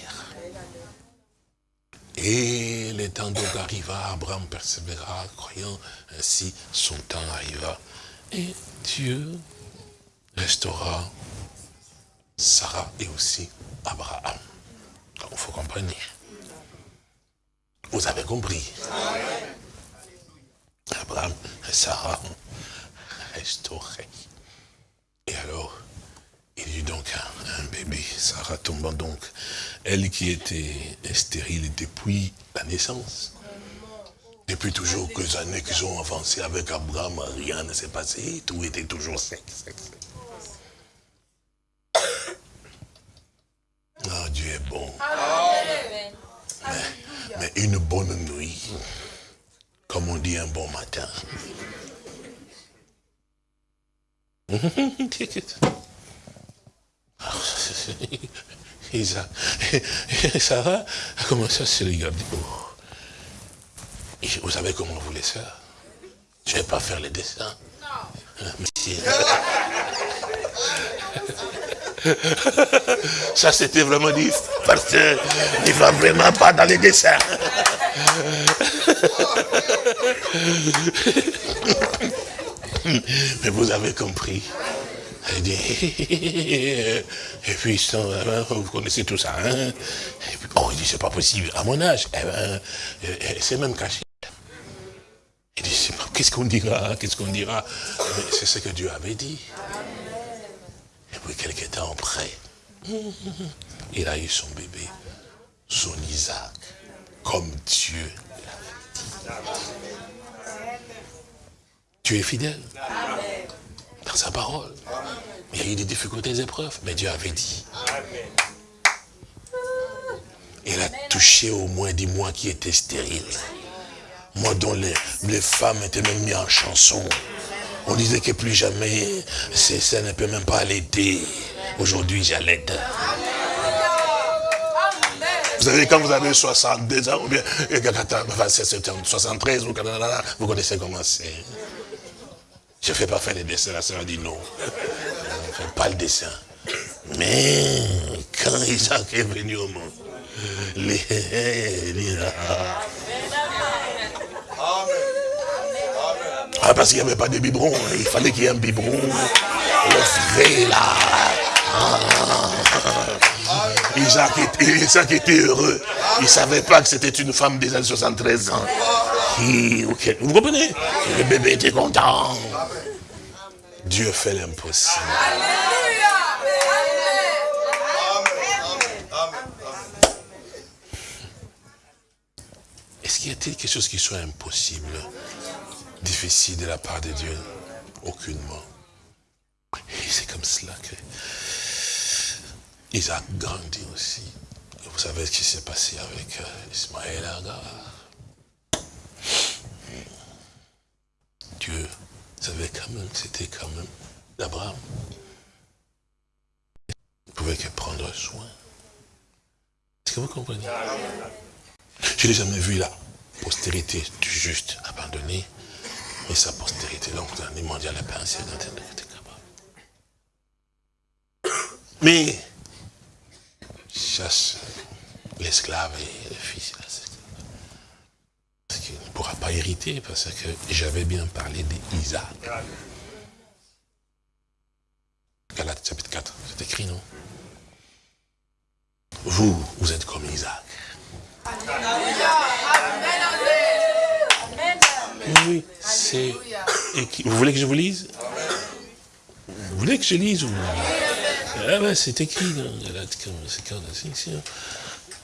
Et le temps donc arriva, Abraham persévéra, croyant, ainsi son temps arriva. Et Dieu restaura Sarah et aussi Abraham. il faut comprendre. Vous avez compris. Abraham et Sarah restaurés. Et alors, il eut donc un, bébé, Sarah tombant donc, elle qui était stérile depuis la naissance. Depuis toujours quelques années qu'ils ont avancé avec Abraham, rien ne s'est passé, tout était toujours sec, sec, sec. Ah, Dieu est bon. mais, une bonne nuit, comme on dit un bon matin. Isaac, Sarah a commencé à se regarder. Vous savez comment vous voulez ça? Je ne vais pas faire les dessins. Non. Ça, c'était vraiment dit, parce qu'il ne va vraiment pas dans les dessins. Mais vous avez compris. Et puis, vous connaissez tout ça. Hein? Et oh, il dit, c'est pas possible. À mon âge, eh ben, c'est même caché. Il dit, qu'est-ce qu'on dira Qu'est-ce qu'on dira? C'est ce que Dieu avait dit. Et puis, quelques temps après, il a eu son bébé, son Isaac, comme Dieu l'avait dit. Tu es fidèle? Dans sa parole. Il y a eu des difficultés, des épreuves, mais Dieu avait dit. Il a touché au moins des mois qui étaient stériles. Moi dont les, les femmes étaient même mises en chanson. On disait que plus jamais, ça ne peut même pas allaiter. Aujourd'hui, j'allaite. Vous savez, quand vous avez 62 ans, ou bien 73, vous connaissez comment c'est. Je ne fais pas faire les dessins, la sœur a dit non. Je ne fais pas le dessin. Mais quand Isaac est venu au monde, les... Ah, parce qu'il n'y avait pas de biberon. Hein. Il fallait qu'il y ait un biberon. Le vrai, là. Isaac, était, Isaac était heureux. Il ne savait pas que c'était une femme déjà de 73 ans. Vous comprenez? Le bébé était content. Dieu fait l'impossible. Est-ce qu'il y a-t-il quelque chose qui soit impossible, difficile de la part de Dieu? Aucunement. Et c'est comme cela que Isaac grandit aussi. vous savez ce qui s'est passé avec euh, Ismaël Agar. Dieu savait quand même que c'était quand même d'Abraham. Il pouvait que prendre soin. Est-ce que vous comprenez? Je n'ai jamais vu la postérité du juste abandonné, mais sa postérité, donc, dans les mondial, la pensée, Mais, chasse l'esclave et le fils qu'il ne pourra pas hériter parce que j'avais bien parlé d'Isaac. Galates chapitre 4, c'est écrit, non? Vous, vous êtes comme Isaac. Oui, c'est... Vous voulez que je vous lise? Vous voulez que je lise ou... Ah ben, c'est écrit dans Galates,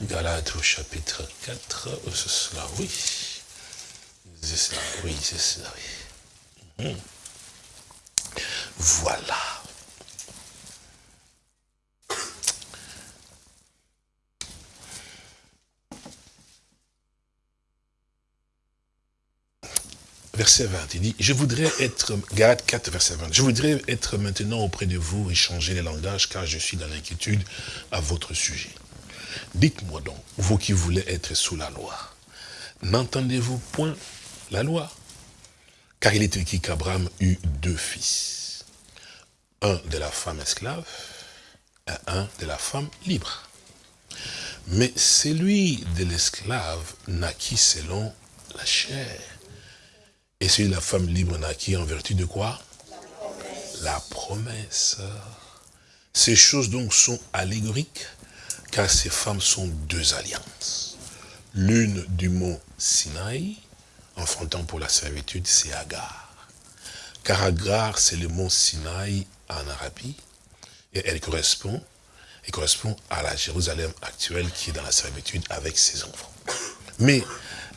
Galates au chapitre 4, c'est cela, oui. C'est cela, oui, c'est cela, oui. Hmm. Voilà. verset 20, il dit, je voudrais être, Galate 4, verset 20, je voudrais être maintenant auprès de vous et changer les langages, car je suis dans l'inquiétude à votre sujet. Dites-moi donc, vous qui voulez être sous la loi, n'entendez-vous point la loi Car il est écrit qu'Abraham eut deux fils, un de la femme esclave et un de la femme libre. Mais celui de l'esclave naquit selon la chair et c'est la femme libre naquit en vertu de quoi? La promesse. Ces choses donc sont allégoriques, car ces femmes sont deux alliances. L'une du mont Sinaï, enfantant pour la servitude, c'est Agar. Car Agar, c'est le mont Sinaï en Arabie, et elle correspond, elle correspond à la Jérusalem actuelle qui est dans la servitude avec ses enfants. Mais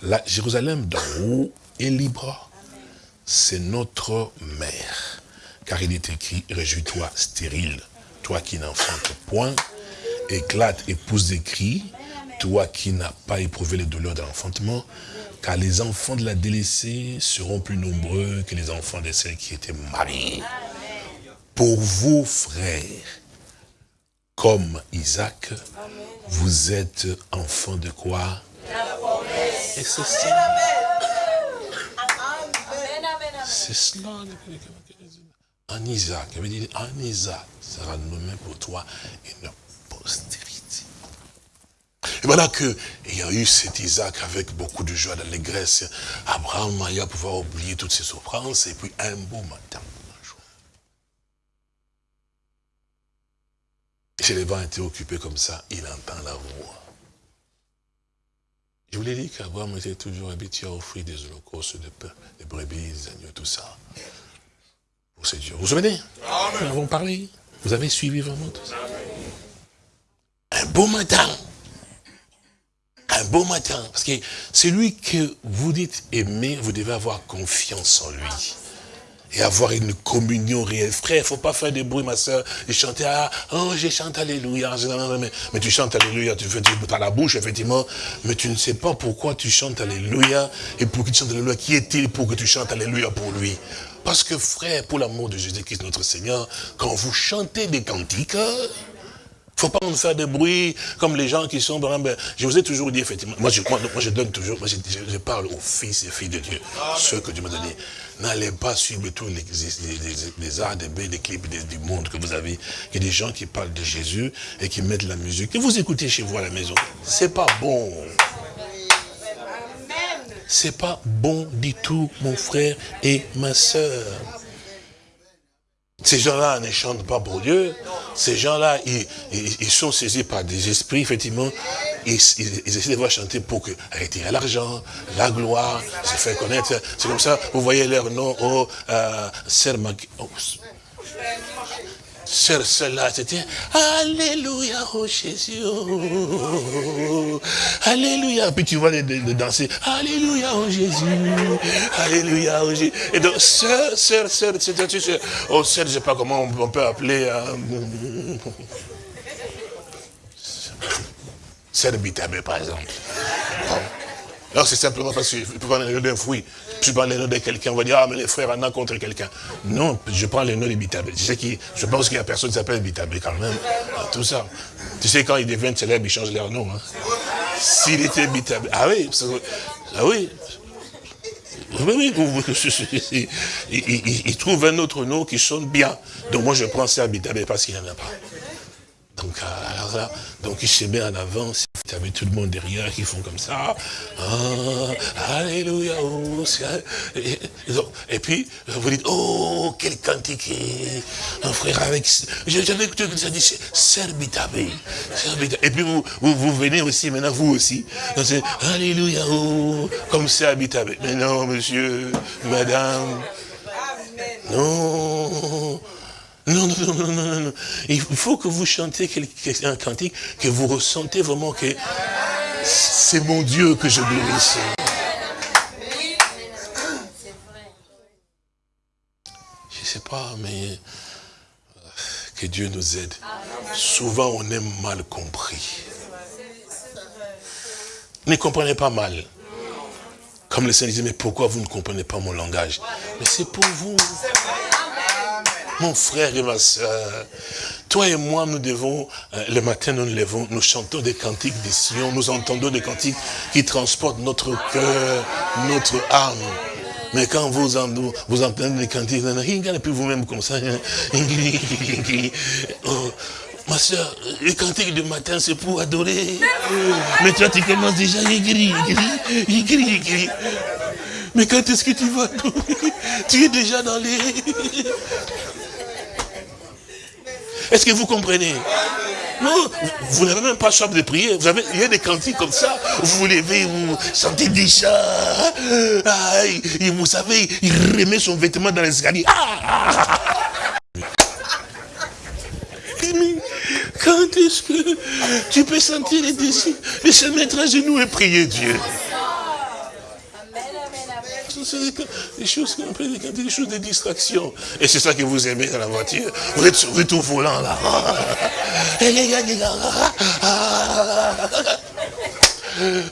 la Jérusalem d'en haut est libre c'est notre mère. Car il est écrit, réjouis-toi stérile, toi qui n'enfantes point, éclate et pousse des cris, toi qui n'as pas éprouvé les douleurs de l'enfantement, car les enfants de la délaissée seront plus nombreux que les enfants de celles qui étaient mariées. Pour vous, frères, comme Isaac, vous êtes enfants de quoi? Et c'est ça. C'est cela. En Isaac, il veut dire, en Isaac sera nommé pour toi une postérité. Et voilà qu'il y a eu cet Isaac avec beaucoup de joie, d'allégresse. Abraham a pouvoir oublier toutes ses souffrances et puis un beau matin, un jour. Les vents étaient occupés comme ça, il entend la voix. Je vous l'ai dit qu'Abraham était toujours habitué à offrir des holocaustes de pain, des brebis, des agneaux, tout ça. Pour ces dieux. Vous vous souvenez? Nous avons parlé. Vous avez suivi vraiment tout ça. Un beau matin. Un beau matin. Parce que celui que vous dites aimer, vous devez avoir confiance en lui et avoir une communion réelle. Frère, il ne faut pas faire de bruit, ma soeur, et chanter, ah, oh, j'ai chanté Alléluia. Mais, tu chantes Alléluia, tu fais, tu as la bouche, effectivement, mais tu ne sais pas pourquoi tu chantes Alléluia, et pour que tu chantes Alléluia, qui est-il pour que tu chantes Alléluia pour lui? Parce que frère, pour l'amour de Jésus-Christ notre Seigneur, quand vous chantez des cantiques, faut pas nous faire de bruit comme les gens qui sont, ben, je vous ai toujours dit, effectivement, moi je, moi, je donne toujours, moi je, parle aux fils et filles de Dieu, ceux que Dieu m'a donné. N'allez pas suivre tous les, les, les, arts, des des clips du monde que vous avez. Il y a des gens qui parlent de Jésus et qui mettent la musique. Et vous écoutez chez vous à la maison. C'est pas bon. C'est pas bon du tout, mon frère et ma soeur. Ces gens-là ne chantent pas pour Dieu. Ces gens-là, ils, sont saisis par des esprits, effectivement. Ils, essaient de voir chanter pour que, arrêter l'argent, la gloire, se faire connaître. C'est comme ça, vous voyez leur nom, oh, euh, Sœur, cela, c'était Alléluia, oh Jésus. Alléluia. Puis tu vois les, danser. Alléluia, oh Jésus. Alléluia, oh Jésus. Et donc, sœur, sœur, sœur, sœur, oh sœur, je sais pas comment on peut appeler. Hein. Sœur Bitabé, par exemple. Alors c'est simplement parce que je peux prendre le nom d'un fruit, je prends le nom de quelqu'un, on va dire, ah mais les frères en ont contre quelqu'un. Non, je prends le nom de Bitabé. Tu sais je pense qu'il y a personne qui s'appelle Bitabé quand même, tout ça. Tu sais, quand ils deviennent célèbres, ils changent leur nom. Hein. S'il était Bitabé, ah oui, ah oui, oui, oui, ils, trouvent un autre nom qui sonne bien. Donc moi je prends ça à Bitabé parce qu'il n'y en a pas. Donc, là, donc il se met en avant, tu avais tout le monde derrière qui font comme ça. Ah, alléluia. Oh, et, puis, vous dites, oh, quel cantique. Un frère avec... J'avais écouté ça dit, Serbitabé. Et puis vous, vous, venez aussi, maintenant vous aussi. Alléluia. Oh, comme Serbitabé. Mais non, monsieur, madame. Non. Non, non, non, non, non, non. Il faut que vous chantiez un cantique que vous ressentez vraiment que c'est mon Dieu que je glorifie. Je ne sais pas, mais euh, que Dieu nous aide. Souvent, on est mal compris. Ne comprenez pas mal. Comme le Seigneur disait, mais pourquoi vous ne comprenez pas mon langage? Mais c'est pour vous. Mon frère et ma soeur, toi et moi, nous devons, euh, le matin, nous nous levons, nous chantons des cantiques des Sion, nous entendons des cantiques qui transportent notre cœur, notre âme. Mais quand vous, entendez des cantiques, et puis vous-même comme ça, hein, oh, Ma soeur, les cantiques du matin, c'est pour adorer. Mais toi, tu commences déjà, crie, il crie, Mais quand est-ce que tu vas? Tu es déjà dans les... Est-ce que vous comprenez? Non, vous n'avez même pas chambre de prière. Vous avez, il y a des cantiques comme ça. Vous vous levez, vous sentez déjà. Ah, vous savez, il remet son vêtement dans l'escalier. Ah, quand est-ce que tu peux sentir les désirs de se mettre à genoux et prier Dieu? Des choses des choses de distraction. Et c'est ça que vous aimez dans la voiture. Vous êtes, êtes au volant là.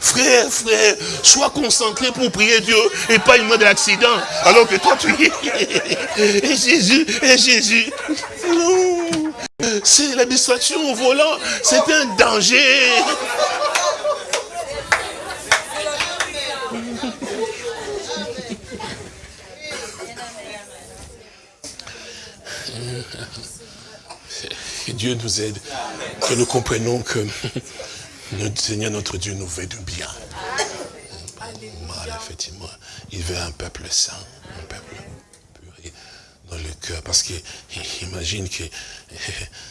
Frère, frère, sois concentré pour prier Dieu et pas une mode d'accident. Alors que toi tu. Et Jésus, et Jésus. C'est la distraction au volant. C'est un danger. Que Dieu nous aide, que nous comprenions que notre Seigneur, notre Dieu, nous veut du bien. Mal, effectivement. Il veut un peuple saint, un peuple pur dans le cœur. Parce qu'il imagine que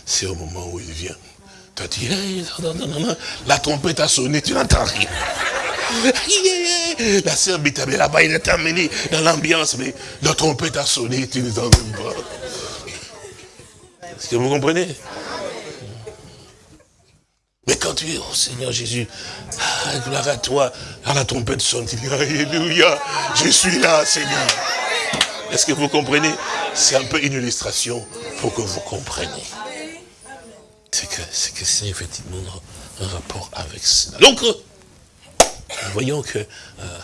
c'est au moment où il vient. Tu as dit, la trompette a sonné, tu n'entends rien. La sœur Bitabé là-bas, il est amené dans l'ambiance, mais la trompette a sonné, tu ne t'en pas. Est-ce que vous comprenez? Mais quand tu es, oh Seigneur Jésus, ah, gloire à toi, à la trompette sonne, tu dis, Alléluia, je suis là, Seigneur. Est-ce que vous comprenez? C'est un peu une illustration pour que vous compreniez. C'est que c'est effectivement un rapport avec cela. Donc, nous voyons que euh,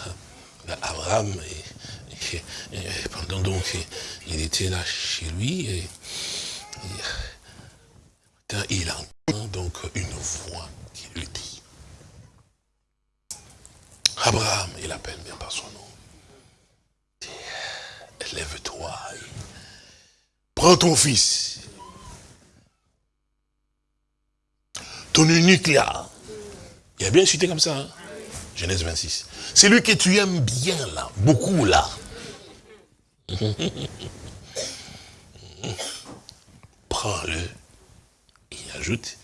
Abraham, pendant donc, il était là chez lui, et, il entend donc une voix qui lui dit, Abraham, il appelle bien par son nom, lève-toi, prends ton fils, ton unique là, il a bien cité comme ça, hein? Genèse 26. C'est lui que tu aimes bien là, beaucoup là. Il ajoute,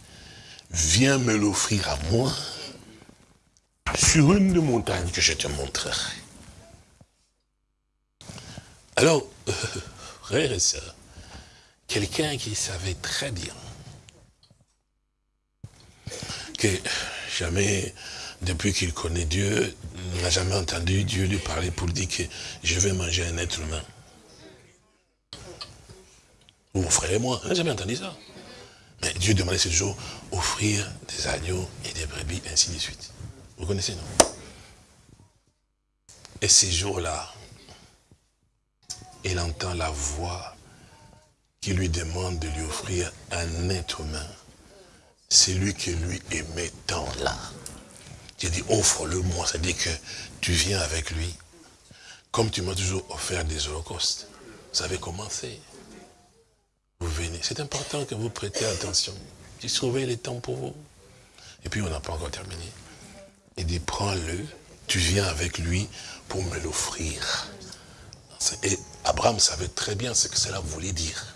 viens me l'offrir à moi sur une des montagnes que je te montrerai. Alors, euh, frère et sœurs, quelqu'un qui savait très bien que jamais, depuis qu'il connaît Dieu, n'a jamais entendu Dieu lui parler pour dire que je vais manger un être humain. Vous, et moi, n'a jamais entendu ça. Mais Dieu demandait ce jour offrir des agneaux et des brebis, ainsi de suite. Vous connaissez, non? Et ces jours-là, il entend la voix qui lui demande de lui offrir un être humain. C'est lui qui lui aimait tant là. Dieu dit, offre-le-moi, c'est-à-dire que tu viens avec lui. Comme tu m'as toujours offert des holocaustes. Vous savez comment C'est important que vous prêtez attention. Tu trouvez le temps pour vous. Et puis on n'a pas encore terminé. Il dit, prends-le, tu viens avec lui pour me l'offrir. Et Abraham savait très bien ce que cela voulait dire.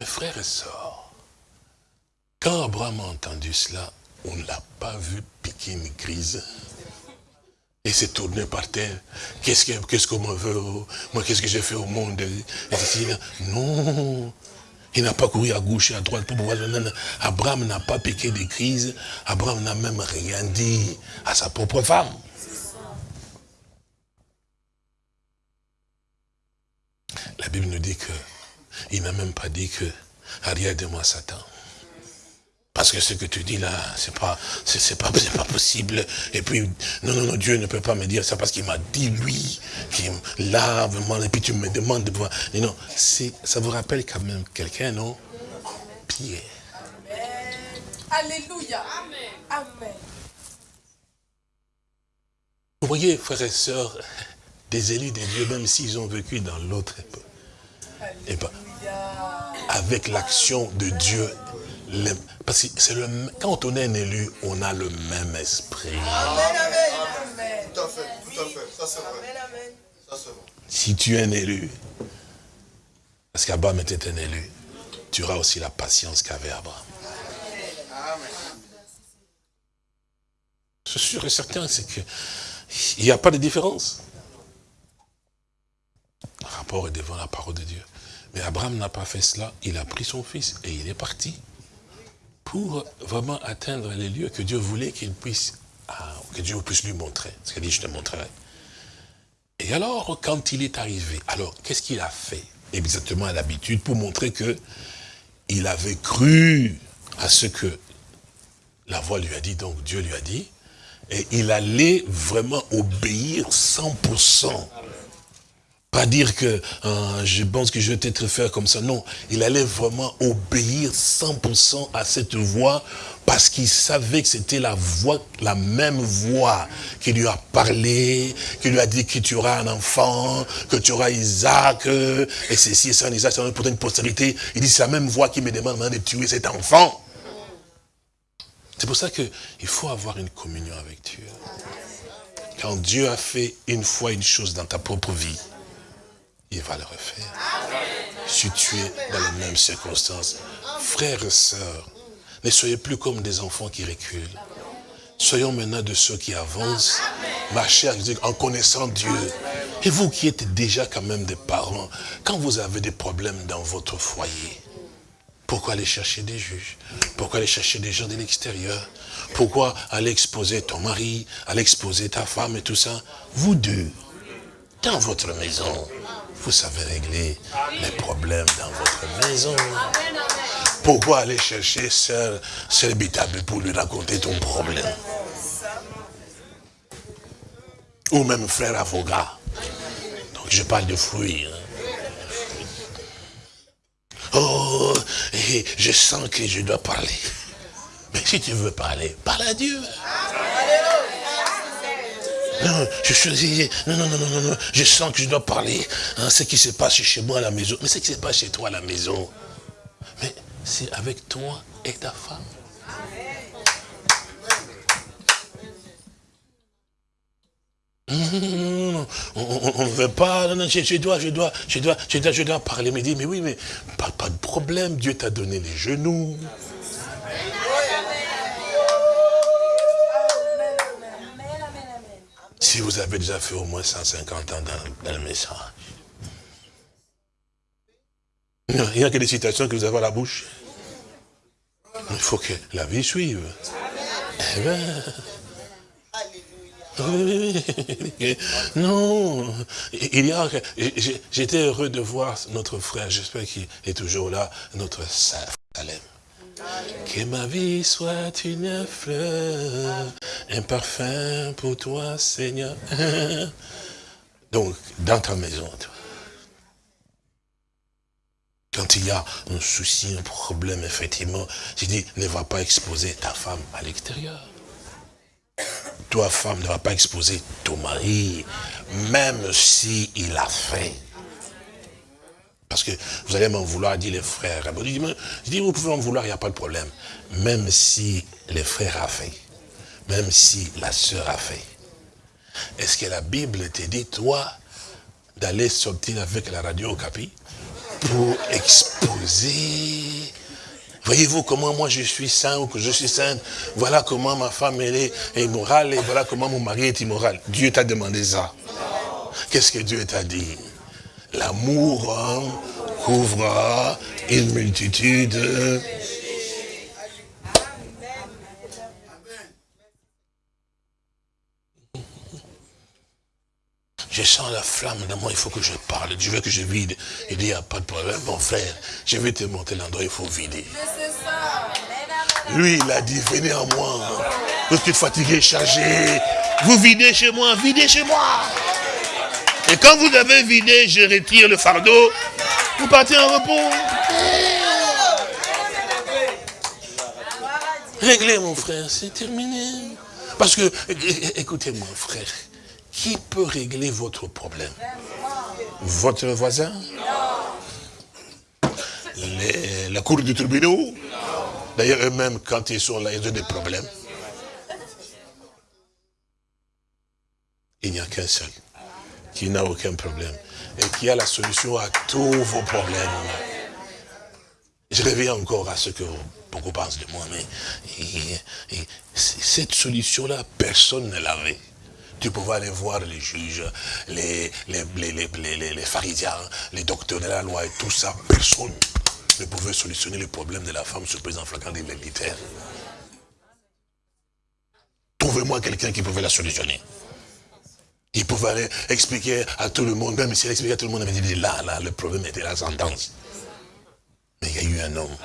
Mes frères et sœurs, quand Abraham a entendu cela, on ne l'a pas vu piquer une crise. Et s'est tourné par terre. Qu'est-ce qu'on me veut Moi, qu'est-ce que j'ai fait au monde? Non. Il n'a pas couru à gauche et à droite pour pouvoir... Abraham n'a pas piqué des crises. Abraham n'a même rien dit à sa propre femme. La Bible nous dit que il n'a même pas dit que arrière de moi Satan. Parce que ce que tu dis là, c'est pas, c'est pas, pas possible. Et puis, non, non, non, Dieu ne peut pas me dire ça parce qu'il m'a dit lui, qui là, vraiment, et puis tu me demandes de voir. Non, ça vous rappelle quand même quelqu'un, non? Pierre. Alléluia. Amen. Vous voyez, frères et sœurs, des élus de Dieu, même s'ils ont vécu dans l'autre époque, et ben, avec l'action de Dieu, parce que c'est le, quand on est un élu, on a le même esprit. Amen, amen. Tout à fait, tout à fait. Ça c'est vrai. Ça, vrai. Si tu es un élu, parce qu'Abraham était un élu, tu auras aussi la patience qu'avait Abraham. Je suis sûr et certain, c'est qu'il n'y a pas de différence. Le rapport est devant la parole de Dieu. Mais Abraham n'a pas fait cela. Il a pris son fils et il est parti pour vraiment atteindre les lieux que Dieu voulait qu'il puisse, ah, que Dieu puisse lui montrer. Ce qu'il dit, je te montrerai. Et alors, quand il est arrivé, alors, qu'est-ce qu'il a fait Exactement à l'habitude, pour montrer que il avait cru à ce que la voix lui a dit, donc Dieu lui a dit, et il allait vraiment obéir 100%. Pas dire que euh, je pense que je vais peut-être faire comme ça. Non, il allait vraiment obéir 100% à cette voix parce qu'il savait que c'était la voix, la même voix qui lui a parlé, qui lui a dit que tu auras un enfant, que tu auras Isaac, et ceci et ça, Isaac, c'est pour une postérité. Il dit, c'est la même voix qui me demande de tuer cet enfant. C'est pour ça qu'il faut avoir une communion avec Dieu. Quand Dieu a fait une fois une chose dans ta propre vie, il va le refaire. Si tu es dans les mêmes circonstances, frères et sœurs, ne soyez plus comme des enfants qui reculent. Soyons maintenant de ceux qui avancent, marchez en connaissant Dieu. Et vous qui êtes déjà quand même des parents, quand vous avez des problèmes dans votre foyer, pourquoi aller chercher des juges? Pourquoi aller chercher des gens de l'extérieur? Pourquoi aller exposer ton mari, aller exposer ta femme et tout ça? Vous deux, dans votre maison, vous savez régler les problèmes dans votre maison. Pourquoi aller chercher Sœur, Sœur pour lui raconter ton problème? Ou même frère avocat. Donc je parle de fruits. Hein. Oh, je sens que je dois parler. Mais si tu veux parler, parle à Dieu. Non, je suis, non, non, non, non, non, je sens que je dois parler. Hein, ce qui se passe chez moi à la maison. Mais ce qui se passe chez toi à la maison. Mais c'est avec toi et ta femme. on ne veut pas, je, dois, je dois, je dois, je dois, je dois parler. Mais dit, mais oui, mais pas, pas de problème, Dieu t'a donné les genoux. Si vous avez déjà fait au moins 150 ans dans, le message. Il n'y a que des citations que vous avez à la bouche. Il faut que la vie suive. Eh ben, non, il y a, j'étais heureux de voir notre frère, j'espère qu'il est toujours là, notre sœur Salem. Que ma vie soit une fleur, un parfum pour toi, Seigneur. Donc, dans ta maison, quand il y a un souci, un problème, effectivement, je dis, ne va pas exposer ta femme à l'extérieur. Toi, femme, ne va pas exposer ton mari, même s'il il a fait. Parce que vous allez m'en vouloir, dit les frères. Je dis, vous pouvez m'en vouloir, il n'y a pas de problème. Même si les frères a fait, même si la sœur a fait. Est-ce que la Bible te dit, toi, d'aller sortir avec la radio au capi pour exposer? Voyez-vous comment moi je suis saint ou que je suis sainte? Voilà comment ma femme est immorale et voilà comment mon mari est immoral. Dieu t'a demandé ça. Qu'est-ce que Dieu t'a dit? L'amour hein, couvre une multitude Je sens la flamme dans moi, il faut que je parle. Je veux que je vide? Il dit, il n'y a pas de problème, mon frère. Je vais te montrer l'endroit, il faut vider. Lui, il a dit, venez à moi. Vous êtes fatigué, chargé. Vous videz chez moi, videz chez moi. Et quand vous avez vidé, je retire le fardeau. Vous partez en repos. Réglez, mon frère, c'est terminé. Parce que, écoutez-moi, frère. Qui peut régler votre problème? Votre voisin? La cour du tribunal? D'ailleurs, eux-mêmes, quand ils sont là, ils ont des problèmes. Il n'y a qu'un seul qui n'a aucun problème et qui a la solution à tous vos problèmes. Je reviens encore à ce que beaucoup pensent de moi, mais cette solution-là, personne ne l'avait. Tu pouvais aller voir les juges, les, les, les, les, pharisiens, les docteurs de la loi et tout ça. Personne ne pouvait solutionner les problèmes de la femme surprise en flagrant des militaires. Trouvez-moi quelqu'un qui pouvait la solutionner. Il pouvait expliquer à tout le monde, même s'il expliquait à tout le monde, il dit là, là, le problème était la sentence. Mais il y a eu un homme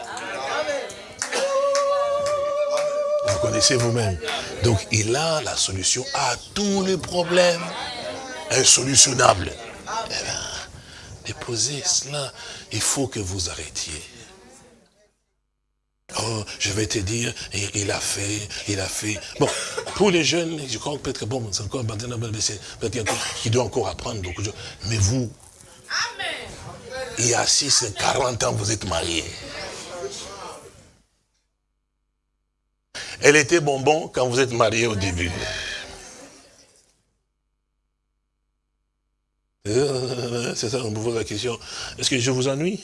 Vous connaissez vous-même. Donc il a la solution à tous les problèmes insolutionnables. Eh bien, déposez cela, il faut que vous arrêtiez. Oh, je vais te dire, il a fait, il a fait. Bon, pour les jeunes, je crois peut-être que bon, c'est encore peut-être qui doit encore apprendre beaucoup de choses. Mais vous, il y a 6, 40 ans, vous êtes mariés. Elle était bonbon quand vous êtes marié au début. Euh, c'est ça, on me pose la question. Est-ce que je vous ennuie?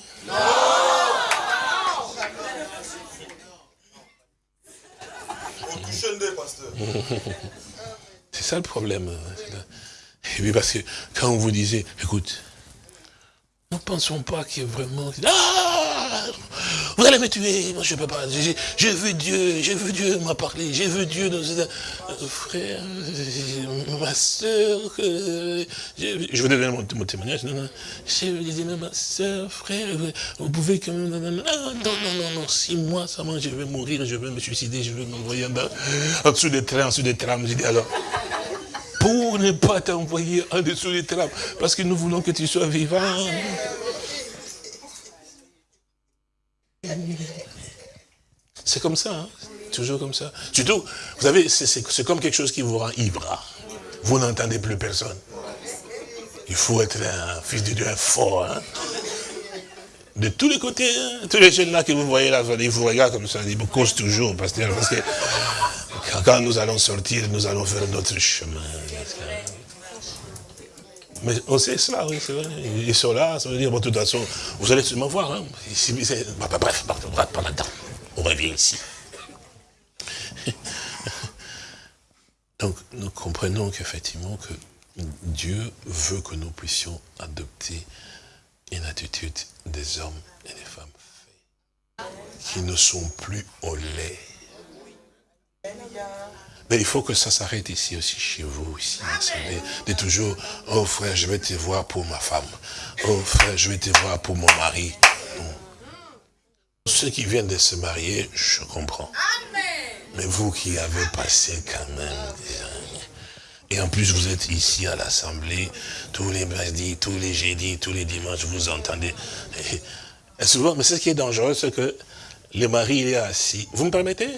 C'est ça le problème. Et puis parce que quand vous disait, écoute, ne pensons pas qu'il y ait vraiment... Ah Vous allez me tuer, moi je ne peux pas. J'ai vu Dieu, j'ai vu Dieu m'a parlé, j'ai vu Dieu dans... Euh, frère, ma soeur, je vous donner mon, témoignage, non, non. Je disais, ma soeur, frère, vous pouvez quand même... Non, non, non, non, six mois, ça je vais mourir, je vais me suicider, je vais m'envoyer en, dessous des trains, en dessous des trams. J'ai dit, alors pour ne pas t'envoyer en dessous des trappes, parce que nous voulons que tu sois vivant. C'est comme ça, hein. toujours comme ça. Surtout, vous savez, c'est comme quelque chose qui vous rend ivre. Vous n'entendez plus personne. Il faut être un fils de Dieu fort. Hein. De tous les côtés, hein. tous les jeunes là que vous voyez là, ils vous regardent comme ça, ils vous causent toujours, parce que quand nous allons sortir, nous allons faire notre chemin. Mais on sait cela, oui, c'est vrai. Ils sont là, ça veut dire, bon, de toute façon, vous allez sûrement voir. Hein. Bah, bah, bref, pas là-dedans. On revient ici. Donc, nous comprenons qu'effectivement, que Dieu veut que nous puissions adopter une attitude des hommes et des femmes qui ne sont plus au lait mais il faut que ça s'arrête ici aussi, chez vous, ici. De toujours, oh frère, je vais te voir pour ma femme. Oh frère, je vais te voir pour mon mari. Ceux qui viennent de se marier, je comprends. Mais vous qui avez passé quand même et en plus, vous êtes ici à l'Assemblée, tous les mardis, tous les jeudis, tous les dimanches, vous entendez. Et, souvent, mais ce qui est dangereux, c'est que le mari, il est assis. Vous me permettez?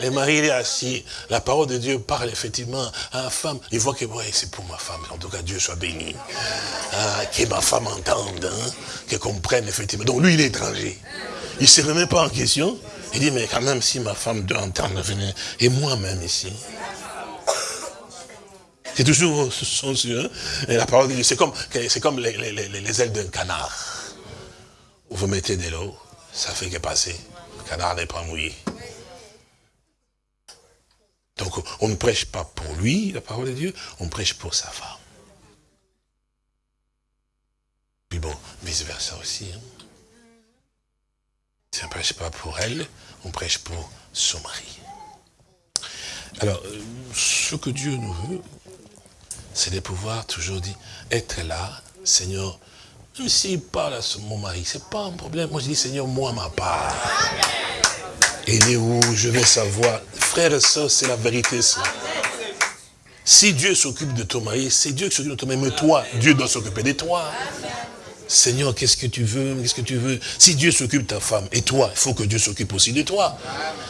Le mari est assis, la parole de Dieu parle effectivement à la femme. Il voit que c'est pour ma femme, en tout cas Dieu soit béni. Ah, que ma femme entende, hein, qu'elle comprenne effectivement. Donc lui il est étranger. Il ne se remet pas en question. Il dit, mais quand même si ma femme doit entendre, venir, et moi-même ici. C'est toujours son hein. Et la parole de Dieu, c'est comme, comme les, les ailes d'un canard. Vous mettez de l'eau, ça fait que passer. Le canard n'est pas mouillé. Donc, on ne prêche pas pour lui, la parole de Dieu, on prêche pour sa femme. Puis bon, vice-versa aussi. Hein. Si on ne prêche pas pour elle, on prêche pour son mari. Alors, euh, ce que Dieu nous veut, c'est de pouvoir toujours dire, être là, Seigneur, même s'il parle à mon mari, ce n'est pas un problème. Moi, je dis, Seigneur, moi, ma part. Et est où je vais savoir. Frère et soeur, c'est la vérité. Si Dieu s'occupe de ton mari, c'est Dieu qui s'occupe de ton mari. Mais toi, Dieu doit s'occuper de toi. Seigneur, qu'est-ce que tu veux Qu'est-ce que tu veux? Si Dieu s'occupe de ta femme, et toi, il faut que Dieu s'occupe aussi de toi.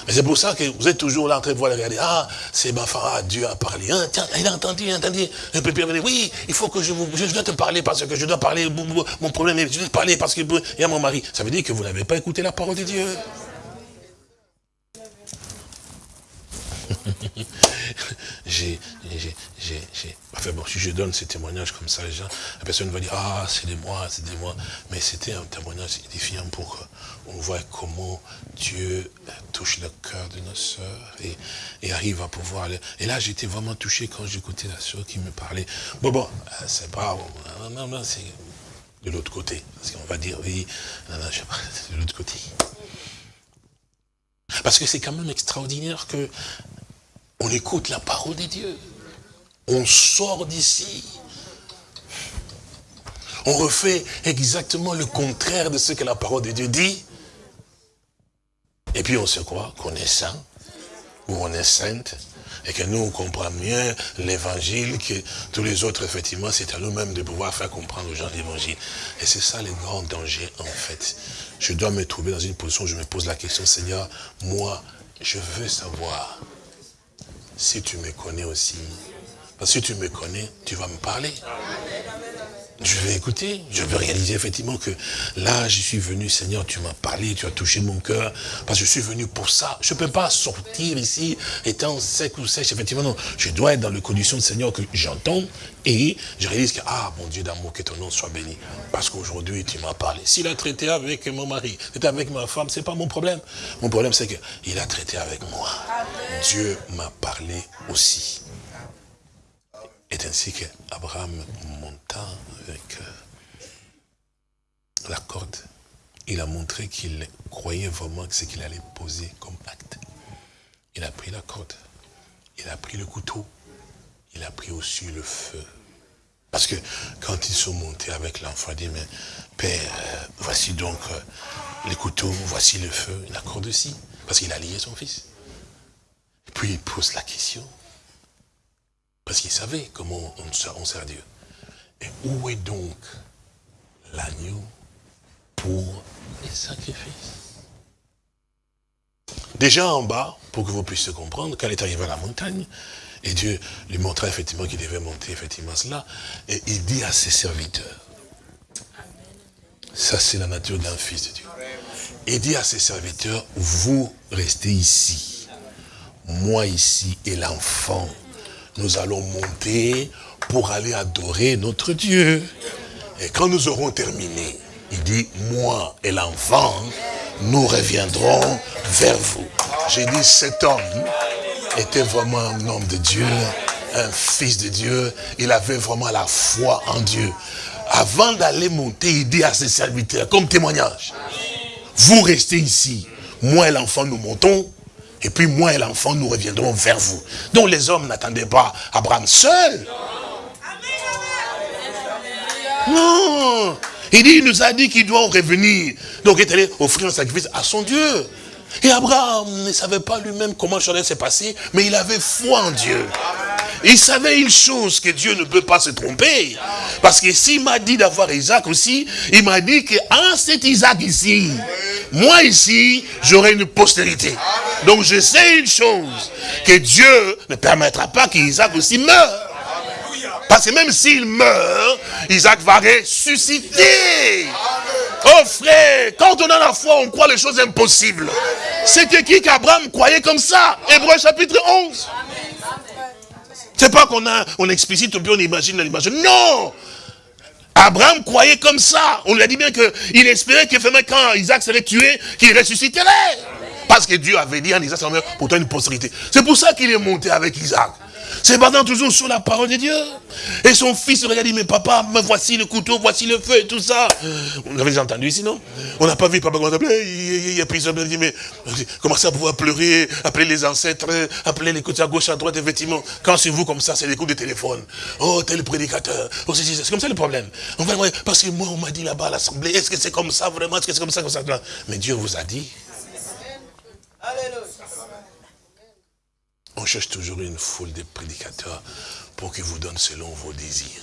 c'est pour ça que vous êtes toujours là en train de voir regarder. Ah, c'est ma femme, ah, Dieu a parlé. Hein, tiens, il a entendu, il a entendu. Un peu plus, oui, il faut que je, vous, je dois te parler parce que je dois parler, mon problème je dois te parler parce qu'il y a mon mari. Ça veut dire que vous n'avez pas écouté la parole de Dieu. j'ai, enfin bon, si je donne ces témoignages comme ça, les gens, la personne va dire, ah, c'est de moi, c'est de moi. Mais c'était un témoignage édifiant pour qu'on voit comment Dieu touche le cœur de nos sœurs et, arrive à pouvoir... Et là, j'étais vraiment touché quand j'écoutais la sœur qui me parlait. Bon, bon, euh, c'est pas... Non, non, c'est de l'autre côté. Parce qu'on va dire, oui, non, non, je sais pas, c'est de l'autre côté. Parce que c'est quand même extraordinaire que on écoute la parole de Dieu. On sort d'ici. On refait exactement le contraire de ce que la parole de Dieu dit. Et puis on se croit qu'on est saint, ou on est sainte, et que nous, on comprend mieux l'évangile que tous les autres, effectivement, c'est à nous-mêmes de pouvoir faire comprendre aux gens l'évangile. Et c'est ça le grand danger, en fait. Je dois me trouver dans une position où je me pose la question, Seigneur, moi, je veux savoir si tu me connais aussi. Parce que si tu me connais, tu vas me parler. Je vais écouter, je vais réaliser effectivement que là, je suis venu, Seigneur, tu m'as parlé, tu as touché mon cœur, parce que je suis venu pour ça. Je ne peux pas sortir ici étant sec ou sèche, effectivement, non. Je dois être dans les conditions de Seigneur que j'entends et je réalise que, ah, mon Dieu d'amour, que ton nom soit béni. Parce qu'aujourd'hui, tu m'as parlé. S'il a traité avec mon mari, traité avec ma femme, c'est pas mon problème. Mon problème, c'est qu'il a traité avec moi. Dieu m'a parlé aussi. Et ainsi qu'Abraham monta avec euh, la corde. Il a montré qu'il croyait vraiment que ce qu'il allait poser comme acte. Il a pris la corde, il a pris le couteau, il a pris aussi le feu. Parce que quand ils sont montés avec l'enfant, il dit, mais Père, euh, voici donc euh, les couteaux, voici le feu, la corde aussi. Parce qu'il a lié son fils. Puis il pose la question, parce qu'il savait comment on, sert Dieu. Et où est donc l'agneau pour les sacrifices? Déjà en bas, pour que vous puissiez comprendre, quand il est arrivé à la montagne, et Dieu lui montrait effectivement qu'il devait monter effectivement cela, et il dit à ses serviteurs, ça c'est la nature d'un fils de Dieu. Il dit à ses serviteurs, vous restez ici, moi ici et l'enfant nous allons monter pour aller adorer notre Dieu. Et quand nous aurons terminé, il dit, moi et l'enfant, nous reviendrons vers vous. J'ai dit, cet homme était vraiment un homme de Dieu, un fils de Dieu. Il avait vraiment la foi en Dieu. Avant d'aller monter, il dit à ses serviteurs, comme témoignage, vous restez ici, moi et l'enfant, nous montons, et puis moi et l'enfant, nous reviendrons vers vous. Donc les hommes n'attendaient pas Abraham seul. Non. Il il nous a dit qu'il doit revenir. Donc il est allé offrir un sacrifice à son Dieu. Et Abraham ne savait pas lui-même comment ça allait se passer, mais il avait foi en Dieu. Il savait une chose, que Dieu ne peut pas se tromper. Parce que s'il m'a dit d'avoir Isaac aussi, il m'a dit qu'en cet Isaac ici, moi ici, j'aurai une postérité. Donc je sais une chose, que Dieu ne permettra pas qu'Isaac aussi meure. Parce que même s'il meurt, Isaac va ressusciter. Oh frère, quand on a la foi, on croit les choses impossibles. C'était qui qu'Abraham croyait comme ça? Hébreu chapitre 11. C'est pas qu'on a, on explicite ou bien on imagine l'image. Non Abraham croyait comme ça. On lui a dit bien qu'il espérait que quand Isaac serait tué, qu'il ressusciterait. Parce que Dieu avait dit en Isaac, pour toi une postérité. C'est pour ça qu'il est monté avec Isaac. C'est basant toujours sur la parole de Dieu. Et son fils regarde, dit, mais papa, me voici le couteau, voici le feu et tout ça. Vous avez entendu ici, non? On n'a pas vu papa comment il a pris ça, il dit, mais commencez à pouvoir pleurer, appeler les ancêtres, appeler les côtés à gauche, à droite, effectivement. Quand c'est vous comme ça, c'est des coups de téléphone. Oh, tel prédicateur. Oh, c'est comme ça le problème. On parce que moi, on m'a dit là-bas à l'assemblée, est-ce que c'est comme ça vraiment? Est-ce que c'est comme ça, comme ça? Mais Dieu vous a dit. Alléluia. On cherche toujours une foule de prédicateurs pour qu'ils vous donnent selon vos désirs.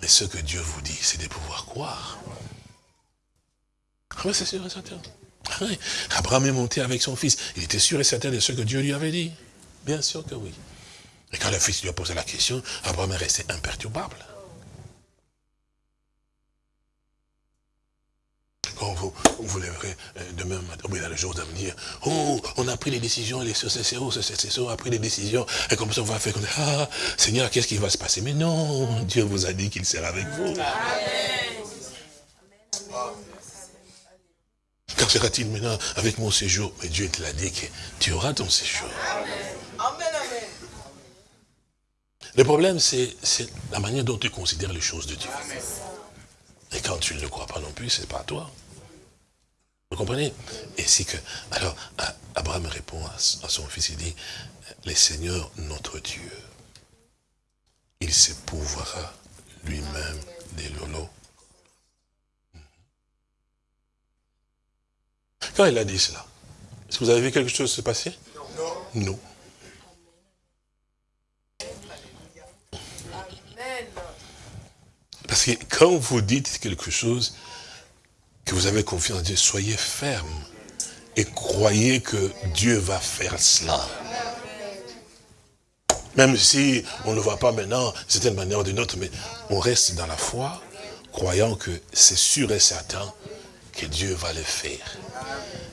Mais ce que Dieu vous dit, c'est de pouvoir croire. Ah c'est sûr et certain. Ah Abraham est monté avec son fils. Il était sûr et certain de ce que Dieu lui avait dit. Bien sûr que oui. Et quand le fils lui a posé la question, Abraham est resté imperturbable. Quand vous, vous lèverez euh, demain matin, dans le jour d'avenir, oh, on a pris les décisions, les CCO, CCO a pris les décisions, et comme ça on va faire comme ça, ah, Seigneur, qu'est-ce qui va se passer? Mais non, Dieu vous a dit qu'il sera avec vous. Quand sera-t-il maintenant avec mon séjour? Mais Dieu te l'a dit que tu auras ton séjour. Amen, amen. Le problème, c'est la manière dont tu considères les choses de Dieu. Et quand tu ne le crois pas non plus, c'est pas toi. Vous comprenez? Et c'est que, alors, Abraham répond à, son fils, il dit, le Seigneur, notre Dieu, il s'épouvera lui-même des lolos. Quand il a dit cela, est-ce que vous avez vu quelque chose se passer? Non. Non. Parce que quand vous dites quelque chose, que vous avez confiance en Dieu, soyez ferme et croyez que Dieu va faire cela. Même si on ne voit pas maintenant, c'est une manière ou d'une autre, mais on reste dans la foi, croyant que c'est sûr et certain que Dieu va le faire.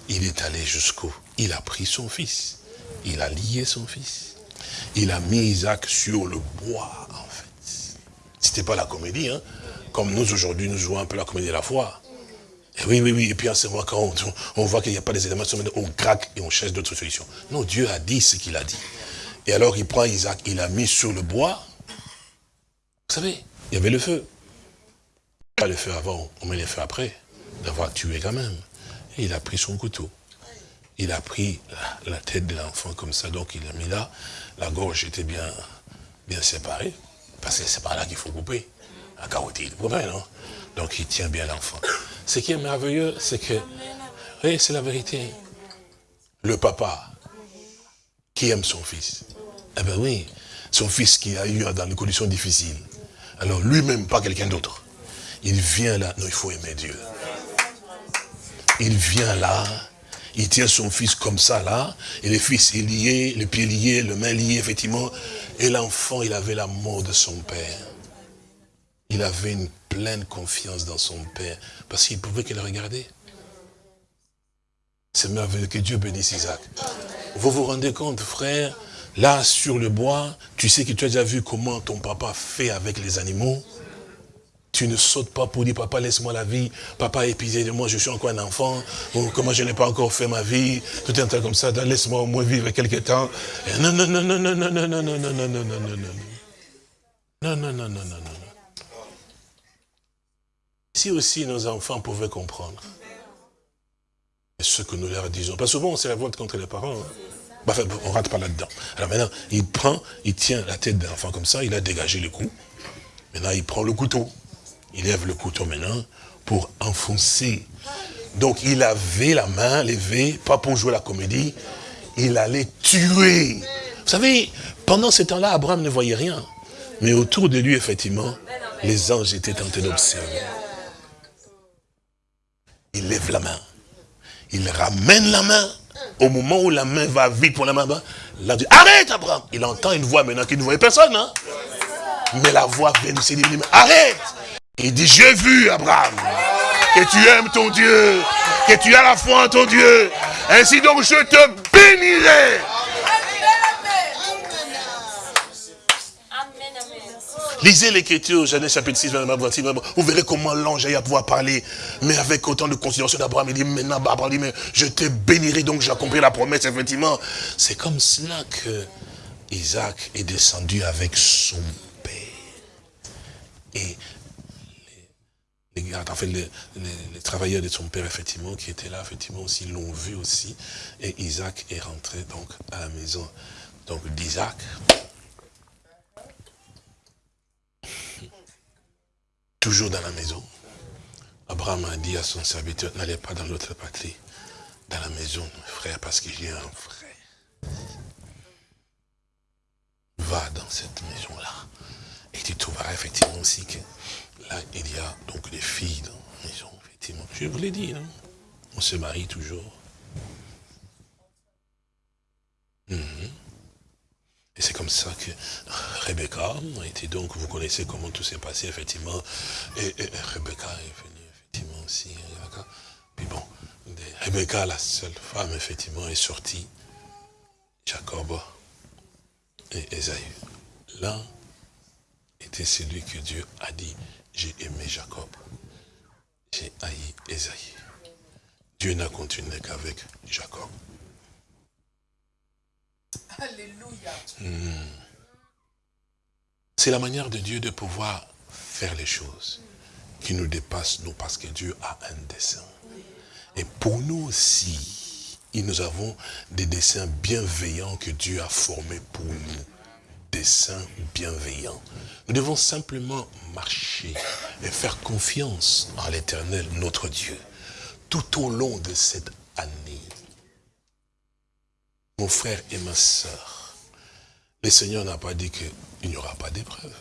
Il est allé jusqu'où Il a pris son fils. Il a lié son fils. Il a mis Isaac sur le bois, en fait. C'était pas la comédie, hein. Comme nous, aujourd'hui, nous jouons un peu la comédie de la foi. Oui, oui, oui. Et puis en ce moment, quand on, voit qu'il n'y a pas des éléments, on craque et on cherche d'autres solutions. Non, Dieu a dit ce qu'il a dit. Et alors il prend Isaac, il l'a mis sur le bois. Vous savez, il y avait le feu. Pas le feu avant, on met le feu après, d'avoir tué quand même. Et il a pris son couteau. Il a pris la, tête de l'enfant comme ça, donc il l'a mis là. La gorge était bien, bien séparée, parce que c'est par là qu'il faut couper. La carotide, vous comprenez, non? Donc il tient bien l'enfant. Ce qui est merveilleux, c'est que, oui, c'est la vérité. Le papa qui aime son fils. Eh bien oui, son fils qui a eu dans des conditions difficiles. Alors lui-même, pas quelqu'un d'autre. Il vient là, non, il faut aimer Dieu. Il vient là, il tient son fils comme ça là, et le fils est lié, le pied lié, le main lié, effectivement. Et l'enfant, il avait l'amour de son père. Il avait une pleine confiance dans son Père, parce qu'il pouvait que le regarder. C'est merveilleux que Dieu bénisse Isaac. Vous vous rendez compte, frère, là sur le bois, tu sais que tu as déjà vu comment ton papa fait avec les animaux. Tu ne sautes pas pour dire, papa, laisse-moi la vie. Papa, épuisé de moi, je suis encore un enfant. Ou comment je n'ai pas encore fait ma vie. Tout un tas comme ça, laisse-moi au moins vivre quelques temps. Non, non, non, non, non, non, non, non, non, non, non, non, non, non, non. Non, non, non, non, non, non. Si aussi nos enfants pouvaient comprendre ce que nous leur disons. Parce que souvent, on se révolte contre les parents. Hein. Enfin, on rate pas là-dedans. Alors maintenant, il prend, il tient la tête d'un enfant comme ça, il a dégagé le cou. Maintenant, il prend le couteau. Il lève le couteau maintenant pour enfoncer. Donc, il avait la main levée, pas pour jouer la comédie, il allait tuer. Vous savez, pendant ce temps-là, Abraham ne voyait rien. Mais autour de lui, effectivement, les anges étaient tentés d'observer il lève la main. Il ramène la main. Au moment où la main va vite pour la main, là, dit, arrête Abraham. Il entend une voix maintenant qu'il ne voyait personne. Hein? Mais la voix vient de dit, arrête. Il dit, j'ai vu Abraham, que tu aimes ton Dieu, que tu as la foi en ton Dieu. Ainsi donc je te bénirai. Lisez l'écriture, Genèse chapitre 6, vous verrez comment l'ange a pouvoir parler, mais avec autant de considération d'Abraham. Il dit, maintenant, Abraham je te bénirai, donc j'accomplis la promesse, effectivement. C'est comme cela que Isaac est descendu avec son père. Et les, les, travailleurs de son père, effectivement, qui étaient là, effectivement, aussi, l'ont vu aussi. Et Isaac est rentré, donc, à la maison, d'Isaac. Toujours dans la maison. Abraham a dit à son serviteur, n'allez pas dans l'autre patrie, dans la maison, frère, parce que j'ai un frère. Va dans cette maison-là. Et tu trouveras effectivement aussi que là, il y a donc les filles dans la maison, effectivement. Je vous l'ai dit, non On se marie toujours. Mhm. Et c'est comme ça que Rebecca été donc, vous connaissez comment tout s'est passé, effectivement. Et, Rebecca est venue, effectivement, aussi. Puis bon, Rebecca, la seule femme, effectivement, est sortie. Jacob et Esaü. L'un était celui que Dieu a dit, j'ai aimé Jacob, j'ai haï Esaïe. Dieu n'a continué qu'avec Jacob. Alléluia. Hmm. C'est la manière de Dieu de pouvoir faire les choses qui nous dépassent, nous, parce que Dieu a un dessein. Et pour nous aussi, nous avons des dessins bienveillants que Dieu a formés pour nous. Desseins bienveillants. Nous devons simplement marcher et faire confiance en l'éternel, notre Dieu, tout au long de cette année mon frère et ma soeur, le Seigneur n'a pas dit qu'il n'y aura pas d'épreuves.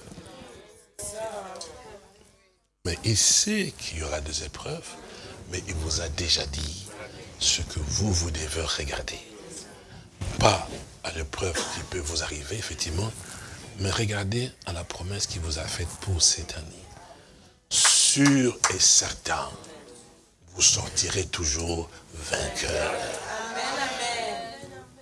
Mais il sait qu'il y aura des épreuves, mais il vous a déjà dit ce que vous, vous devez regarder. Pas à l'épreuve qui peut vous arriver, effectivement, mais regardez à la promesse qu'il vous a faite pour cette année. Sûr et certain, vous sortirez toujours vainqueur.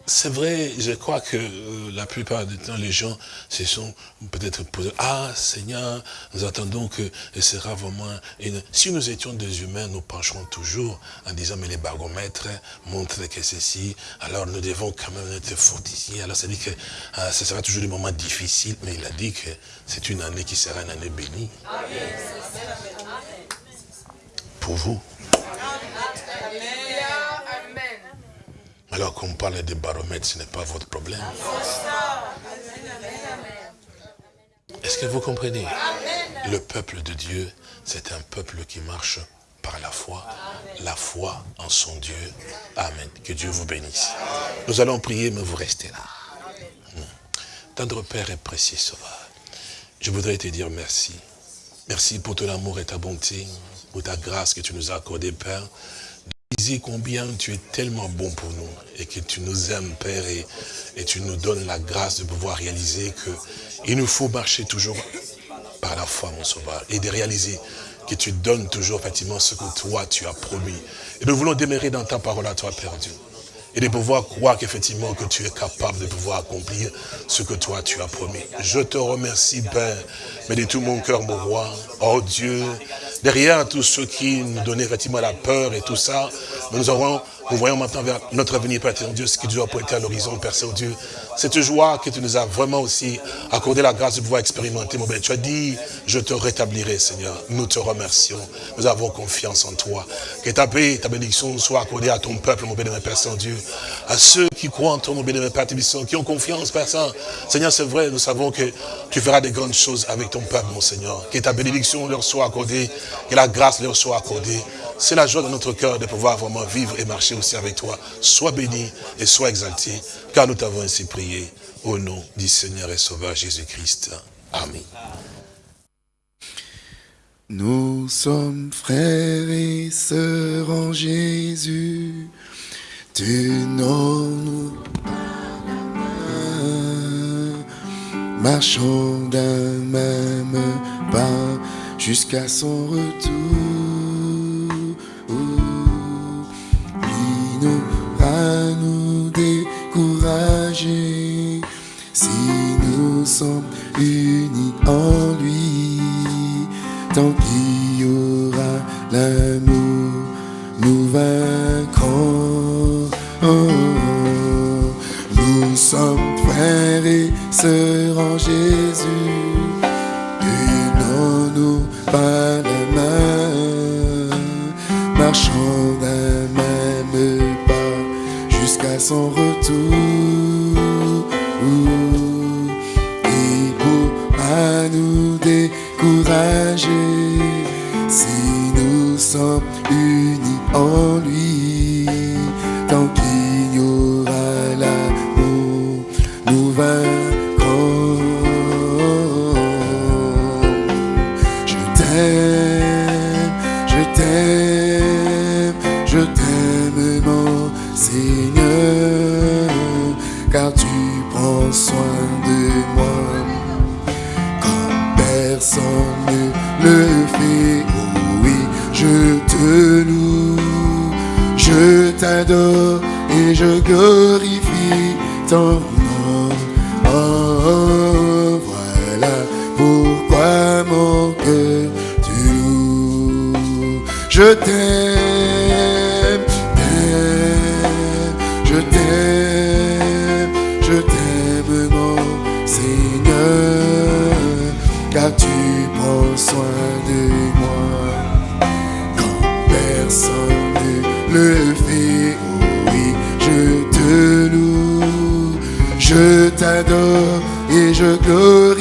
C'est vrai, je crois que euh, la plupart du temps, les gens se sont peut-être posés, ah Seigneur, nous attendons que ce sera vraiment... Si nous étions des humains, nous pencherons toujours en disant, mais les baromètres montrent que ceci, alors nous devons quand même être fortifiés. Alors ça dit que ah, ce sera toujours des moments difficiles, mais il a dit que c'est une année qui sera une année bénie. Pour vous. Alors qu'on parle de baromètre, ce n'est pas votre problème. Est-ce que vous comprenez? Le peuple de Dieu, c'est un peuple qui marche par la foi, la foi en son Dieu. Amen. Que Dieu vous bénisse. Nous allons prier, mais vous restez là. Hmm. Tendre Père et précieux Sauveur, je voudrais te dire merci. Merci pour ton amour et ta bonté, pour ta grâce que tu nous as accordée, Père combien tu es tellement bon pour nous et que tu nous aimes, Père, et, tu nous donnes la grâce de pouvoir réaliser que il nous faut marcher toujours par la foi, mon sauveur, et de réaliser que tu donnes toujours, effectivement, ce que toi, tu as promis. Et nous voulons demeurer dans ta parole à toi, Père Dieu et de pouvoir croire qu'effectivement que tu es capable de pouvoir accomplir ce que toi tu as promis. Je te remercie, Père, mais de tout mon cœur, mon roi. Oh Dieu, derrière tous ceux qui nous donnaient effectivement la peur et tout ça, nous aurons nous voyons maintenant vers notre avenir, Père Dieu, ce qui doit pointer à l'horizon, Père Saint-Dieu. Cette joie que tu nous as vraiment aussi accordé la grâce de pouvoir expérimenter, mon Père. Tu as dit, je te rétablirai, Seigneur. Nous te remercions. Nous avons confiance en toi. Que ta paix, ta bénédiction soit accordée à ton peuple, mon bénémoine Père Saint-Dieu. À ceux qui croient en toi, mon bénémoine Père qui ont confiance, Père Saint. Seigneur, c'est vrai, nous savons que tu feras des grandes choses avec ton peuple, mon Seigneur. Que ta bénédiction leur soit accordée, que la grâce leur soit accordée. C'est la joie de notre cœur de pouvoir vraiment vivre et marcher aussi avec toi. Sois béni et sois exalté, car nous t'avons ainsi prié. Au nom du Seigneur et Sauveur Jésus-Christ. Amen. Nous sommes frères et sœurs en Jésus. Tenons-nous marchons d'un même pas jusqu'à son retour. Nous à nous décourager si nous sommes unis en lui. y aura l'amour, nous vaincrons. Nous sommes frères et sœurs en Jésus. Tenons-nous par la main, marchons retour. Et je glorifie ton nom. Oh, voilà pourquoi mon cœur tu loues. Je t'aime, et je glorifie